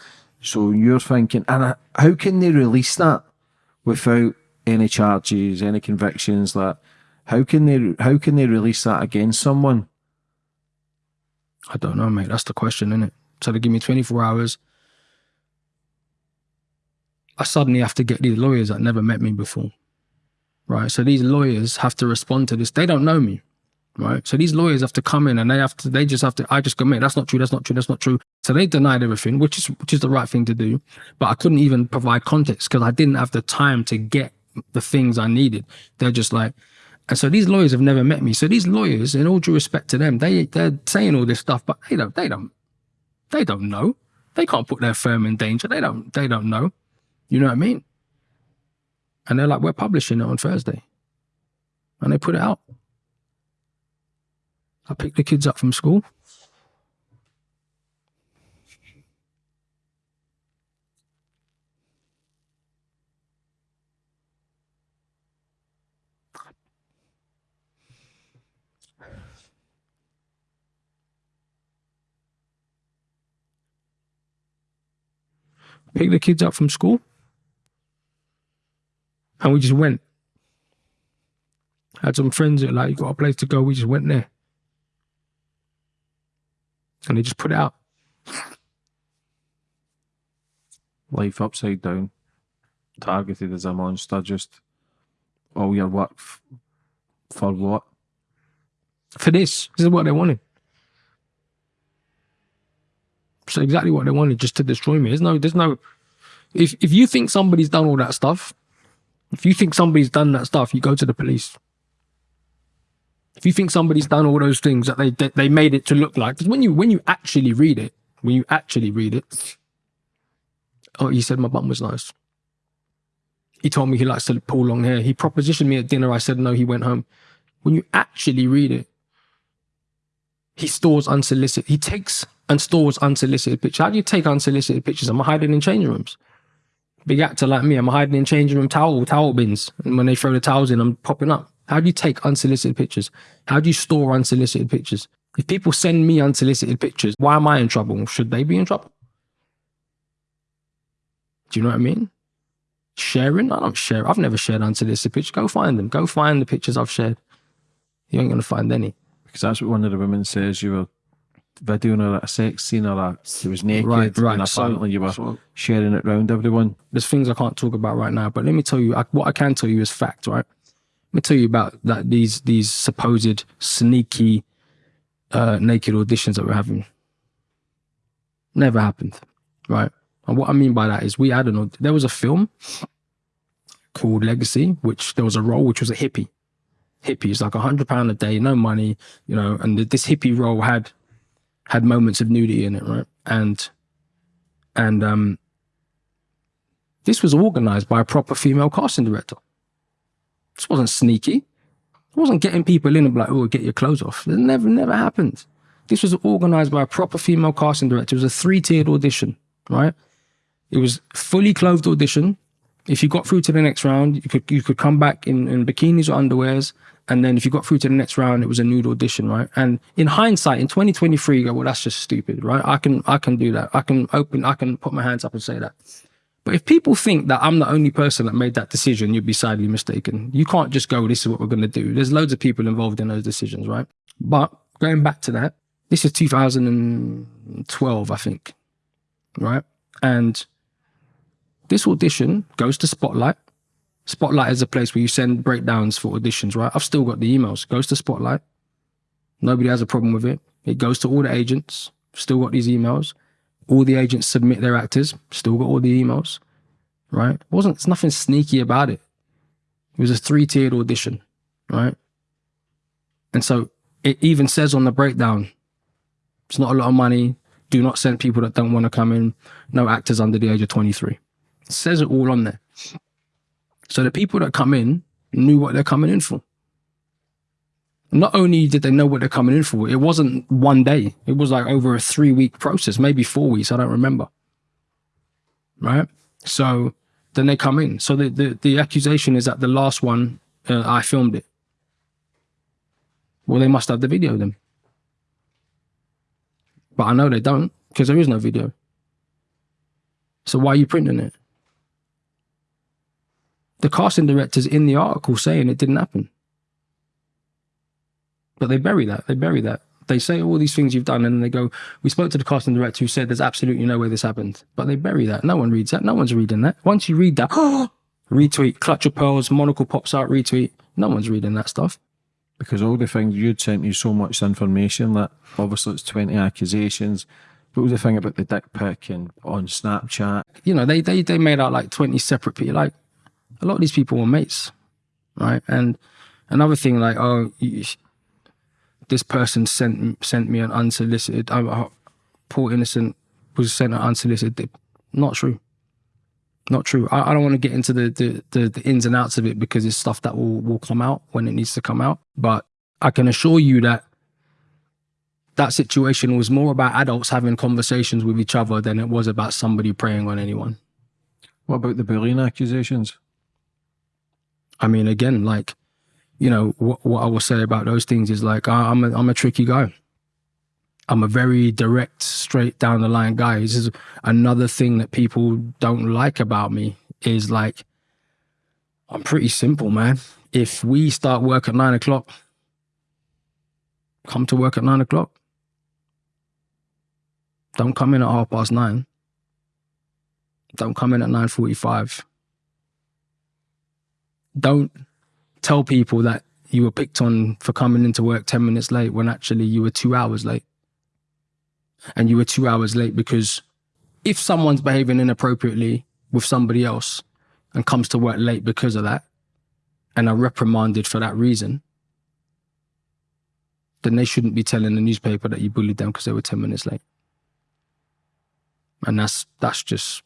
[SPEAKER 3] so you're thinking, and how can they release that without any charges, any convictions? Like, how can they how can they release that against someone?
[SPEAKER 2] I don't know, mate. That's the question, isn't it? So they give me 24 hours. I suddenly have to get these lawyers that never met me before. Right. So these lawyers have to respond to this. They don't know me. Right. So these lawyers have to come in and they have to they just have to I just go, mate, that's not true, that's not true, that's not true. So they denied everything, which is which is the right thing to do. But I couldn't even provide context because I didn't have the time to get the things I needed. They're just like, and so these lawyers have never met me. So these lawyers, in all due respect to them, they they're saying all this stuff, but they don't they don't they don't know. They can't put their firm in danger. They don't they don't know. You know what I mean? And they're like, we're publishing it on Thursday. And they put it out. I picked the kids up from school. Pick the kids up from school. And we just went. Had some friends that like, you got a place to go. We just went there. And they just put it out.
[SPEAKER 3] Life upside down. Targeted as a monster, just all your work for what?
[SPEAKER 2] For this. This is what they wanted. So exactly what they wanted, just to destroy me. There's no, there's no. If if you think somebody's done all that stuff, if you think somebody's done that stuff, you go to the police. If you think somebody's done all those things that they they, they made it to look like, because when you when you actually read it, when you actually read it, oh, he said my bum was nice. He told me he likes to pull long hair. He propositioned me at dinner. I said no. He went home. When you actually read it, he stores unsolicited. He takes and stores unsolicited pictures. How do you take unsolicited pictures? I'm hiding in changing rooms? Big actor like me, I'm hiding in changing room towel towel bins, and when they throw the towels in, I'm popping up. How do you take unsolicited pictures? How do you store unsolicited pictures? If people send me unsolicited pictures, why am I in trouble? Should they be in trouble? Do you know what I mean? Sharing? I don't share. I've never shared unsolicited pictures. Go find them. Go find the pictures I've shared. You ain't gonna find any.
[SPEAKER 3] Because that's what one of the women says. You were her at a sex scene or a, it was naked
[SPEAKER 2] Right, right.
[SPEAKER 3] and
[SPEAKER 2] So-
[SPEAKER 3] apparently you were
[SPEAKER 2] so-
[SPEAKER 3] sharing it around everyone.
[SPEAKER 2] there's things I can't talk about right now, but let me tell you I, what I can tell you is fact, right? Let me tell you about that these these supposed sneaky uh, naked auditions that we're having. Never happened, right? And what I mean by that is we had an there was a film called Legacy, which there was a role which was a hippie. Hippie is like a hundred pound a day, no money, you know, and this hippie role had had moments of nudity in it, right? And and um, this was organized by a proper female casting director. This wasn't sneaky. It wasn't getting people in and be like, oh, get your clothes off. It never, never happened. This was organized by a proper female casting director. It was a three-tiered audition, right? It was fully clothed audition. If you got through to the next round, you could you could come back in, in bikinis or underwears. And then if you got through to the next round, it was a nude audition, right? And in hindsight, in 2023, you go, well, that's just stupid, right? I can I can do that. I can open, I can put my hands up and say that. But if people think that I'm the only person that made that decision, you'd be sadly mistaken. You can't just go, this is what we're going to do. There's loads of people involved in those decisions, right? But going back to that, this is 2012, I think, right? And this audition goes to Spotlight. Spotlight is a place where you send breakdowns for auditions, right? I've still got the emails. Goes to Spotlight. Nobody has a problem with it. It goes to all the agents. Still got these emails. All the agents submit their actors. Still got all the emails, right? It wasn't. It's nothing sneaky about it. It was a three-tiered audition, right? And so it even says on the breakdown, it's not a lot of money. Do not send people that don't want to come in. No actors under the age of 23. Says it all on there. So the people that come in knew what they're coming in for. Not only did they know what they're coming in for, it wasn't one day. It was like over a three week process, maybe four weeks. I don't remember. Right. So then they come in. So the, the, the accusation is that the last one, uh, I filmed it. Well, they must have the video then. But I know they don't because there is no video. So why are you printing it? The casting director's in the article saying it didn't happen. But they bury that. They bury that. They say all these things you've done, and they go, We spoke to the casting director who said there's absolutely no way this happened. But they bury that. No one reads that. No one's reading that. Once you read that, retweet, clutch of pearls, monocle pops out, retweet. No one's reading that stuff.
[SPEAKER 3] Because all the things you'd sent me so much information that obviously it's 20 accusations. What was the thing about the dick pic and on Snapchat?
[SPEAKER 2] You know, they they they made out like 20 separate people. Like a lot of these people were mates, right? And another thing, like, oh, this person sent sent me an unsolicited. Uh, poor innocent was sent an unsolicited. Not true. Not true. I, I don't want to get into the, the, the the ins and outs of it because it's stuff that will will come out when it needs to come out. But I can assure you that that situation was more about adults having conversations with each other than it was about somebody preying on anyone.
[SPEAKER 3] What about the bullying accusations?
[SPEAKER 2] I mean, again, like, you know, what, what I will say about those things is like, I, I'm a, I'm a tricky guy. I'm a very direct, straight down the line guy. This is another thing that people don't like about me is like, I'm pretty simple, man. If we start work at nine o'clock, come to work at nine o'clock. Don't come in at half past nine. Don't come in at 9.45 don't tell people that you were picked on for coming into work 10 minutes late when actually you were two hours late. And you were two hours late because if someone's behaving inappropriately with somebody else and comes to work late because of that and are reprimanded for that reason, then they shouldn't be telling the newspaper that you bullied them because they were 10 minutes late. And that's that's just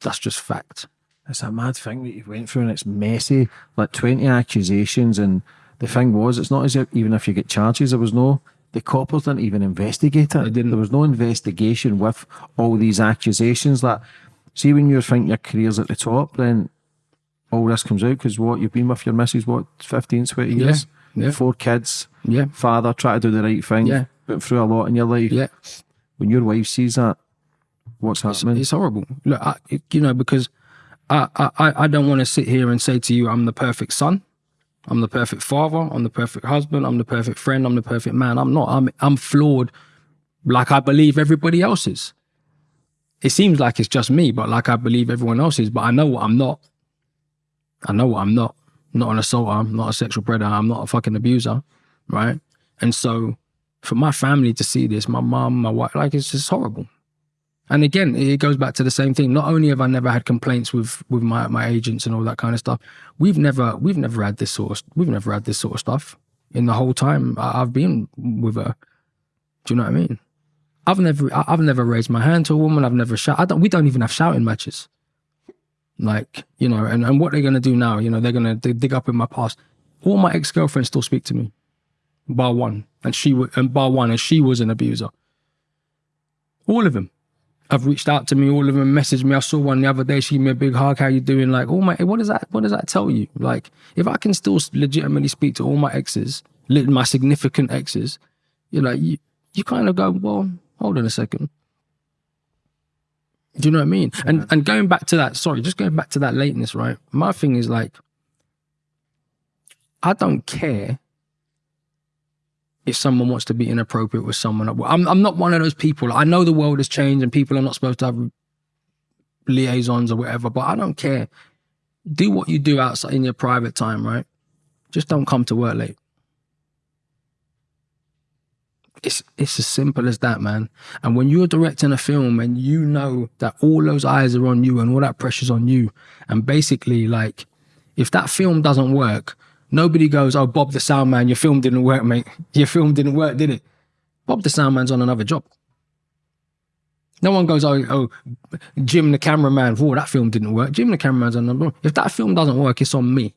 [SPEAKER 2] that's just fact
[SPEAKER 3] it's a mad thing that you went through and it's messy like 20 accusations and the thing was it's not as if even if you get charges there was no the coppers didn't even investigate it
[SPEAKER 2] didn't.
[SPEAKER 3] there was no investigation with all these accusations that see when you think your career's at the top then all this comes out because what you've been with your missus what 15 20 years
[SPEAKER 2] yeah.
[SPEAKER 3] four kids
[SPEAKER 2] Yeah.
[SPEAKER 3] father try to do the right thing
[SPEAKER 2] Yeah.
[SPEAKER 3] went through a lot in your life
[SPEAKER 2] Yeah.
[SPEAKER 3] when your wife sees that what's
[SPEAKER 2] It's,
[SPEAKER 3] happening
[SPEAKER 2] it's horrible. Look, I, you know, because I, I, I don't want to sit here and say to you, I'm the perfect son. I'm the perfect father. I'm the perfect husband. I'm the perfect friend. I'm the perfect man. I'm not. I'm, I'm flawed like I believe everybody else is. It seems like it's just me, but like I believe everyone else is. But I know what I'm not. I know what I'm not. I'm not an assaulter. I'm not a sexual predator. I'm not a fucking abuser. Right. And so for my family to see this, my mom, my wife, like it's just horrible. And again, it goes back to the same thing. Not only have I never had complaints with with my, my agents and all that kind of stuff, we've never we've never had this sort of we've never had this sort of stuff in the whole time I've been with her. Do you know what I mean? I've never, I've never raised my hand to a woman. I've never shout. I don't. We don't even have shouting matches. Like you know, and, and what they're gonna do now? You know, they're gonna dig dig up in my past. All my ex girlfriends still speak to me, bar one, and she and bar one, and she was an abuser. All of them have reached out to me. All of them messaged me. I saw one the other day. She gave me a big hug. How you doing? Like, oh my. What does that? What does that tell you? Like, if I can still legitimately speak to all my exes, my significant exes, you're like, you, you kind of go, well, hold on a second. Do you know what I mean? And and going back to that, sorry, just going back to that lateness, right? My thing is like, I don't care if someone wants to be inappropriate with someone. I'm I'm not one of those people. I know the world has changed and people are not supposed to have liaisons or whatever, but I don't care. Do what you do outside in your private time, right? Just don't come to work late. It's it's as simple as that, man. And when you're directing a film and you know that all those eyes are on you and all that pressure's on you, and basically like if that film doesn't work, nobody goes, "Oh, Bob the sound man, your film didn't work, mate. Your film didn't work, did it?" Bob the sound man's on another job. No one goes, "Oh, oh, Jim the cameraman, whoa, that film didn't work." Jim the cameraman's on another. If that film doesn't work, it's on me.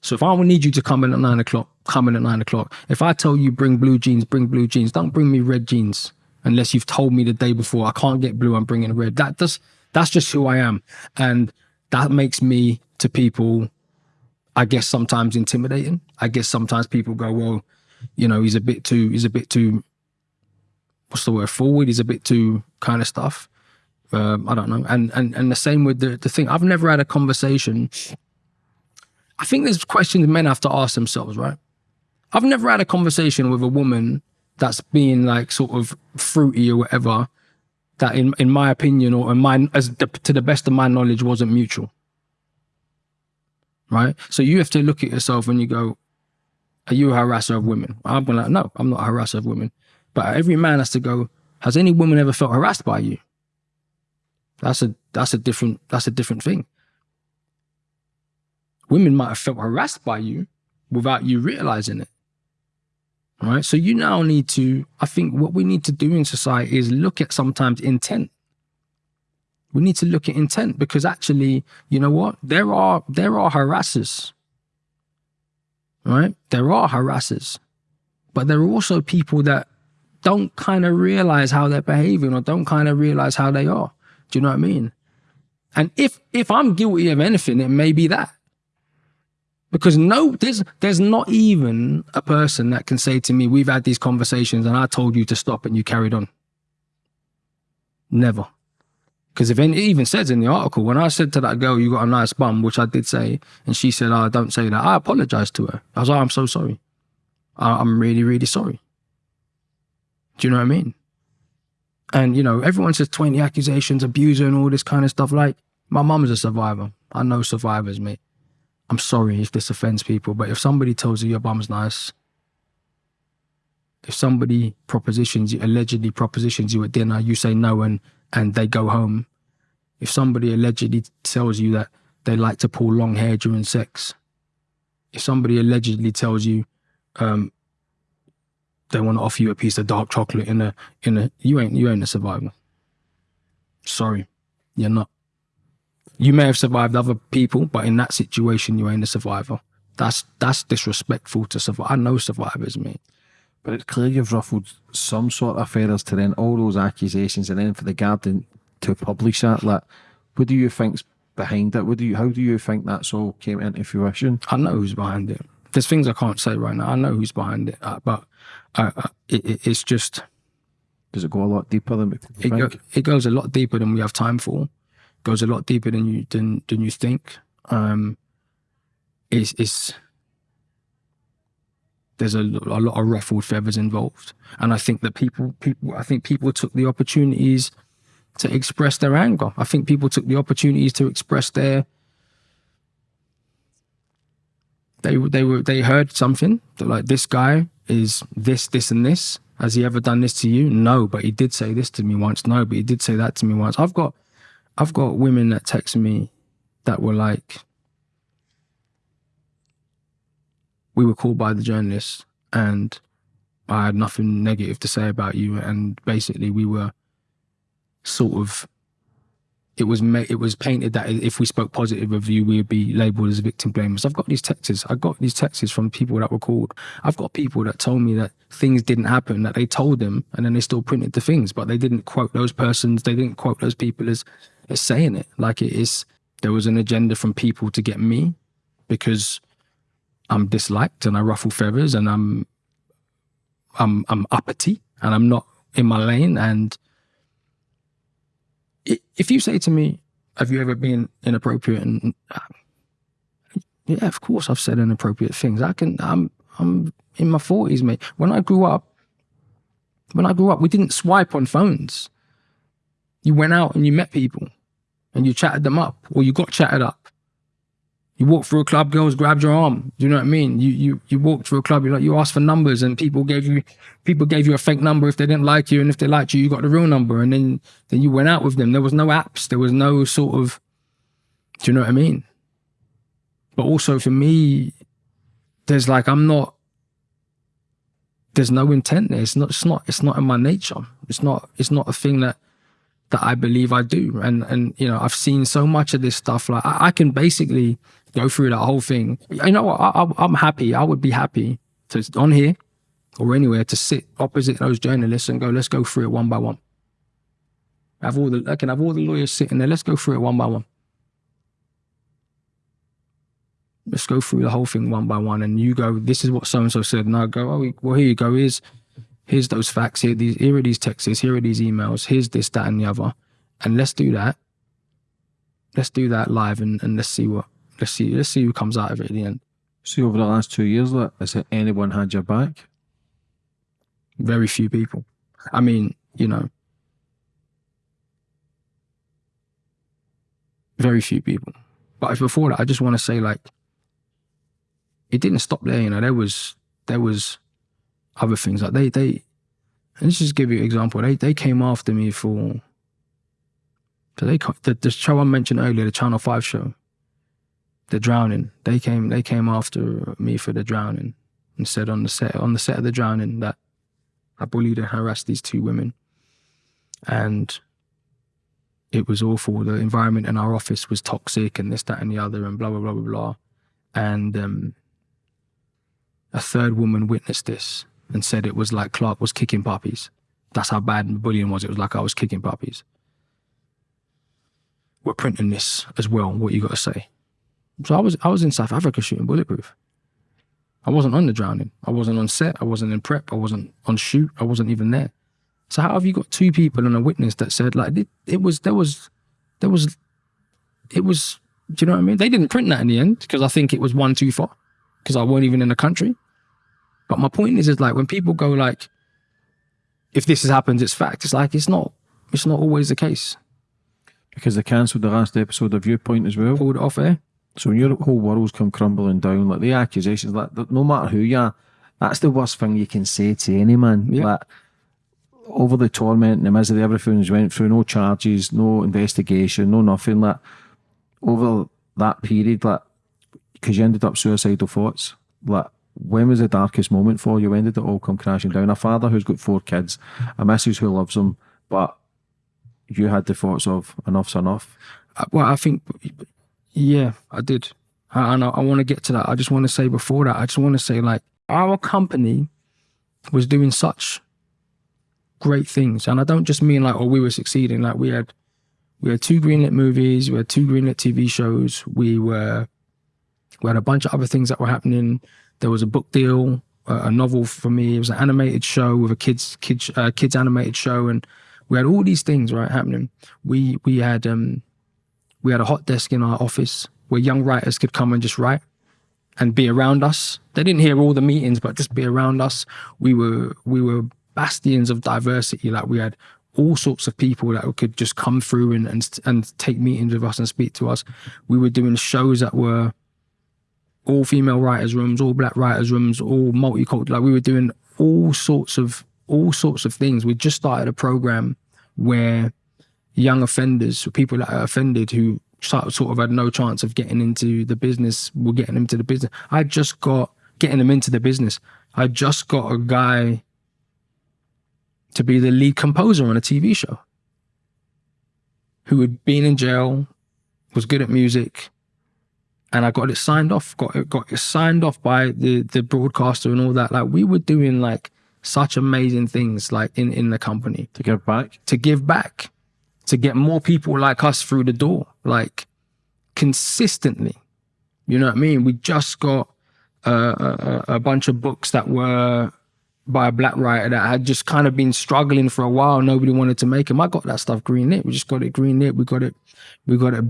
[SPEAKER 2] So if I will need you to come in at nine o'clock, come in at nine o'clock. If I tell you bring blue jeans, bring blue jeans. Don't bring me red jeans unless you've told me the day before I can't get blue. I'm bringing red. That does. That's just who I am, and that makes me to people. I guess sometimes intimidating. I guess sometimes people go, well, you know, he's a bit too. He's a bit too. What's the word? Forward. He's a bit too kind of stuff. Um, I don't know. And and and the same with the the thing. I've never had a conversation I think there's questions men have to ask themselves, right? I've never had a conversation with a woman that's being like sort of fruity or whatever that in, in my opinion or in my as the, to the best of my knowledge wasn't mutual. Right? So you have to look at yourself and you go, are you a harasser of women? I'm going like, no, I'm not a harasser of women. But every man has to go, has any woman ever felt harassed by you? That's a that's a different that's a different thing women might have felt harassed by you without you realizing it. Right. So you now need to, I think what we need to do in society is look at sometimes intent. We need to look at intent because actually, you know what? There are there are harassers. Right? There are harassers. But there are also people that don't kind of realize how they're behaving or don't kind of realize how they are. Do you know what I mean? And if if I'm guilty of anything, it may be that because no there's there's not even a person that can say to me we've had these conversations and i told you to stop and you carried on never because if it even says in the article when i said to that girl you got a nice bum which i did say and she said oh don't say that i apologized to her. I was like i'm so sorry. I'm really really sorry. Do you know what i mean? And you know everyone says 20 accusations abuser and all this kind of stuff. Like my mum's a survivor. I know survivors mate. I'm sorry if this offends people, but if somebody tells you your bum's nice, if somebody propositions you, allegedly propositions you at dinner, you say no and and they go home. If somebody allegedly tells you that they like to pull long hair during sex, if somebody allegedly tells you um, they want to offer you a piece of dark chocolate in a in a you ain't you ain't a survivor. Sorry, you're not. You may have survived other people, but in that situation, you ain't a survivor. That's that's disrespectful to survive. I know survivors, mate.
[SPEAKER 3] But it's clear you've ruffled some sort of feathers to then all those accusations, and then for the Guardian to publish that. Like, what do you think's behind it? What do you? How do you think that's all came into fruition?
[SPEAKER 2] I know who's behind it. There's things I can't say right now. I know who's behind it, uh, but uh, uh, it, it, it's just
[SPEAKER 3] Does it go a lot deeper than
[SPEAKER 2] it, go, it goes a lot deeper than we have time for. Goes a lot deeper than you than than you think. Um, it's it's there's a, a lot of ruffled feathers involved, and I think that people people I think people took the opportunities to express their anger. I think people took the opportunities to express their they they were they heard something that like this guy is this this and this. Has he ever done this to you? No but he did say this to me once. No but he did say that to me once. I've got i've got women that text me that were like we were called by the journalists and I had nothing negative to say about you, and basically we were sort of it was ma- it was painted that if we spoke positive of you, we would be labelled as victim blamers. I've got these texts. I got these texts from people that were called. I've got people that told me that things didn't happen, that they told them, and then they still printed the things, but they didn't quote those persons. They didn't quote those people as as saying it. Like it is, there was an agenda from people to get me because I'm disliked and I ruffle feathers and I'm I'm I'm uppity and I'm not in my lane and if you say to me, "Have you ever been inappropriate?" and uh, yeah, of course I've said inappropriate things. I can. I'm I'm in my forties, mate. When I grew up, when I grew up, we didn't swipe on phones. You went out and you met people, and you chatted them up, or you got chatted up. You walked through a club, girls grabbed your arm. Do you know what I mean? You you you walked through a club, you like you asked for numbers, and people gave you people gave you a fake number if they didn't like you, and if they liked you, you got the real number, and then then you went out with them. There was no apps, there was no sort of. Do you know what I mean? But also for me, there's like I'm not. There's no intent there. It's not. It's not. It's not in my nature. It's not. It's not a thing that that I believe I do. And and you know, I've seen so much of this stuff. Like I, I can basically go through that whole thing. You know what? I, am happy. I would be happy to on here or anywhere to sit opposite those journalists and go, let's go through it one by one. Have all the I can have all the lawyers sitting there. Let's go through it one by one. Let's go through the whole thing one by one. And you go, this is what so and so said. And I go, oh, well, here you go. Here's here's those facts. Here, these, here are these texts. Here are these emails. Here's this, that, and the other. And let's do that. Let's do that live and, and let's see what let's see let's see who comes out of it at the end.
[SPEAKER 3] See over the last two years, like, has anyone had your back?
[SPEAKER 2] Very few people. I mean, you know, very few people. But before that, I just want to say like, it didn't stop there. You know, there was there was other things like they they. And let's just give you an example. They they came after me for. So they the, the show I mentioned earlier, the Channel Five show the drowning. They came they came after me for the drowning and said on the set on the set of the drowning that I bullied and harassed these two women. And it was awful. The environment in our office was toxic and this, that, and the other, and blah blah blah blah blah. And um, a third woman witnessed this and said it was like Clarke was kicking puppies. That's how bad bullying was. It was like I was kicking puppies. We're printing this as well. What you got to say? So I was I was in South Africa shooting Bulletproof. I wasn't on the drowning. I wasn't on set. I wasn't in prep. I wasn't on shoot. I wasn't even there. So how have you got two people and a witness that said like it, it was there was there was it was do you know what I mean? They didn't print that in the end because I think it was one too far because I weren't even in the country. But my point is, is like when people go like, if this has happened, it's fact. It's like it's not. It's not always the case.
[SPEAKER 3] Because they cancelled the last episode of Viewpoint as well.
[SPEAKER 2] Pulled it off air.
[SPEAKER 3] So when your whole world's come crumbling down, like the accusations, like no matter who you are, that's the worst thing you can say to any man. Yeah. Like over the torment and the misery everything's went through, no charges, no investigation, no nothing. Like over that period, like because you ended up suicidal thoughts. Like when was the darkest moment for you? When did it all come crashing down? A father who's got four kids, a missus who loves him, but you had the thoughts of enough's enough.
[SPEAKER 2] Uh, well, I think yeah, I did. And I, I want to get to that. I just want to say before that, I just want to say like our company was doing such great things. And I don't just mean like, oh, we were succeeding. Like we had, we had two greenlit movies, we had two greenlit TV shows. We were, we had a bunch of other things that were happening. There was a book deal, a, a novel for me. It was an animated show with a kids, kids, uh, kids animated show. And we had all these things, right, happening. We, we had, um, we had a hot desk in our office where young writers could come and just write and be around us. They didn't hear all the meetings, but just be around us. We were we were bastions of diversity. Like we had all sorts of people that could just come through and and, and take meetings with us and speak to us. We were doing shows that were all female writers' rooms, all black writers' rooms, all multicultural. Like we were doing all sorts of all sorts of things. We just started a program where young offenders, people that are offended who sort of had no chance of getting into the business, we're getting them into the business. I just got getting them into the business. I just got a guy to be the lead composer on a TV show who had been in jail, was good at music, and I got it signed off. Got it got it signed off by the the broadcaster and all that. Like we were doing like such amazing things like in in the company
[SPEAKER 3] To give back.
[SPEAKER 2] to give back, to get more people like us through the door, like consistently. You know what I mean? We just got uh, a, a, bunch of books that were by a black writer that had just kind of been struggling for a while. Nobody wanted to make them. I got that stuff green lit. We just got it green lit. We got it, we got it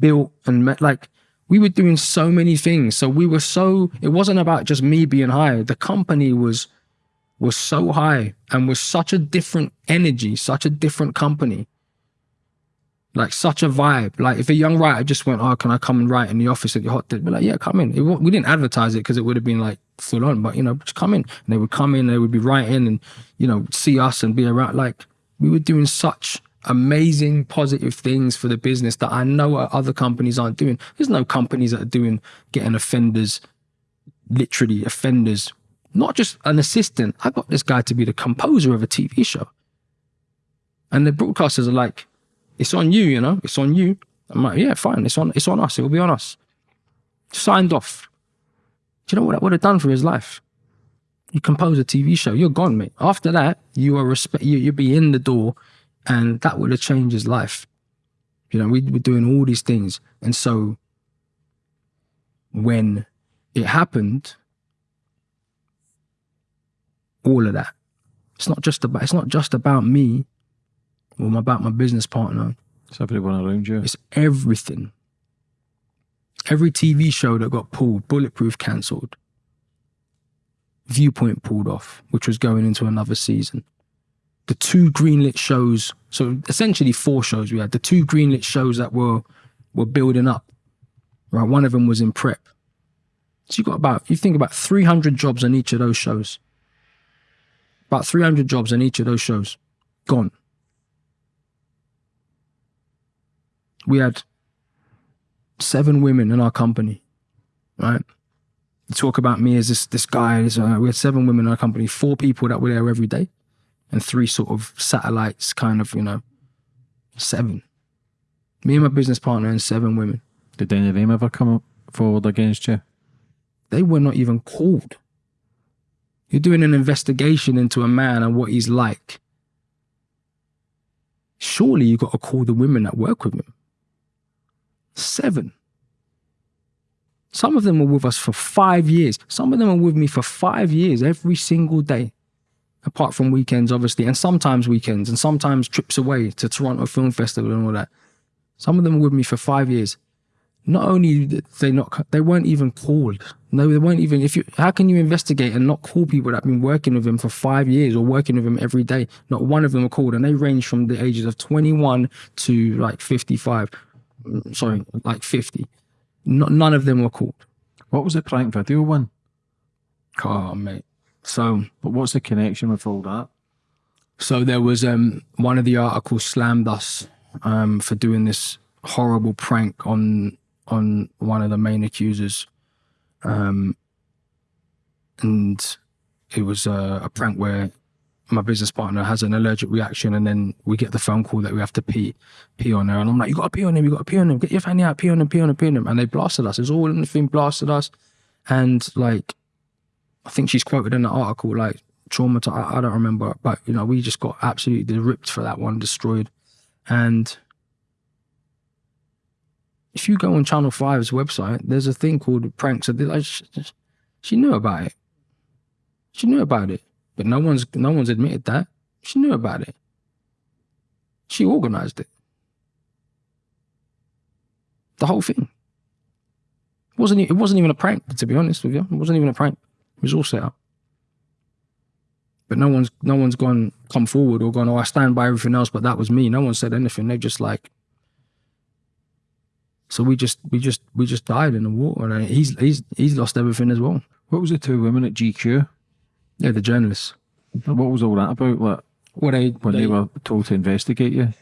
[SPEAKER 2] built and met, like we were doing so many things. So we were so. It wasn't about just me being high. The company was was so high and was such a different energy, such a different company. Like such a vibe. Like if a young writer just went, "Oh, can I come and write in the office at your hot?" They'd be like, "Yeah, come in." It, we didn't advertise it because it would have been like full on, but you know, just come in. And they would come in, they would be writing, and you know, see us and be around. Like we were doing such amazing positive things for the business that I know other companies aren't doing. There's no companies that are doing getting offenders, literally offenders, not just an assistant. I got this guy to be the composer of a TV show. And the broadcasters are like, it's on you, you know, it's on you. I'm like, yeah, fine, it's on, it's on us, it will be on us. Signed off. Do you know what that would have done for his life? You compose a TV show, you're gone, mate. After that, you are respect, you, you'd be in the door, and that would have changed his life. You know, we were doing all these things, and so when it happened, all of that. It's not just about it's not just about me or about my business partner.
[SPEAKER 3] It's everyone around you.
[SPEAKER 2] It's everything. Every TV show that got pulled, Bulletproof cancelled, Viewpoint pulled off, which was going into another season. The two greenlit shows, so essentially four shows we had. The two greenlit shows that were were building up. Right, one of them was in prep. So you got about you think about 300 jobs on each of those shows. About 300 jobs on each of those shows. Gone. We had seven women in our company, right? You talk about me as this this guy. This, uh, we had seven women in our company, four people that were there every day, and three sort of satellites, kind of, you know, seven. Me and my business partner and seven women.
[SPEAKER 3] Did any of them ever come up forward against you?
[SPEAKER 2] They were not even called. You're doing an investigation into a man and what he's like. Surely you got to call the women that work with him. Seven. Some of them were with us for five years. Some of them are with me for five years every single day, apart from weekends, obviously, and sometimes weekends, and sometimes trips away to Toronto Film Festival and all that. Some of them were with me for five years. Not only did they not, they weren't even called. No, they weren't even. If you, how can you investigate and not call people that have been working with him for five years or working with him every day? Not one of them are called, and they range from the ages of 21 to like 55. Sorry, like 50. Not, none of them were called.
[SPEAKER 3] What was the prank video one?
[SPEAKER 2] Oh, mate. So,
[SPEAKER 3] But what's the connection with all that?
[SPEAKER 2] so there was um one of the articles slammed us um for doing this horrible prank on on one of the main accusers. Um, and it was a, a prank where my business partner has an allergic reaction, and then we get the phone call that we have to pee pee on her, and I'm like, "You got to pee on him! You got to pee on him! Get your fanny out! Pee on him! Pee on him! Pee on him!" And they blasted us. It's all in the thing, blasted us, and like, I think she's quoted in the article like traumatized. I, I don't remember, but you know, we just got absolutely ripped for that one, destroyed, and if you go on Channel 5's website, there's a thing called pranks. Like, she, she knew about it. She knew about it, but no one's no one's admitted that. She knew about it. She organized it. The whole thing. It wasn't it wasn't even a prank, to be honest with you. It wasn't even a prank. It was all set up. But no one's no one's gone come forward or gone, oh, I stand by everything else, but that was me. No one said anything. They're just like so we just we just we just died in the water, and he's he's he's lost everything as well.
[SPEAKER 3] What was the two women at GQ?
[SPEAKER 2] Yeah, the journalists.
[SPEAKER 3] What was all that about? Like
[SPEAKER 2] Well, they
[SPEAKER 3] when they,
[SPEAKER 2] they,
[SPEAKER 3] were told to investigate you?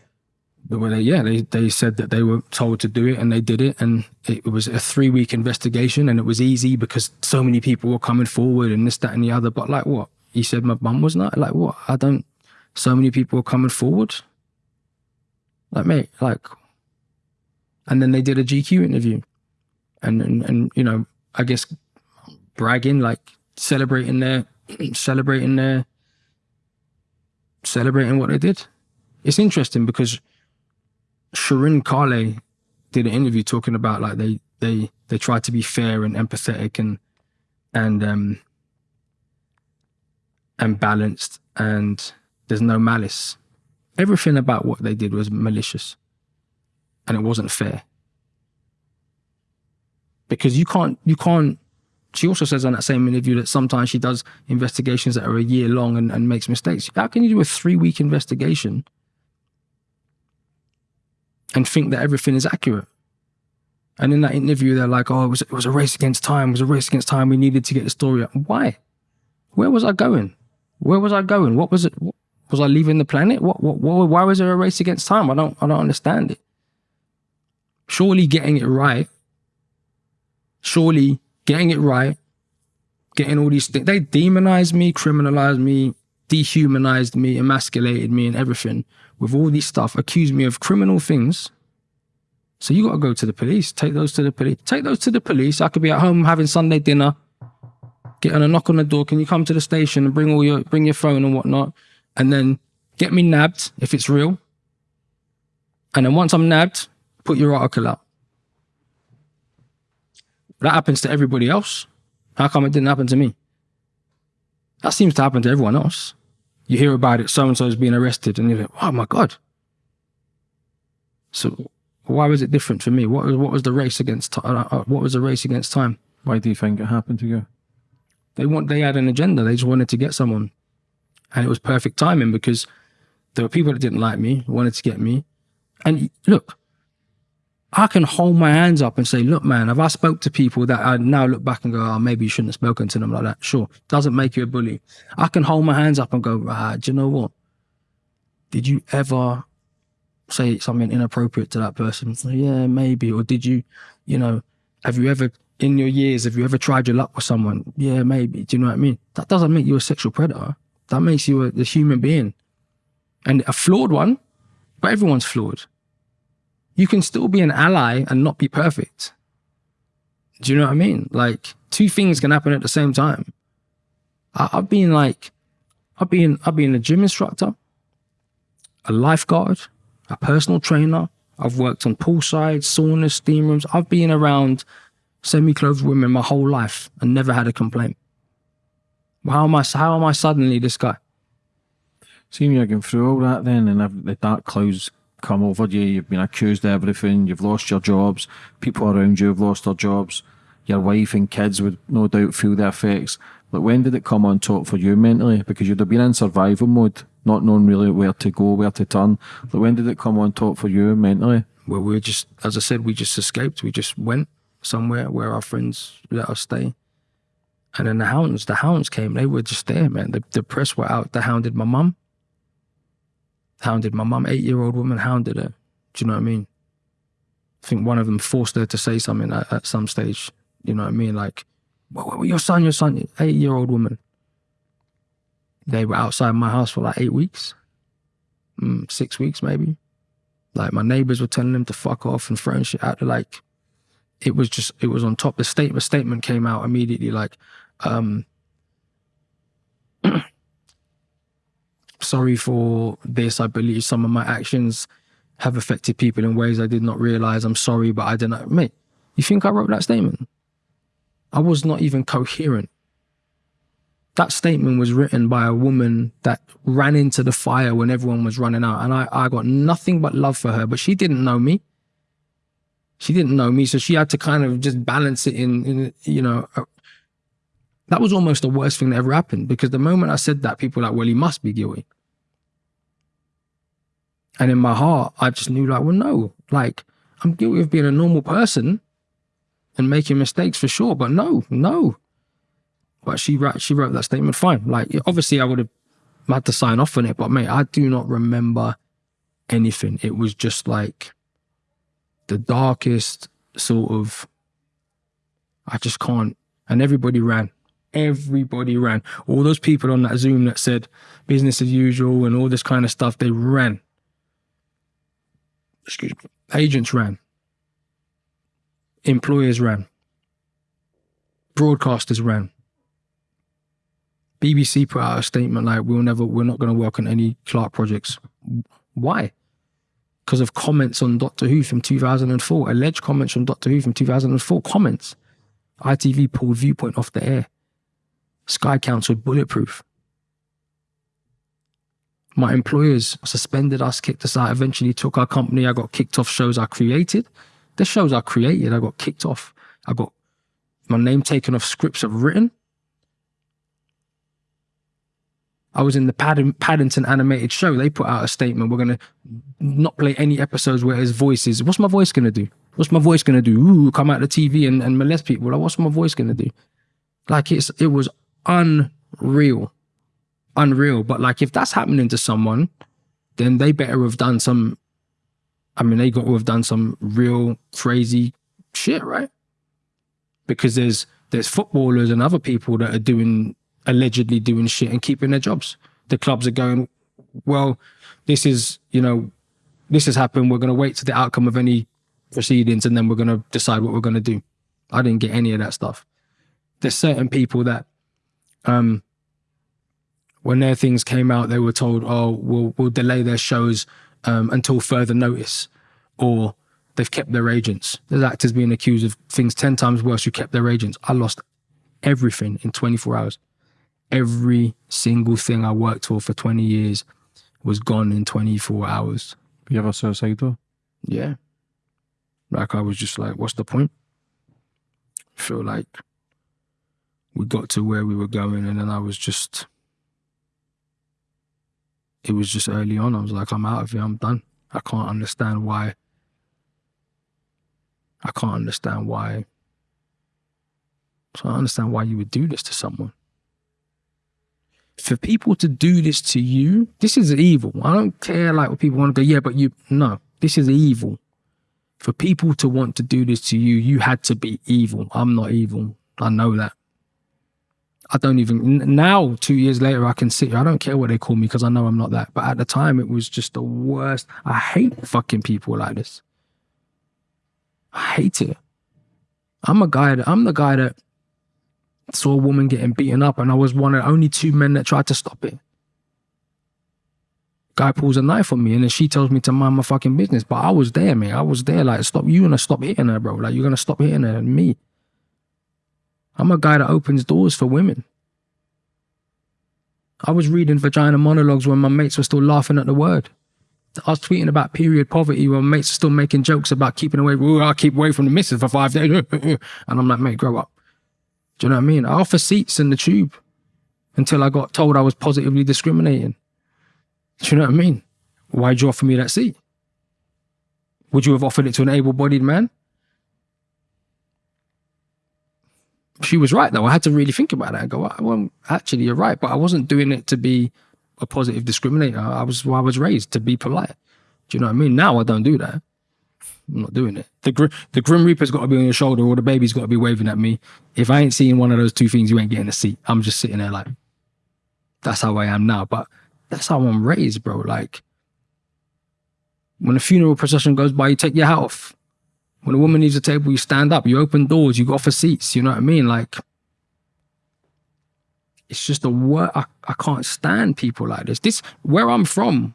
[SPEAKER 2] well, they yeah they they said that they were told to do it, and they did it, and it was a three week investigation, and it was easy because so many people were coming forward and this that and the other. But like what he said, my mum was not like what I don't. so many people were coming forward. Like, mate, like, and then they did a GQ interview, and and, and you know, I guess bragging, like celebrating their, celebrating their, celebrating what they did. It's interesting because Sirin Kale did an interview talking about like they they they tried to be fair and empathetic and and um and balanced and there's no malice. Everything about what they did was malicious and it wasn't fair. Because you can't you can't she also says on that same interview that sometimes she does investigations that are a year long and, and makes mistakes. How can you do a three week investigation and think that everything is accurate? And in that interview, they're like, oh, it was, it was a race against time. It was a race against time. We needed to get the story. Why? Where was I going? Where was I going? What was it? Was I leaving the planet? What, what, what, why was there a race against time? I don't, I don't understand it. Surely getting it right, surely getting it right, getting all these things, they demonized me, criminalized me, dehumanized me, emasculated me and everything with all these stuff, accused me of criminal things so you got to go to the police. Take those to the police. Take those to the police. I could be at home having Sunday dinner, getting a knock on the door. Can you come to the station and bring all your bring your phone and whatnot, and then get me nabbed if it's real. And then once I'm nabbed, put your article out. That happens to everybody else. How come it didn't happen to me? That seems to happen to everyone else. You hear about it, so and so is being arrested, and you're like, oh my God. So why was it different for me? What was what was the race against? Uh, uh, what was the race against time?
[SPEAKER 3] Why do you think it happened to you?
[SPEAKER 2] They want they had an agenda. They just wanted to get someone, and it was perfect timing because there were people that didn't like me, wanted to get me, and look, I can hold my hands up and say, look, man, if I spoke to people that I now look back and go, oh, maybe you shouldn't have spoken to them like that. Sure, doesn't make you a bully. I can hold my hands up and go, ah, do you know what? Did you ever say something inappropriate to that person? So, yeah, maybe. Or did you, you know, have you ever, in your years, have you ever tried your luck with someone? Yeah, maybe. Do you know what I mean? That doesn't make you a sexual predator. That makes you a, a human being. And a flawed one, but everyone's flawed. You can still be an ally and not be perfect. Do you know what I mean? Like two things can happen at the same time. I, have been like, I've been, I've been a gym instructor, a lifeguard, a personal trainer. I've worked on poolside, saunas, steam rooms. I've been around semi-clothed women my whole life and never had a complaint. How am I? How am I suddenly this guy?
[SPEAKER 3] Seeing you going through all that then, and the dark clouds come over you. You've been accused of everything. You've lost your jobs. People around you have lost their jobs. Your wife and kids would no doubt feel the effects. But when did it come on top for you mentally? Because you'd have been in survival mode not knowing really where to go, where to turn. But when did it come on top for you mentally?
[SPEAKER 2] Well, we were just, as I said, we just escaped. We just went somewhere where our friends let us stay. And then the hounds, the hounds came. They were just there, man. The, the press were out. They hounded my mum. Hounded my mum. Eight-year-old woman hounded her. Do you know what I mean? I think one of them forced her to say something at, at some stage. You know what I mean? Like, well, your son, your son, eight-year-old woman they were outside my house for like eight weeks, mm, six weeks maybe. Like my neighbors were telling them to fuck off and throwing shit out. Like it was just it was on top. The statement statement came out immediately. Like, um, sorry for this. I believe some of my actions have affected people in ways I did not realize. I'm sorry, but I didn't. Mate, you think I wrote that statement? I was not even coherent that statement was written by a woman that ran into the fire when everyone was running out. And I, I got nothing but love for her, but she didn't know me. She didn't know me. So she had to kind of just balance it in, in you know, that was almost the worst thing that ever happened because the moment I said that, people were like, well, he must be guilty. And in my heart, I just knew like, well, no, like I'm guilty of being a normal person and making mistakes for sure. But no, no, but she wrote, she wrote that statement fine. Like, obviously, I would have had to sign off on it, but mate, I do not remember anything. It was just like the darkest sort of. I just can't. And everybody ran. Everybody ran. All those people on that Zoom that said business as usual and all this kind of stuff, they ran. Excuse me. Agents ran. Employers ran. Broadcasters ran. BBC put out a statement like, "We'll never, we're not going to work on any Clarke projects." Why? Because of comments on Doctor Who from 2004, alleged comments from Doctor Who from 2004. Comments. ITV pulled Viewpoint off the air. Sky cancelled Bulletproof. My employers suspended us, kicked us out, eventually took our company. I got kicked off shows I created. The shows I created, I got kicked off. I got my name taken off scripts I've written. I was in the Padding, Paddington animated show. They put out a statement. We're gonna not play any episodes where his voice is. What's my voice gonna do? What's my voice gonna do? Ooh, come out the TV and, and molest people. Like, what's my voice gonna do? Like it's it was unreal, unreal. But like if that's happening to someone, then they better have done some. I mean, they got to have done some real crazy shit, right? Because there's there's footballers and other people that are doing allegedly doing shit and keeping their jobs. The clubs are going, well, this is, you know, this has happened. We're going to wait to the outcome of any proceedings and then we're going to decide what we're going to do. I didn't get any of that stuff. There's certain people that, um, when their things came out, they were told, "Oh, we'll we'll delay their shows um, until further notice," or they've kept their agents. There's actors being accused of things ten times worse who kept their agents. I lost everything in 24 hours every single thing I worked for for 20 years was gone in 24 hours.
[SPEAKER 3] You ever suicidal?
[SPEAKER 2] Yeah. Like I was just like, what's the point? I feel like we got to where we were going and then I was just it was just early on. I was like, I'm out of here, I'm done. I can't understand why I can't understand why so I understand why you would do this to someone for people to do this to you, this is evil. I don't care like what people want to go, yeah, but you, no, this is evil. For people to want to do this to you, you had to be evil. I'm not evil. I know that. I don't even, now, two years later, I can sit here. I don't care what they call me because I know I'm not that. But at the time, it was just the worst. I hate fucking people like this. I hate it. I'm a guy that, I'm the guy that, saw a woman getting beaten up, and I was one of only two men that tried to stop it. Guy pulls a knife on me, and then she tells me to mind my fucking business. But I was there, man. I was there. Like, stop. You gonna stop hitting her, bro? Like, you're gonna stop hitting her and me. I'm a guy that opens doors for women. I was reading vagina monologues when my mates were still laughing at the word. I was tweeting about period poverty when my mates are still making jokes about keeping away. I'll keep away from the missus for five days. and I'm like, mate, grow up. Do you know what I mean? I offer seats in the tube until I got told I was positively discriminating. Do you know what I mean? Why'd you offer me that seat? Would you have offered it to an able bodied man? She was right though. I had to really think about that and go, well, actually, you're right. But I wasn't doing it to be a positive discriminator. I was I was raised to be polite. Do you know what I mean? Now I don't do that. I'm not doing it. The gr- the Grim Reaper's got to be on your shoulder, or the baby's got to be waving at me. If I ain't seeing one of those two things, you ain't getting a seat. I'm just sitting there like, that's how I am now. But that's how I'm raised, bro. Like, when a funeral procession goes by, you take your hat off. When a woman leaves the table, you stand up. You open doors. You go for seats. You know what I mean? Like, it's just a word. I, I can't stand people like this. This where I'm from.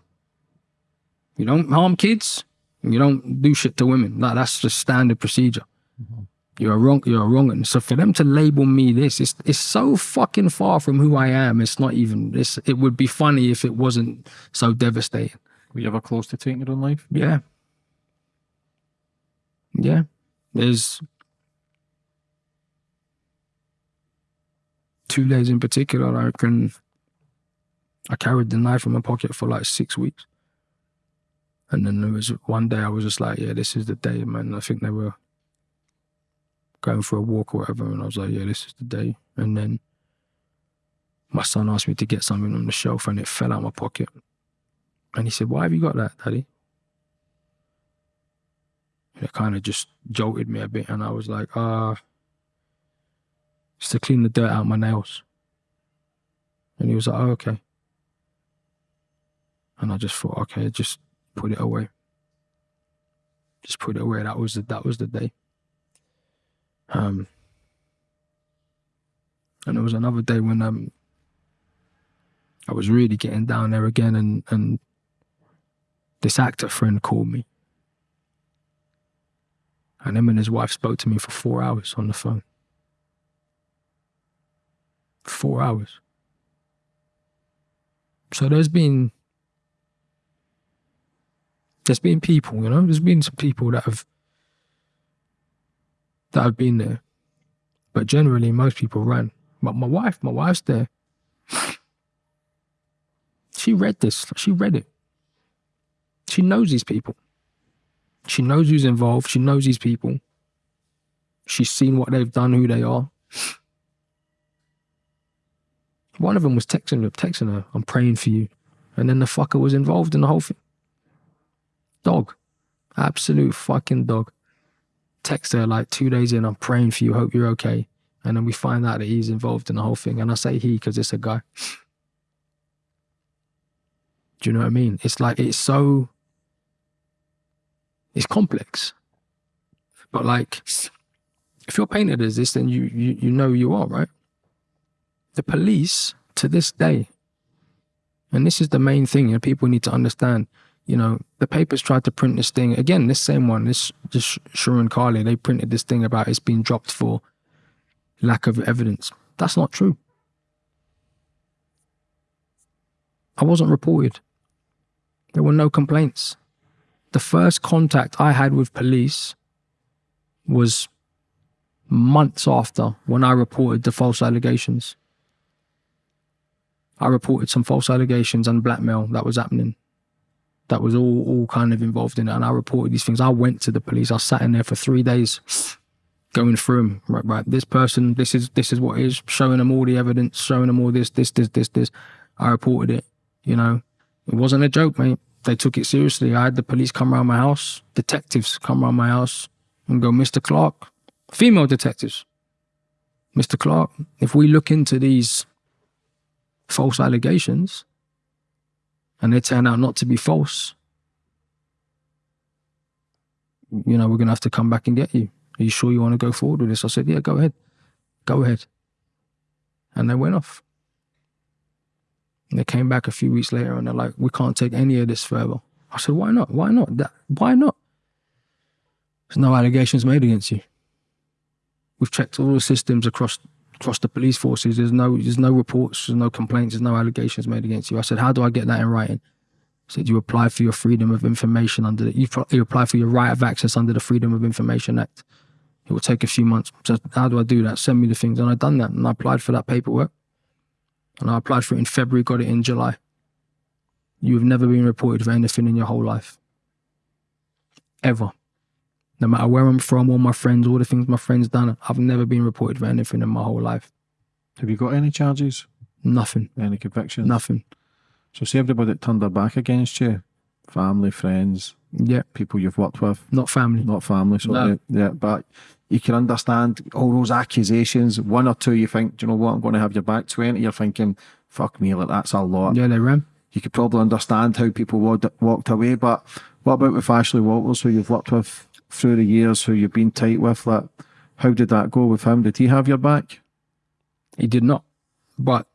[SPEAKER 2] You don't harm kids. You don't do shit to women. Like that's just standard procedure. Mm-hmm. You're wrong. You're wrong. And so for them to label me this, it's it's so fucking far from who I am. It's not even. This. It would be funny if it wasn't so devastating.
[SPEAKER 3] Were you ever close to taking your own life?
[SPEAKER 2] Yeah. Yeah. There's two days in particular. I can. I carried the knife in my pocket for like six weeks. And then there was one day I was just like, yeah, this is the day, man. I think they were going for a walk or whatever. And I was like, yeah, this is the day. And then my son asked me to get something on the shelf and it fell out of my pocket. And he said, why have you got that, daddy? It kind of just jolted me a bit. And I was like, ah. Uh, Just to clean the dirt out my nails. And he was like, oh, okay. And I just thought, okay, just put it away. Just put it away. That was the that was the day. Um and there was another day when um I was really getting down there again and and this actor friend called me. And him and his wife spoke to me for four hours on the phone. Four hours. So there's been there's been people, you know, there's been some people that have that have been there. But generally most people ran. But my wife, my wife's there. She read this. She read it. She knows these people. She knows who's involved. She knows these people. She's seen what they've done, who they are. One of them was texting her, texting her, I'm praying for you. And then the fucker was involved in the whole thing. Dog. Absolute fucking dog. Text her like two days in, I'm praying for you, hope you're okay. And then we find out that he's involved in the whole thing. And I say he because it's a guy. Do you know what I mean? It's like, it's so, it's complex. But like, if you're painted as this, then you, you, you know you are, right? The police, to this day, and this is the main thing, know, people need to understand, you know, the papers tried to print this thing, again, this same one, this, this Sirin Kale, they printed this thing about it's being dropped for lack of evidence. That's not true. I wasn't reported. There were no complaints. The first contact I had with police was months after when I reported the false allegations. I reported some false allegations and blackmail that was happening. That was all, all kind of involved in it. And I reported these things. I went to the police. I sat in there for three days going through them. Right, right. This person, this is this is what is showing them all the evidence, showing them all this, this, this, this, this. I reported it. You know, it wasn't a joke, mate. They took it seriously. I had the police come around my house, detectives come around my house and go, Mr. Clarke, female detectives. Mr. Clarke, if we look into these false allegations and they turn out not to be false, you know, we're going to have to come back and get you. Are you sure you want to go forward with this? I said, yeah, go ahead. Go ahead. And they went off. They came back a few weeks later and they're like, we can't take any of this further. I said, why not? Why not? That, why not? There's no allegations made against you. We've checked all the systems across across the police forces. There's no there's no reports, there's no complaints, there's no allegations made against you. I said, how do I get that in writing? I said, you apply for your freedom of information under the, you, you apply for your right of access under the Freedom of Information Act. It will take a few months. So how do I do that? Send me the things. And I done that and I applied for that paperwork. And I applied for it in February, got it in July. You have never been reported for anything in your whole life. Ever. No matter where I'm from, all my friends, all the things my friends done, I've never been reported for anything in my whole life.
[SPEAKER 3] Have you got any charges?
[SPEAKER 2] Nothing.
[SPEAKER 3] Any convictions?
[SPEAKER 2] Nothing.
[SPEAKER 3] So see everybody that turned their back against you, family, friends,
[SPEAKER 2] Yeah.
[SPEAKER 3] people you've worked with,
[SPEAKER 2] Not family.
[SPEAKER 3] not family, so
[SPEAKER 2] No.
[SPEAKER 3] yeah, yeah, but you can understand all those accusations. One or two, you think, do you know what, I'm going to have your back. Twenty, you're thinking, fuck me, like that's a lot.
[SPEAKER 2] Yeah, they ran.
[SPEAKER 3] You could probably understand how people walked, walked away. But what about with Ashley Walters, who you've worked with through the years, who you've been tight with? Like, how did that go with him? Did he have your back?
[SPEAKER 2] He did not. But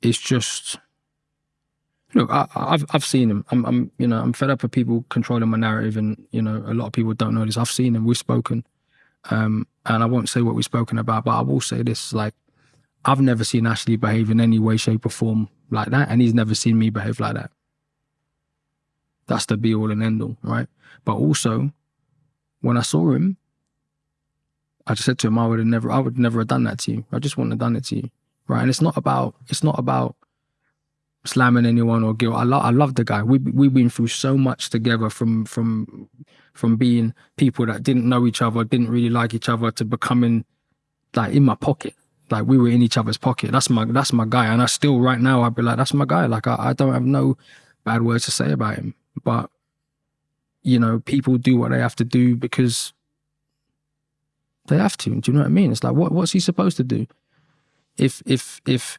[SPEAKER 2] it's just look, I, I've I've seen him. I'm I'm you know I'm fed up with people controlling my narrative, and you know a lot of people don't know this. I've seen him. We've spoken, um, and I won't say what we've spoken about, but I will say this: like I've never seen Ashley behave in any way, shape, or form like that, and he's never seen me behave like that. That's the be all and end all, right? But also, when I saw him, I just said to him, I would have never, I would never have done that to you. I just wouldn't have done it to you, right? And it's not about, it's not about slamming anyone or guilt. I love, I love the guy. We we've been through so much together, from from from being people that didn't know each other, didn't really like each other, to becoming like in my pocket. Like we were in each other's pocket. That's my that's my guy, and I still right now I'd be like, that's my guy. Like I, I don't have no bad words to say about him, but you know, people do what they have to do because They have to. Do you know what I mean? It's like what what's he supposed to do? If if if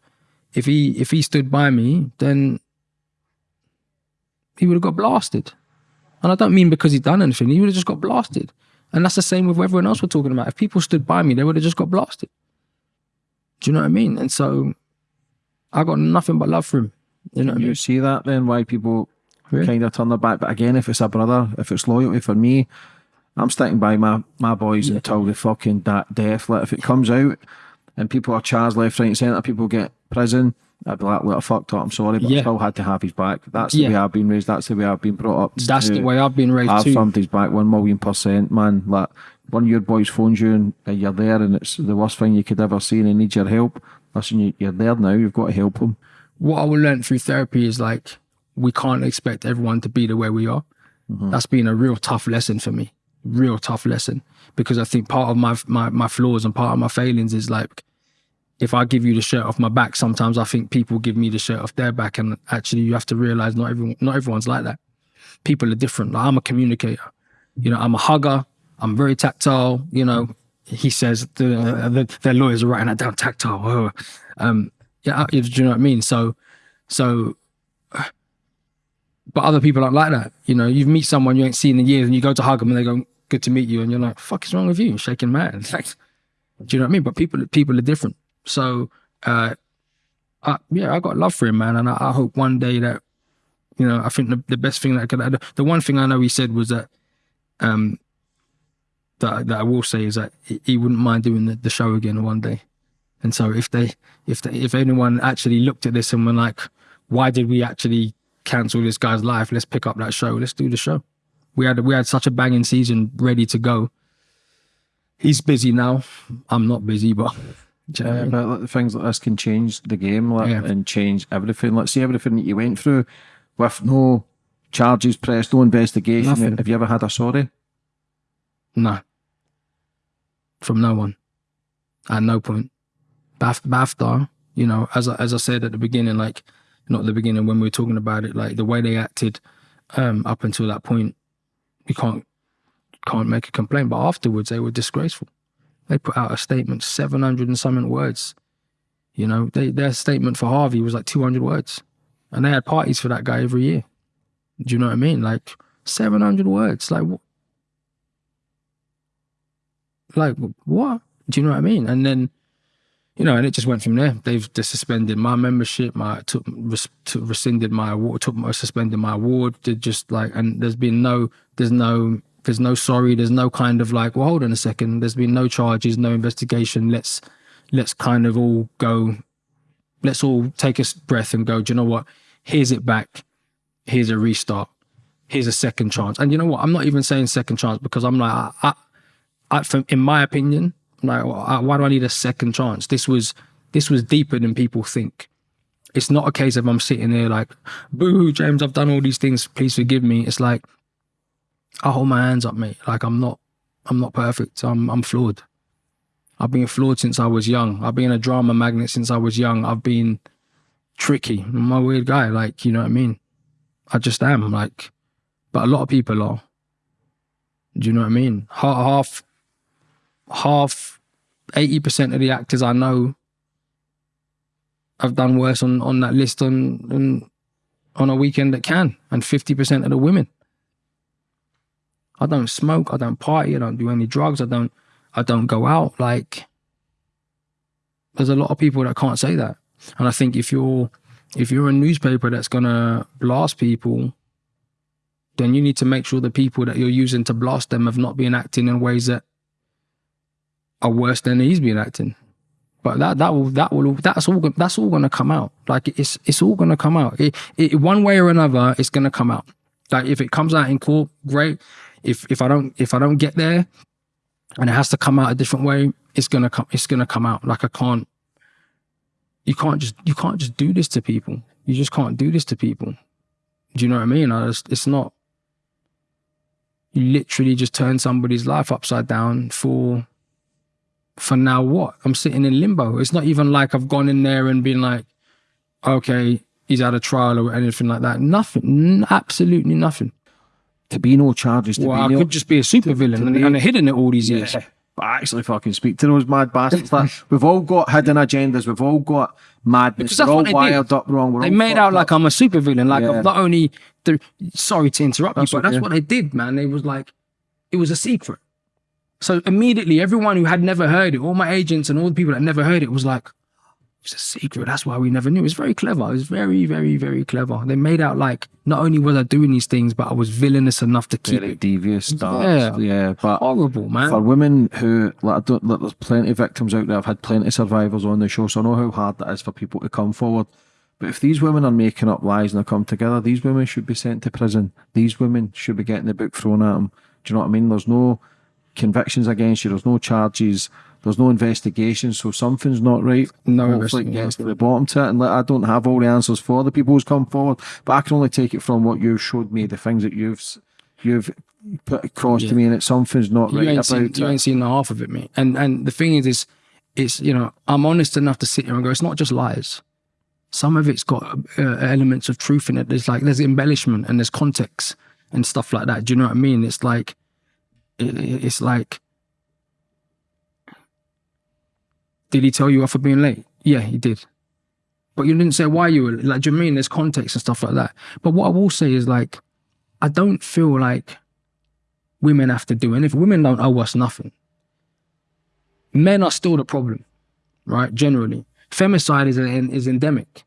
[SPEAKER 2] if he if he stood by me, then he would have got blasted. And I don't mean because he'd done anything. He would have just got blasted. And that's the same with everyone else we're talking about. If people stood by me, they would have just got blasted. Do you know what I mean? And so I got nothing but love for him. You know what I
[SPEAKER 3] You
[SPEAKER 2] mean?
[SPEAKER 3] see that then? Why people
[SPEAKER 2] Really?
[SPEAKER 3] kind of turn their back? But again, if it's a brother, if it's loyalty for me, I'm sticking by my my boys until the fucking da- death. Like if it comes out and people are charged left, right, and centre, people get prison. I'd be like, look, I fucked up. I'm sorry, but I still had to have his back. That's the
[SPEAKER 2] Yeah.
[SPEAKER 3] way I've been raised. That's the way I've been brought up.
[SPEAKER 2] That's
[SPEAKER 3] to
[SPEAKER 2] the way I've been raised
[SPEAKER 3] I've
[SPEAKER 2] too.
[SPEAKER 3] somebody's back one million percent, man. Like one of your boys phones you and you're there, and it's the worst thing you could ever see, and he needs your help. Listen, you, you're there now. You've got to help him.
[SPEAKER 2] what I will learn through therapy is like we can't expect everyone to be the way we are. Mm-hmm. That's been a real tough lesson for me, real tough lesson because I think part of my my my flaws and part of my failings is like if I give you the shirt off my back, sometimes I think people give me the shirt off their back, and actually you have to realize not everyone not everyone's like that. People are different. Like I'm a communicator, you know. I'm a hugger. I'm very tactile. You know, he says the, the their lawyers are writing that down tactile. Oh. Um, yeah, do you know what I mean? So, so, but other people aren't like that. You know, you meet someone you ain't seen in years, and you go to hug them, and they go, "Good to meet you," and you're like, "Fuck is wrong with you?" Shaking hands. Like, do you know what I mean? But people, people are different. So, uh, I, yeah, I got love for him, man, and I, I hope one day that, you know, I think the, the best thing that could, the, the one thing I know he said was that, um, that that I will say is that he, he wouldn't mind doing the, the show again one day. And so if they, if they, if anyone actually looked at this and were like, why did we actually cancel this guy's life? Let's pick up that show. Let's do the show. We had we had such a banging season ready to go. He's busy now. I'm not busy, but do you know what I
[SPEAKER 3] Yeah, but like, things like this can change the game like,
[SPEAKER 2] Yeah.
[SPEAKER 3] and change everything. Let's see everything that you went through with no charges pressed, no investigation.
[SPEAKER 2] Nothing.
[SPEAKER 3] Have you ever had a sorry?
[SPEAKER 2] No. From no one. At no point. Baf- BAFTA, you know, as I, as I said at the beginning, like, not the beginning when we were talking about it, like the way they acted um, up until that point, you can't can't make a complaint. But afterwards, they were disgraceful. They put out a statement, 700 and something words. You know, they, their statement for Harvey was like 200 words. And they had parties for that guy every year. Do you know what I mean? Like 700 words. Like, wh- like what? Do you know what I mean? And then, you know, and it just went from there. They've just suspended my membership, my took, res, rescinded my award, took suspended my award. Did just like, and there's been no, there's no, there's no sorry. There's no kind of like, well, hold on a second. There's been no charges, no investigation. Let's, let's kind of all go. Let's all take a breath and go. Do you know what? Here's it back. Here's a restart. Here's a second chance. And you know what? I'm not even saying second chance because I'm like, I, I, I, from, in my opinion, like, why why do I need a second chance? This was this was deeper than people think. It's not a case of I'm sitting there like, boo, James, I've done all these things. Please forgive me. It's like, I hold my hands up, mate. Like I'm not, I'm not perfect. I'm, I'm flawed. I've been flawed since I was young. I've been a drama magnet since I was young. I've been tricky. I'm a weird guy. Like, you know what I mean? I just am. Like, but a lot of people are. Do you know what I mean? Half, half eighty percent of the actors I know have done worse on on that list on on, on a weekend that can, and fifty percent of the women. I don't smoke. I don't party. I don't do any drugs. I don't. I don't go out. Like, there's a lot of people that can't say that, and I think if you're if you're a newspaper that's gonna blast people, then you need to make sure the people that you're using to blast them have not been acting in ways that are worse than he's been acting. But that that will that will that's all that's all gonna come out. Like it's it's all gonna come out. It, it, one way or another, it's gonna come out. Like if it comes out in court, great. If if I don't if I don't get there, and it has to come out a different way, it's gonna come it's gonna come out. Like I can't. You can't just you can't just do this to people. You just can't do this to people. Do you know what I mean? I just, it's not. You literally just turn somebody's life upside down for for now what? I'm sitting in limbo. It's not even like I've gone in there and been like, okay, he's had a trial or anything like that. Nothing. Absolutely nothing.
[SPEAKER 3] To be no charges, to
[SPEAKER 2] Well, I
[SPEAKER 3] no,
[SPEAKER 2] could just be a supervillain and, and hidden it all these years.
[SPEAKER 3] Yeah. but actually fucking speak to those mad bastards. like, we've all got hidden agendas. We've all got madness. We're all wired
[SPEAKER 2] did.
[SPEAKER 3] up wrong. We're
[SPEAKER 2] they made out like. I'm a supervillain. Like
[SPEAKER 3] Yeah.
[SPEAKER 2] I'm not only the sorry to interrupt
[SPEAKER 3] That's
[SPEAKER 2] you, but that's what they did, man. They was like, it was a secret. So immediately, everyone who had never heard it, all my agents and all the people that never heard it, was like, it's a secret. That's why we never knew. It was very clever. It was very, very, very clever. They made out like not only was I doing these things, but I was villainous enough to keep
[SPEAKER 3] very
[SPEAKER 2] it
[SPEAKER 3] devious stuff.
[SPEAKER 2] Yeah.
[SPEAKER 3] Yeah, but
[SPEAKER 2] horrible, man.
[SPEAKER 3] for women who like I don't like there's plenty of victims out there. I've had plenty of survivors on the show, so I know how hard that is for people to come forward. But if these women are making up lies and they come together, these women should be sent to prison. These women should be getting the book thrown at them. Do you know what I mean? There's no convictions against you. There's no charges. There's no investigation. So something's not right.
[SPEAKER 2] No
[SPEAKER 3] Hopefully it gets to the bottom to it. And like, I don't have all the answers for the people who's come forward, but I can only take it from what you've showed me, the things that you've you've put across to me, and it's something's not
[SPEAKER 2] you
[SPEAKER 3] right about
[SPEAKER 2] seen
[SPEAKER 3] it.
[SPEAKER 2] you ain't seen the half of it, mate. And and the thing is, is it's you know I'm honest enough to sit here and go, it's not just lies. Some of it's got uh, elements of truth in it. There's like there's embellishment and there's context and stuff like that. Do you know what I mean? It's like it- it's like. Did he tell you off for being late? Yeah, he did. But you didn't say why you were like. Do you mean? There's context and stuff like that. But what I will say is like, I don't feel like women have to do. And if women don't owe us nothing, men are still the problem, right? Generally, femicide is an, is endemic.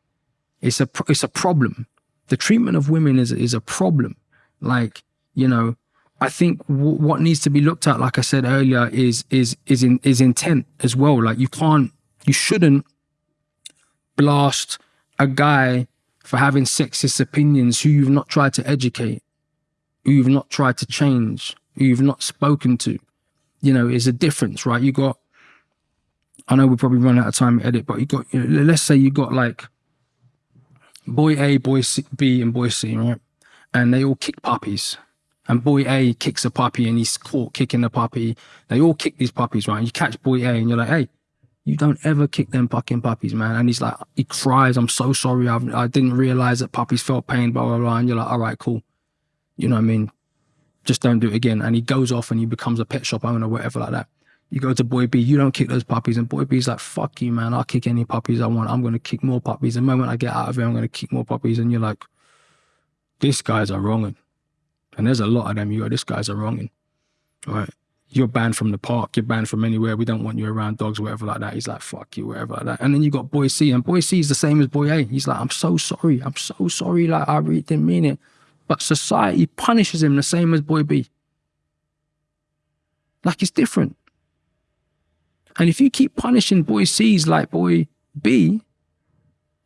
[SPEAKER 2] It's a it's a problem. The treatment of women is is a problem. Like you know, I think what needs to be looked at, like I said earlier, is is is in is intent as well. Like you can't, you shouldn't blast a guy for having sexist opinions who you've not tried to educate who you've not tried to change, who you've not spoken to. You know, is a difference, right? You got, I know we probably run out of time to edit, but you got, you know, let's say you got like boy A, boy C, B, and boy C, right? And they all kick puppies. And boy A kicks a puppy and he's caught kicking the puppy. They all kick these puppies, right? And you catch boy A and you're like, hey, you don't ever kick them fucking puppies, man. And he's like, he cries, I'm so sorry. I've, I didn't realize that puppies felt pain, blah, blah, blah. And you're like, all right, cool you know what I mean? Just don't do it again. And he goes off and he becomes a pet shop owner, whatever like that. You go to Boy B, you don't kick those puppies. And Boy B's like, fuck you, man. I'll kick any puppies I want. I'm going to kick more puppies. The moment I get out of here, I'm going to kick more puppies. And you're like, this guy's a wronging. And there's a lot of them. You go, this guy's a wronging. Right. You're banned from the park. You're banned from anywhere. We don't want you around dogs, whatever like that. He's like, fuck you, whatever like that. And then you got Boy C. And Boy C is the same as Boy A. He's like, I'm so sorry. I'm so sorry. Like, I really didn't mean it but society punishes him the same as boy B. Like it's different. And if you keep punishing boy C's like boy B,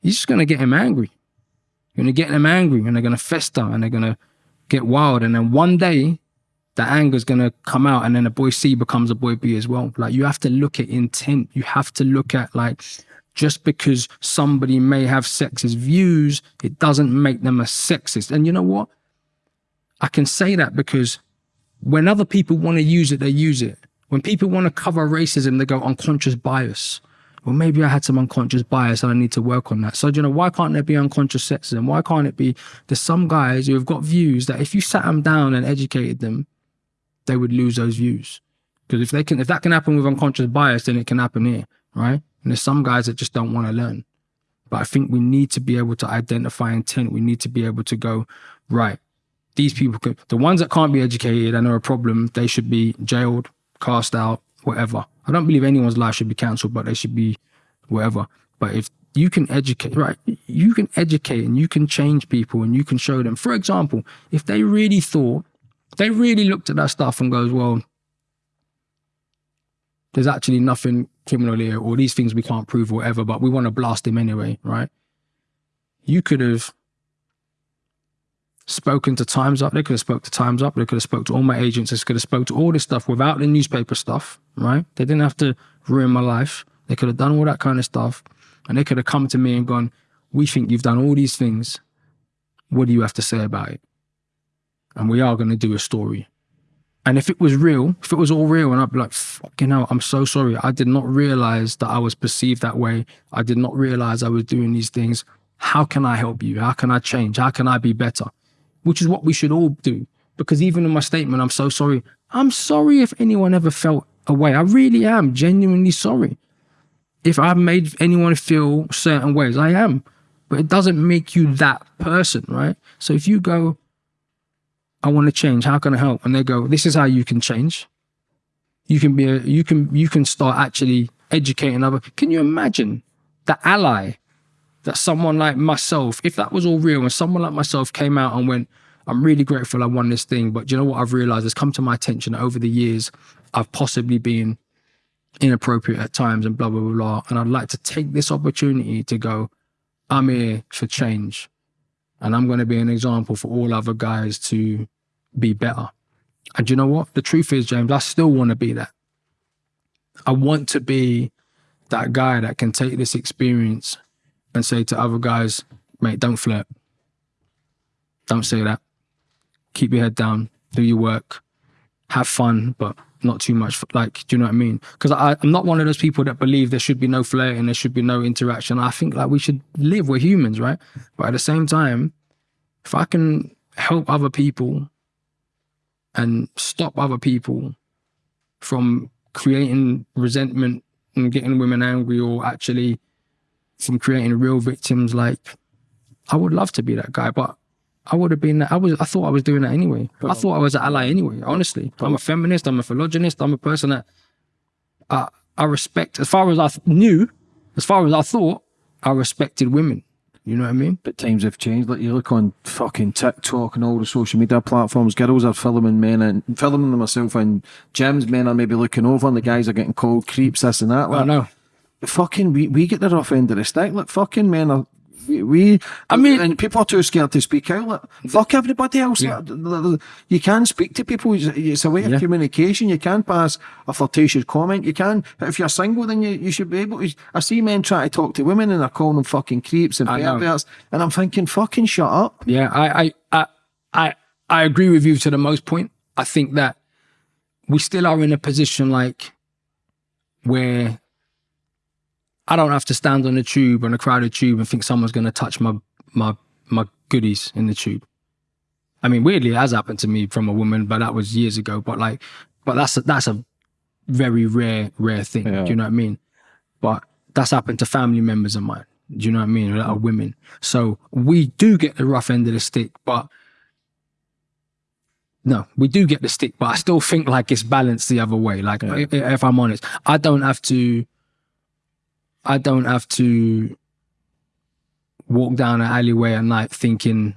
[SPEAKER 2] you're just gonna get him angry. You're gonna get them angry and they're gonna fester and they're gonna get wild. And then one day the anger's gonna come out and then a boy C becomes a boy B as well. Like you have to look at intent. You have to look at like just because somebody may have sexist views, it doesn't make them a sexist. And you know what? I can say that because when other people want to use it, they use it. When people want to cover racism, they go unconscious bias. Well, maybe I had some unconscious bias and I need to work on that. So, you know, why can't there be unconscious sexism? Why can't it be there's some guys who have got views that if you sat them down and educated them, they would lose those views. Because if they can, if that can happen with unconscious bias, then it can happen here, right? And there's some guys that just don't want to learn. But I think we need to be able to identify intent. We need to be able to go, right, these people could, the ones that can't be educated and are a problem, they should be jailed, cast out, whatever. I don't believe anyone's life should be cancelled, but they should be whatever. But if you can educate, right, you can educate and you can change people and you can show them. For example, if they really thought, they really looked at that stuff and goes, well, there's actually nothing criminal here or these things we can't prove or whatever, but we want to blast him anyway, right? You could have spoken to Times Up. They could have spoke to Times Up. They could have spoke to all my agents. They could have spoke to all this stuff without the newspaper stuff, right? They didn't have to ruin my life. They could have done all that kind of stuff. And they could have come to me and gone, we think you've done all these things. What do you have to say about it? And we are going to do a story. And if it was real, if it was all real, and I'd be like, fucking hell, I'm so sorry. I did not realize that I was perceived that way. I did not realize I was doing these things. How can I help you? How can I change? How can I be better? Which is what we should all do. Because even in my statement, I'm so sorry. I'm sorry if anyone ever felt away. I really am genuinely sorry. If I've made anyone feel certain ways, I am. But it doesn't make you that person, right? So if you go, I want to change, how can I help? And they go, this is how you can change. You can be a, you can you can start actually educating other. Can you imagine the ally that someone like myself, if that was all real, and someone like myself came out and went, I'm really grateful I won this thing, but you know what I've realized has come to my attention over the years I've possibly been inappropriate at times and blah blah blah blah. And I'd like to take this opportunity to go, I'm here for change. And I'm going to be an example for all other guys to be better. And you know what? The truth is, James, I still want to be that. I want to be that guy that can take this experience and say to other guys, mate, don't flirt. Don't say that. Keep your head down, do your work, have fun, but not too much. Like, do you know what I mean? Because I'm not one of those people that believe there should be no flirting, there should be no interaction. I think like we should live, we're humans, right? But at the same time, if I can help other people and stop other people from creating resentment and getting women angry or actually from creating real victims like I would love to be that guy, but I would have been I was I thought I was doing that anyway. I thought I was an ally anyway, honestly. I'm a feminist, I'm a philogynist, I'm a person that I I respect as far as I knew, as far as I thought, I respected women. You know what I mean?
[SPEAKER 3] But times have changed. Like you look on fucking TikTok and all the social media platforms, girls are filming men and filming them myself and gyms, men are maybe looking over and the guys are getting called creeps, this and that. Like,
[SPEAKER 2] I know.
[SPEAKER 3] Fucking we, we get the rough end of the stick. Like fucking men are we, we
[SPEAKER 2] I mean-
[SPEAKER 3] and people are too scared to speak out. Like, fuck everybody else.
[SPEAKER 2] Yeah.
[SPEAKER 3] You can speak to people. It's, a way of
[SPEAKER 2] Yeah.
[SPEAKER 3] communication. You can pass a flirtatious comment. You can. But if you're single, then you, you should be able to. I see men try to talk to women and they're calling them fucking creeps and perverts. And I'm thinking, fucking shut up.
[SPEAKER 2] Yeah, I, I, I, I, I agree with you to the most point. I think that we still are in a position like where I don't have to stand on a tube on a crowded tube and think someone's going to touch my my my goodies in the tube. I mean, weirdly, it has happened to me from a woman, but that was years ago. But like, but that's a, that's a very rare rare thing.
[SPEAKER 3] Yeah.
[SPEAKER 2] Do you know what I mean? But that's happened to family members of mine. Do you know what I mean? A lot of women. So we do get the rough end of the stick, but no, we do get the stick, but I still think like it's balanced the other way. Like if, if I'm honest, I don't have to. I don't have to walk down an alleyway at night thinking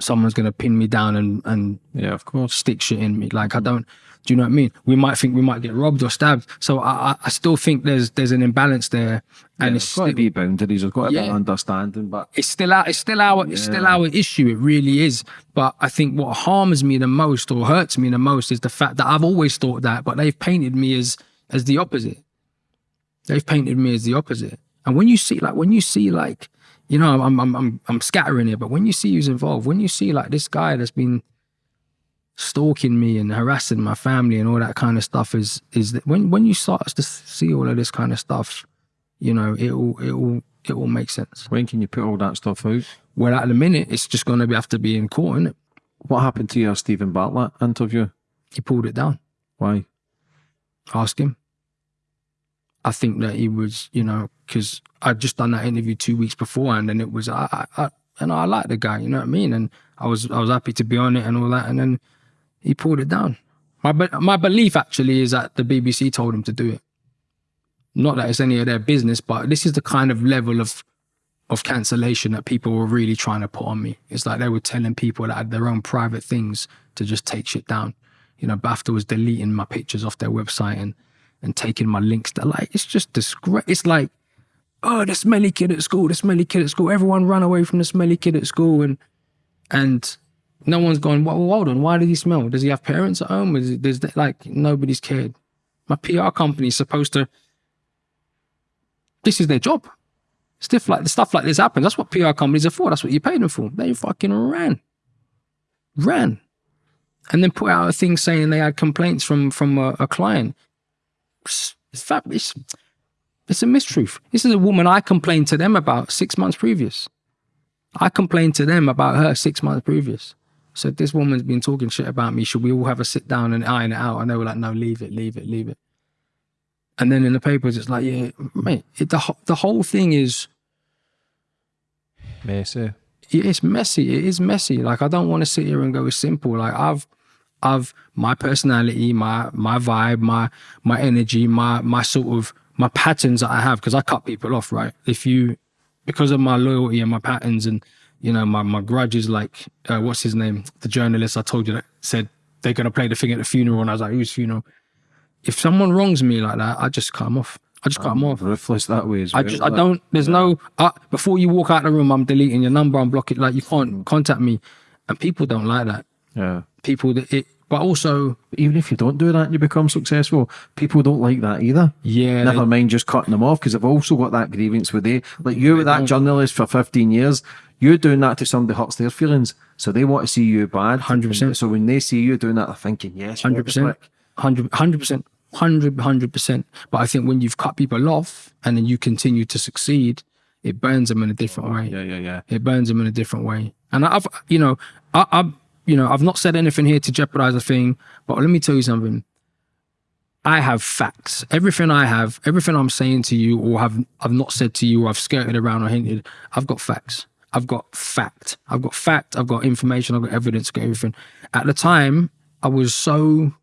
[SPEAKER 2] someone's gonna pin me down and and
[SPEAKER 3] Yeah, of course.
[SPEAKER 2] stick shit in me. Like I don't. Do you know what I mean? We might think we might get robbed or stabbed. So I I, still think there's there's an imbalance there, and
[SPEAKER 3] And
[SPEAKER 2] it's
[SPEAKER 3] got to be boundaries. There's got to be
[SPEAKER 2] Yeah.
[SPEAKER 3] understanding. But
[SPEAKER 2] it's still our it's still our it's still our issue. It really is. But I think what harms me the most or hurts me the most is the fact that I've always thought that, but they've painted me as as the opposite. They've painted me as the opposite. And when you see like when you see like, you know, I'm I'm I'm I'm scattering here, but when you see who's involved, when you see like this guy that's been stalking me and harassing my family and all that kind of stuff is is that when when you start to see all of this kind of stuff, you know, it will it will it will make sense.
[SPEAKER 3] when can you put all that stuff out?
[SPEAKER 2] Well, at the minute, it's just going to have to be in court, is
[SPEAKER 3] What happened to your Steven Bartlett interview?
[SPEAKER 2] He pulled it down.
[SPEAKER 3] Why?
[SPEAKER 2] Ask him. I think that he was, you know, because I'd just done that interview two weeks beforehand, and it was, I, I, I and I like the guy, you know what I mean, and I was, I was happy to be on it and all that, and then he pulled it down. My, my belief actually is that the BBC told him to do it. Not that it's any of their business, but this is the kind of level of of cancellation that people were really trying to put on me. It's like they were telling people that had their own private things to just take shit down. You know, BAFTA was deleting my pictures off their website and and taking my links. They're like, it's just disgrace. It's like, oh, the smelly kid at school, the smelly kid at school. Everyone run away from the smelly kid at school, and and no one's gone. Well, hold on, why did he smell? Does he have parents at home? Is it, like nobody's cared. My PR company is supposed to. This is their job. Stuff like stuff like this happens. That's what PR companies are for. That's what you pay them for. They fucking ran, ran, and then put out a thing saying they had complaints from from a, a client. It's, it's, it's, it's a mistruth. This is a woman I complained to them about six months previous. I complained to them about her six months previous. said, this woman's been talking shit about me. Should we all have a sit down and iron it out? And they were like, no, leave it, leave it, leave it. And then in the papers, it's like, yeah, mate, it, the, the whole thing is,
[SPEAKER 3] Messy.
[SPEAKER 2] it is messy. It is messy. Like I don't want to sit here and go it's simple. Like I've I've my personality, my my vibe, my my energy, my my sort of my patterns that I have because I cut people off, right? If you because of my loyalty and my patterns and you know my my grudges, like uh, what's his name, the journalist I told you that said they're gonna play the thing at the funeral, and I was like, whose funeral? If someone wrongs me like that, I just cut them off. I just cut them off.
[SPEAKER 3] Ruthless that way as well.
[SPEAKER 2] I just, I don't. There's no. Uh, before you walk out the room, I'm deleting your number. I'm blocking. Like you can't contact me, and people don't like that.
[SPEAKER 3] Yeah.
[SPEAKER 2] People that it. But also,
[SPEAKER 3] Even if you don't do that and you become successful, people don't like that either.
[SPEAKER 2] yeah,
[SPEAKER 3] Never mind just cutting them off because they've also got that grievance with they. Like you were that journalist for 15 years, you're doing that to somebody hurts their feelings. So they want to see you bad.
[SPEAKER 2] 100%.
[SPEAKER 3] So when they see you doing that, they're thinking, yes,
[SPEAKER 2] hundred percent, hundred, hundred percent, hundred, hundred percent. But I think when you've cut people off and then you continue to succeed, it burns them in a different oh, way.
[SPEAKER 3] Yeah, yeah, yeah.
[SPEAKER 2] It burns them in a different way. And I've, you know, I, I've, you know, I've not said anything here to jeopardize a thing, but let me tell you something. I have facts. Everything I have, everything I'm saying to you, or have I've not said to you, or I've skirted around or hinted. I've got facts. I've got fact. I've got fact. I've got information. I've got evidence. I've got everything. At the time, I was so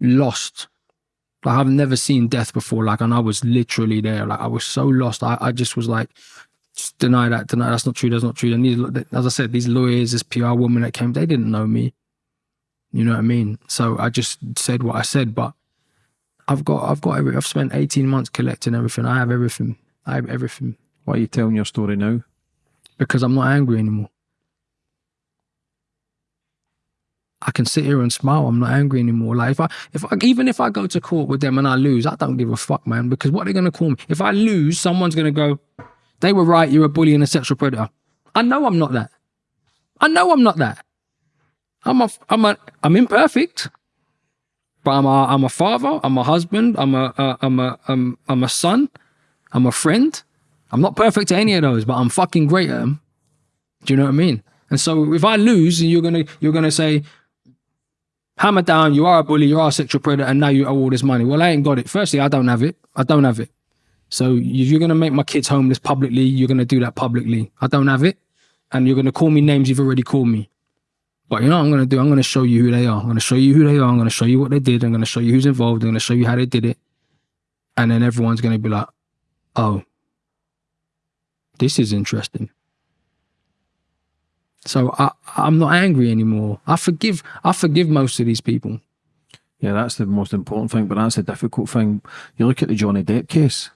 [SPEAKER 2] lost. Like I've never seen death before. Like, and I was literally there. Like I was so lost. I, I just was like, just deny that, deny that's not true, that's not true. And these, as I said, these lawyers, this PR woman that came, they didn't know me. You know what I mean? So I just said what I said, but I've got, I've got, every, I've spent 18 months collecting everything. I have everything. I have everything
[SPEAKER 3] Why are you telling your story now?
[SPEAKER 2] because I'm not angry anymore. I can sit here and smile. I'm not angry anymore. Like if I, if I, even if I go to court with them and I lose, I don't give a fuck, man. Because what are they gonna call me? If I lose, someone's gonna go, "They were right. You're a bully and a sexual predator." I know I'm not that. I know I'm not that. I'm a, I'm a, I'm imperfect, but I'm a, I'm a father. I'm a husband. I'm a, uh, I'm a, I'm, I'm a son. I'm a friend. I'm not perfect at any of those, but I'm fucking great at them. Do you know what I mean? And so if I lose, and you're gonna you're gonna say, hammer down, you are a bully, you are a sexual predator, and now you owe all this money. Well, I ain't got it. Firstly, I don't have it. I don't have it. So if you're gonna make my kids homeless publicly, you're gonna do that publicly. I don't have it, and you're gonna call me names you've already called me. But you know what I'm gonna do? I'm gonna show you who they are. I'm gonna show you who they are. I'm gonna show you what they did. I'm gonna show you who's involved. I'm gonna show you how they did it. And then everyone's gonna be like, oh, this is interesting. So I, I'm not angry anymore. I forgive. I forgive most of these people.
[SPEAKER 3] Yeah, that's the most important thing, but that's the difficult thing. You look at the Johnny Depp case.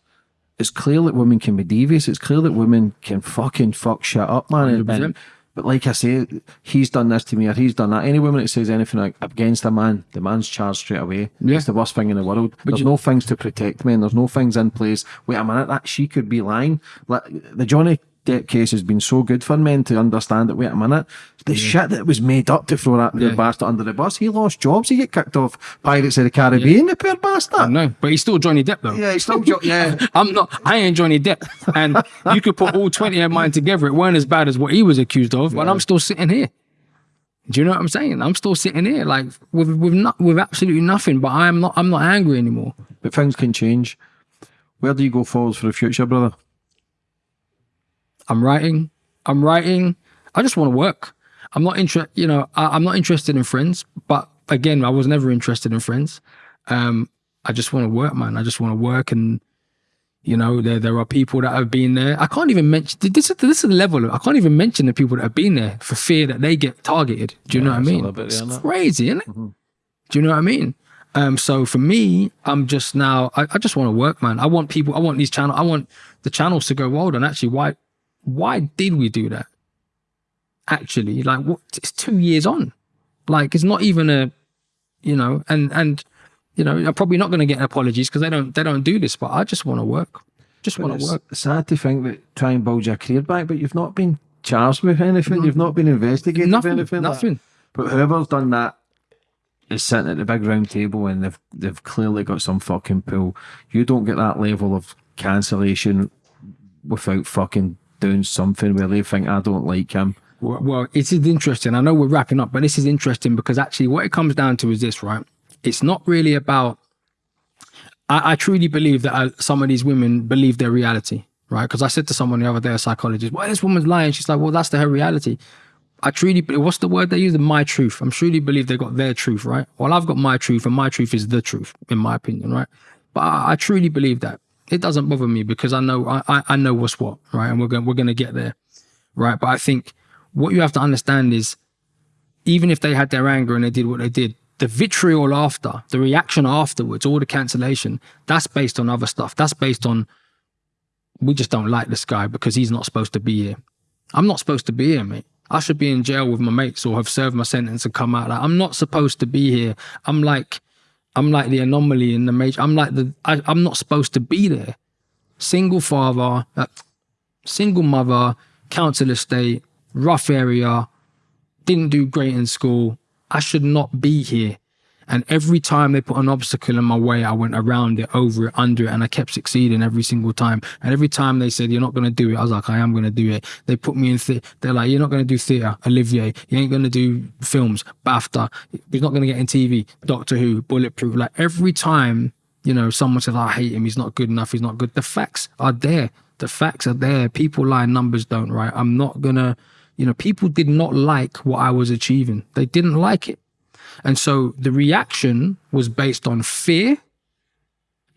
[SPEAKER 3] It's clear that women can be devious. It's clear that women can fucking fuck shit up, man. And- but like I say, he's done this to me or he's done that. Any woman that says anything like against a man, the man's charged straight away.
[SPEAKER 2] Yeah.
[SPEAKER 3] It's the worst thing in the world. there's
[SPEAKER 2] you-
[SPEAKER 3] no things to protect men. There's no things in place. Wait a minute, that she could be lying. Like the Johnny Depp case has been so good for men to understand that. Wait a minute, the shit that was made up to throw that
[SPEAKER 2] Yeah.
[SPEAKER 3] bastard under the bus. He lost jobs. He get kicked off Pirates of the Caribbean. The poor bastard.
[SPEAKER 2] No, but he's still Johnny Depp though.
[SPEAKER 3] Yeah, he's still jo- yeah.
[SPEAKER 2] I'm not. I ain't Johnny Depp, and you could put all twenty of mine together. It weren't as bad as what he was accused of, but I'm still sitting here. Do you know what I'm saying? I'm still sitting here, like with with not with absolutely nothing. But I'm not. I'm not angry anymore.
[SPEAKER 3] But things can change. Where do you go forwards for the future, brother?
[SPEAKER 2] I'm writing. I'm writing. I just want to work. I'm not interested. You know, I, I'm not interested in friends. But again, I was never interested in friends. Um, I just want to work, man. I just want to work, and you know, there there are people that have been there. I can't even mention this. Is this is the level. Of, I can't even mention the people that have been there for fear that they get targeted. Do you know what I mean?
[SPEAKER 3] bit,
[SPEAKER 2] It's
[SPEAKER 3] yeah,
[SPEAKER 2] crazy, isn't it? Do you know what I mean? Um, so for me, I'm just now. I, I just want to work, man. I want people. I want these channels, I want the channels to go wild. And actually, why? Why did we do that? Actually, like what? It's two years on. Like it's not even a, you know, and and you know, I'm probably not going to get apologies because they don't they don't do this. But I just want to work. Just want to work.
[SPEAKER 3] sad to think that try and build your career back, but you've not been charged with anything. You've not been investigated
[SPEAKER 2] Nothing.
[SPEAKER 3] anything. like-
[SPEAKER 2] Nothing.
[SPEAKER 3] But whoever's done that is sitting at the big round table and they've they've clearly got some fucking pull. You don't get that level of cancellation without fucking doing something where they think I don't like him.
[SPEAKER 2] Well, well, it is interesting. I know we're wrapping up, but this is interesting because actually, what it comes down to is this, right? It's not really about. I, I truly believe that uh, some of these women believe their reality, right? Because I said to someone the other day, a psychologist, "Well, this woman's lying." She's like, "Well, that's her reality." I truly, what's the word they use? My truth. I'm truly believe they got their truth, right? Well, I've got my truth, and my truth is the truth, in my opinion, right? But I, I truly believe that it doesn't bother me because I know I, I, know what's what, right? And we're going we're going to get there, right? But I think what you have to understand is, even if they had their anger and they did what they did, the vitriol after, the reaction afterwards, all the cancellation, that's based on other stuff. That's based on we just don't like this guy because he's not supposed to be here. I'm not supposed to be here, mate. I should be in jail with my mates or have served my sentence and come out. Like, I'm not supposed to be here. I'm like, I'm like the anomaly in the major. I'm like the. I, I'm not supposed to be there. Single father, uh, single mother, council estate, rough area, didn't do great in school. I should not be here. And every time they put an obstacle in my way, I went around it, over it, under it, and I kept succeeding every single time. And every time they said, You're not going to do it, I was like, I am going to do it. They put me in, the- they're like, You're not going to do theatre, Olivier. You ain't going to do films, BAFTA. You're not going to get in TV, Doctor Who, Bulletproof. Like every time, you know, someone says, oh, I hate him, he's not good enough, he's not good. The facts are there. The facts are there. People lie, numbers don't, right? I'm not going to, you know, people did not like what I was achieving. They didn't like it. And so the reaction was based on fear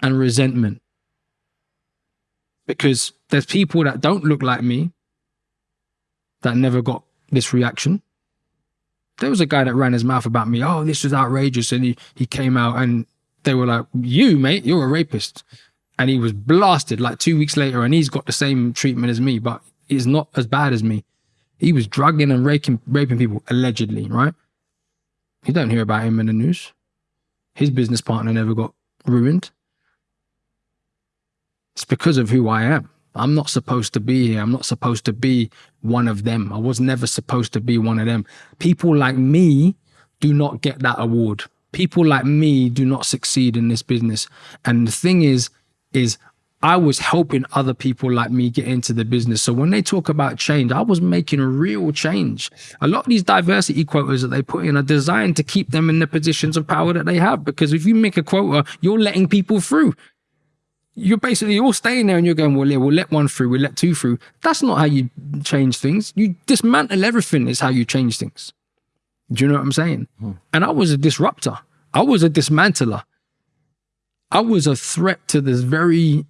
[SPEAKER 2] and resentment. Because there's people that don't look like me that never got this reaction. There was a guy that ran his mouth about me. Oh, this was outrageous. And he, he came out and they were like, You, mate, you're a rapist. And he was blasted like two weeks later and he's got the same treatment as me, but he's not as bad as me. He was drugging and raping, raping people, allegedly, right? You don't hear about him in the news. His business partner never got ruined. It's because of who I am. I'm not supposed to be here. I'm not supposed to be one of them. I was never supposed to be one of them. People like me do not get that award. People like me do not succeed in this business. And the thing is, is I was helping other people like me get into the business. So when they talk about change, I was making a real change. A lot of these diversity quotas that they put in are designed to keep them in the positions of power that they have. Because if you make a quota, you're letting people through. You're basically all staying there and you're going, well, yeah, we'll let one through, we'll let two through. That's not how you change things. You dismantle everything is how you change things. Do you know what I'm saying? Hmm. And I was a disruptor. I was a dismantler. I was a threat to this very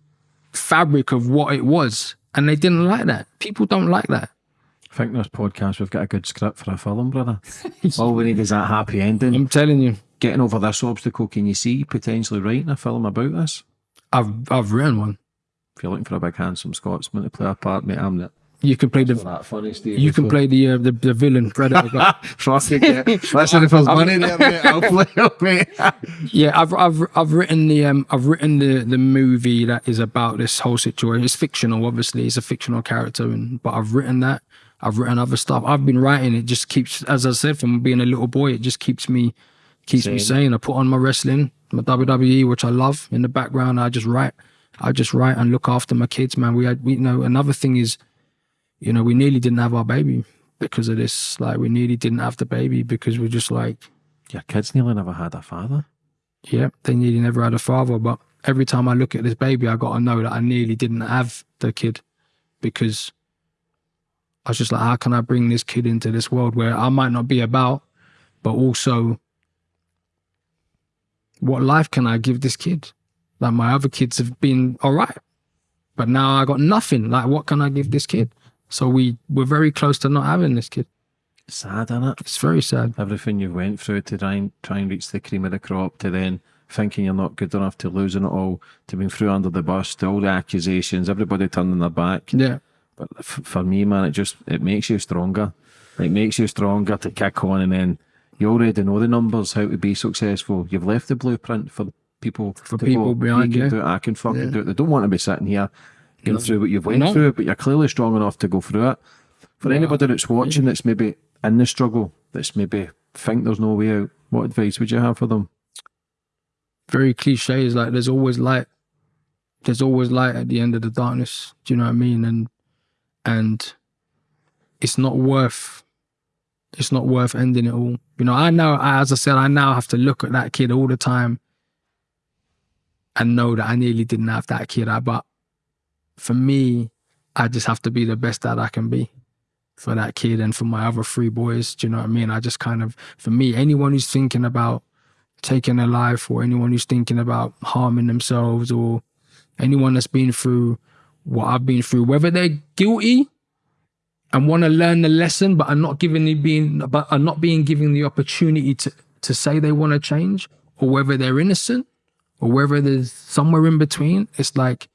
[SPEAKER 2] fabric of what it was. And they didn't like that. People don't like that.
[SPEAKER 3] I think this podcast we've got a good script for a film, brother. All we need is that happy ending.
[SPEAKER 2] I'm telling you,
[SPEAKER 3] Getting over this obstacle, can you see potentially writing a film about this?
[SPEAKER 2] I've I've written one.
[SPEAKER 3] If you're looking for a big handsome Scotsman to play a part, mate, I'm the
[SPEAKER 2] You can play the
[SPEAKER 3] that funny Steve.
[SPEAKER 2] you can play the uh, the, the villain Predator. but-
[SPEAKER 3] Fucking yeah. Listen, if there's money there, I'll play it, mate.
[SPEAKER 2] yeah, I've I've I've written the um I've written the the movie that is about this whole situation. It's fictional, obviously. It's a fictional character, and but I've written that. I've written other stuff. I've been writing. It just keeps, as I said, from being a little boy, it just keeps me keeps me
[SPEAKER 3] Same.
[SPEAKER 2] sane. I put on my wrestling, my WWE, which I love. In the background, I just write. I just write and look after my kids, man. We had, we you know, another thing is, you know, we nearly didn't have our baby because of this. Like, we nearly didn't have the baby because we're just like,
[SPEAKER 3] Your kids nearly never had a father.
[SPEAKER 2] yeah, they nearly never had a father. But every time I look at this baby, I got to know that I nearly didn't have the kid because I was just like, how can I bring this kid into this world where I might not be about, but also what life can I give this kid? Like my other kids have been all right, but now I got nothing. Like, what can I give this kid? So we we're very close to not having this kid.
[SPEAKER 3] Sad, innit?
[SPEAKER 2] It's very sad.
[SPEAKER 3] Everything you went through to try and, try and reach the cream of the crop, to then thinking you're not good enough, to losing it all, to being through under the bus, to all the accusations, everybody turning their back.
[SPEAKER 2] Yeah.
[SPEAKER 3] But f- for me, man, it just it makes you stronger. It makes you stronger to kick on, and then you already know the numbers, how to be successful. You've left the blueprint for people.
[SPEAKER 2] For people
[SPEAKER 3] go,
[SPEAKER 2] behind
[SPEAKER 3] you.
[SPEAKER 2] you.
[SPEAKER 3] Do it, I can fucking
[SPEAKER 2] Yeah.
[SPEAKER 3] do it. They don't want to be sitting here going through what you've went
[SPEAKER 2] No.
[SPEAKER 3] through, but you're clearly strong enough to go through it. For
[SPEAKER 2] Yeah.
[SPEAKER 3] anybody that's watching, that's maybe in the struggle, that's maybe think there's no way out. What advice would you have for them?
[SPEAKER 2] very cliche is like there's always light there's always light at the end of the darkness do you know what i mean and and it's not worth it's not worth ending it all. You know, I know as I said, I now have to look at that kid all the time and know that I nearly didn't have that kid. I but for me, I just have to be the best that I can be for that kid and for my other three boys. Do you know what I mean? I just kind of for me, anyone who's thinking about taking a life or anyone who's thinking about harming themselves or anyone that's been through what I've been through, whether they're guilty and want to learn the lesson, but are not given the being, but are not being given the opportunity to to say they want to change, or whether they're innocent, or whether there's somewhere in between. It's like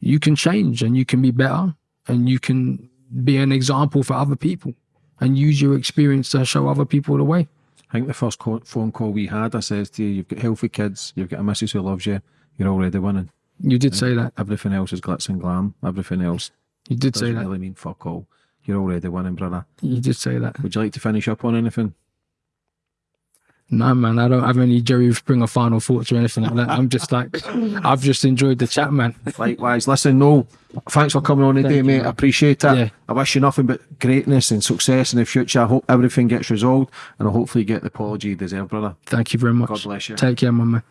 [SPEAKER 2] you can change and you can be better, and you can be an example for other people, and use your experience to show other people the way.
[SPEAKER 3] I think the first call, phone call we had, I says to you, you've got healthy kids, you've got a missus who loves you, you're already winning.
[SPEAKER 2] You did say that.
[SPEAKER 3] Everything else is glitz and glam. Everything else
[SPEAKER 2] You did say that.
[SPEAKER 3] doesn't really mean fuck all. You're already winning, brother.
[SPEAKER 2] You did say that.
[SPEAKER 3] Would you like to finish up on anything?
[SPEAKER 2] No, man, I don't have any Jerry Springer final thoughts or anything like that. I'm just like, I've just enjoyed the chat, man.
[SPEAKER 3] Likewise, listen, no, thanks for coming on today,
[SPEAKER 2] you,
[SPEAKER 3] mate.
[SPEAKER 2] man.
[SPEAKER 3] I appreciate it.
[SPEAKER 2] Yeah.
[SPEAKER 3] I wish you nothing but greatness and success in the future. I hope everything gets resolved and I'll hopefully get the apology you deserve, brother.
[SPEAKER 2] Thank you very much.
[SPEAKER 3] God bless you.
[SPEAKER 2] Take care, my man.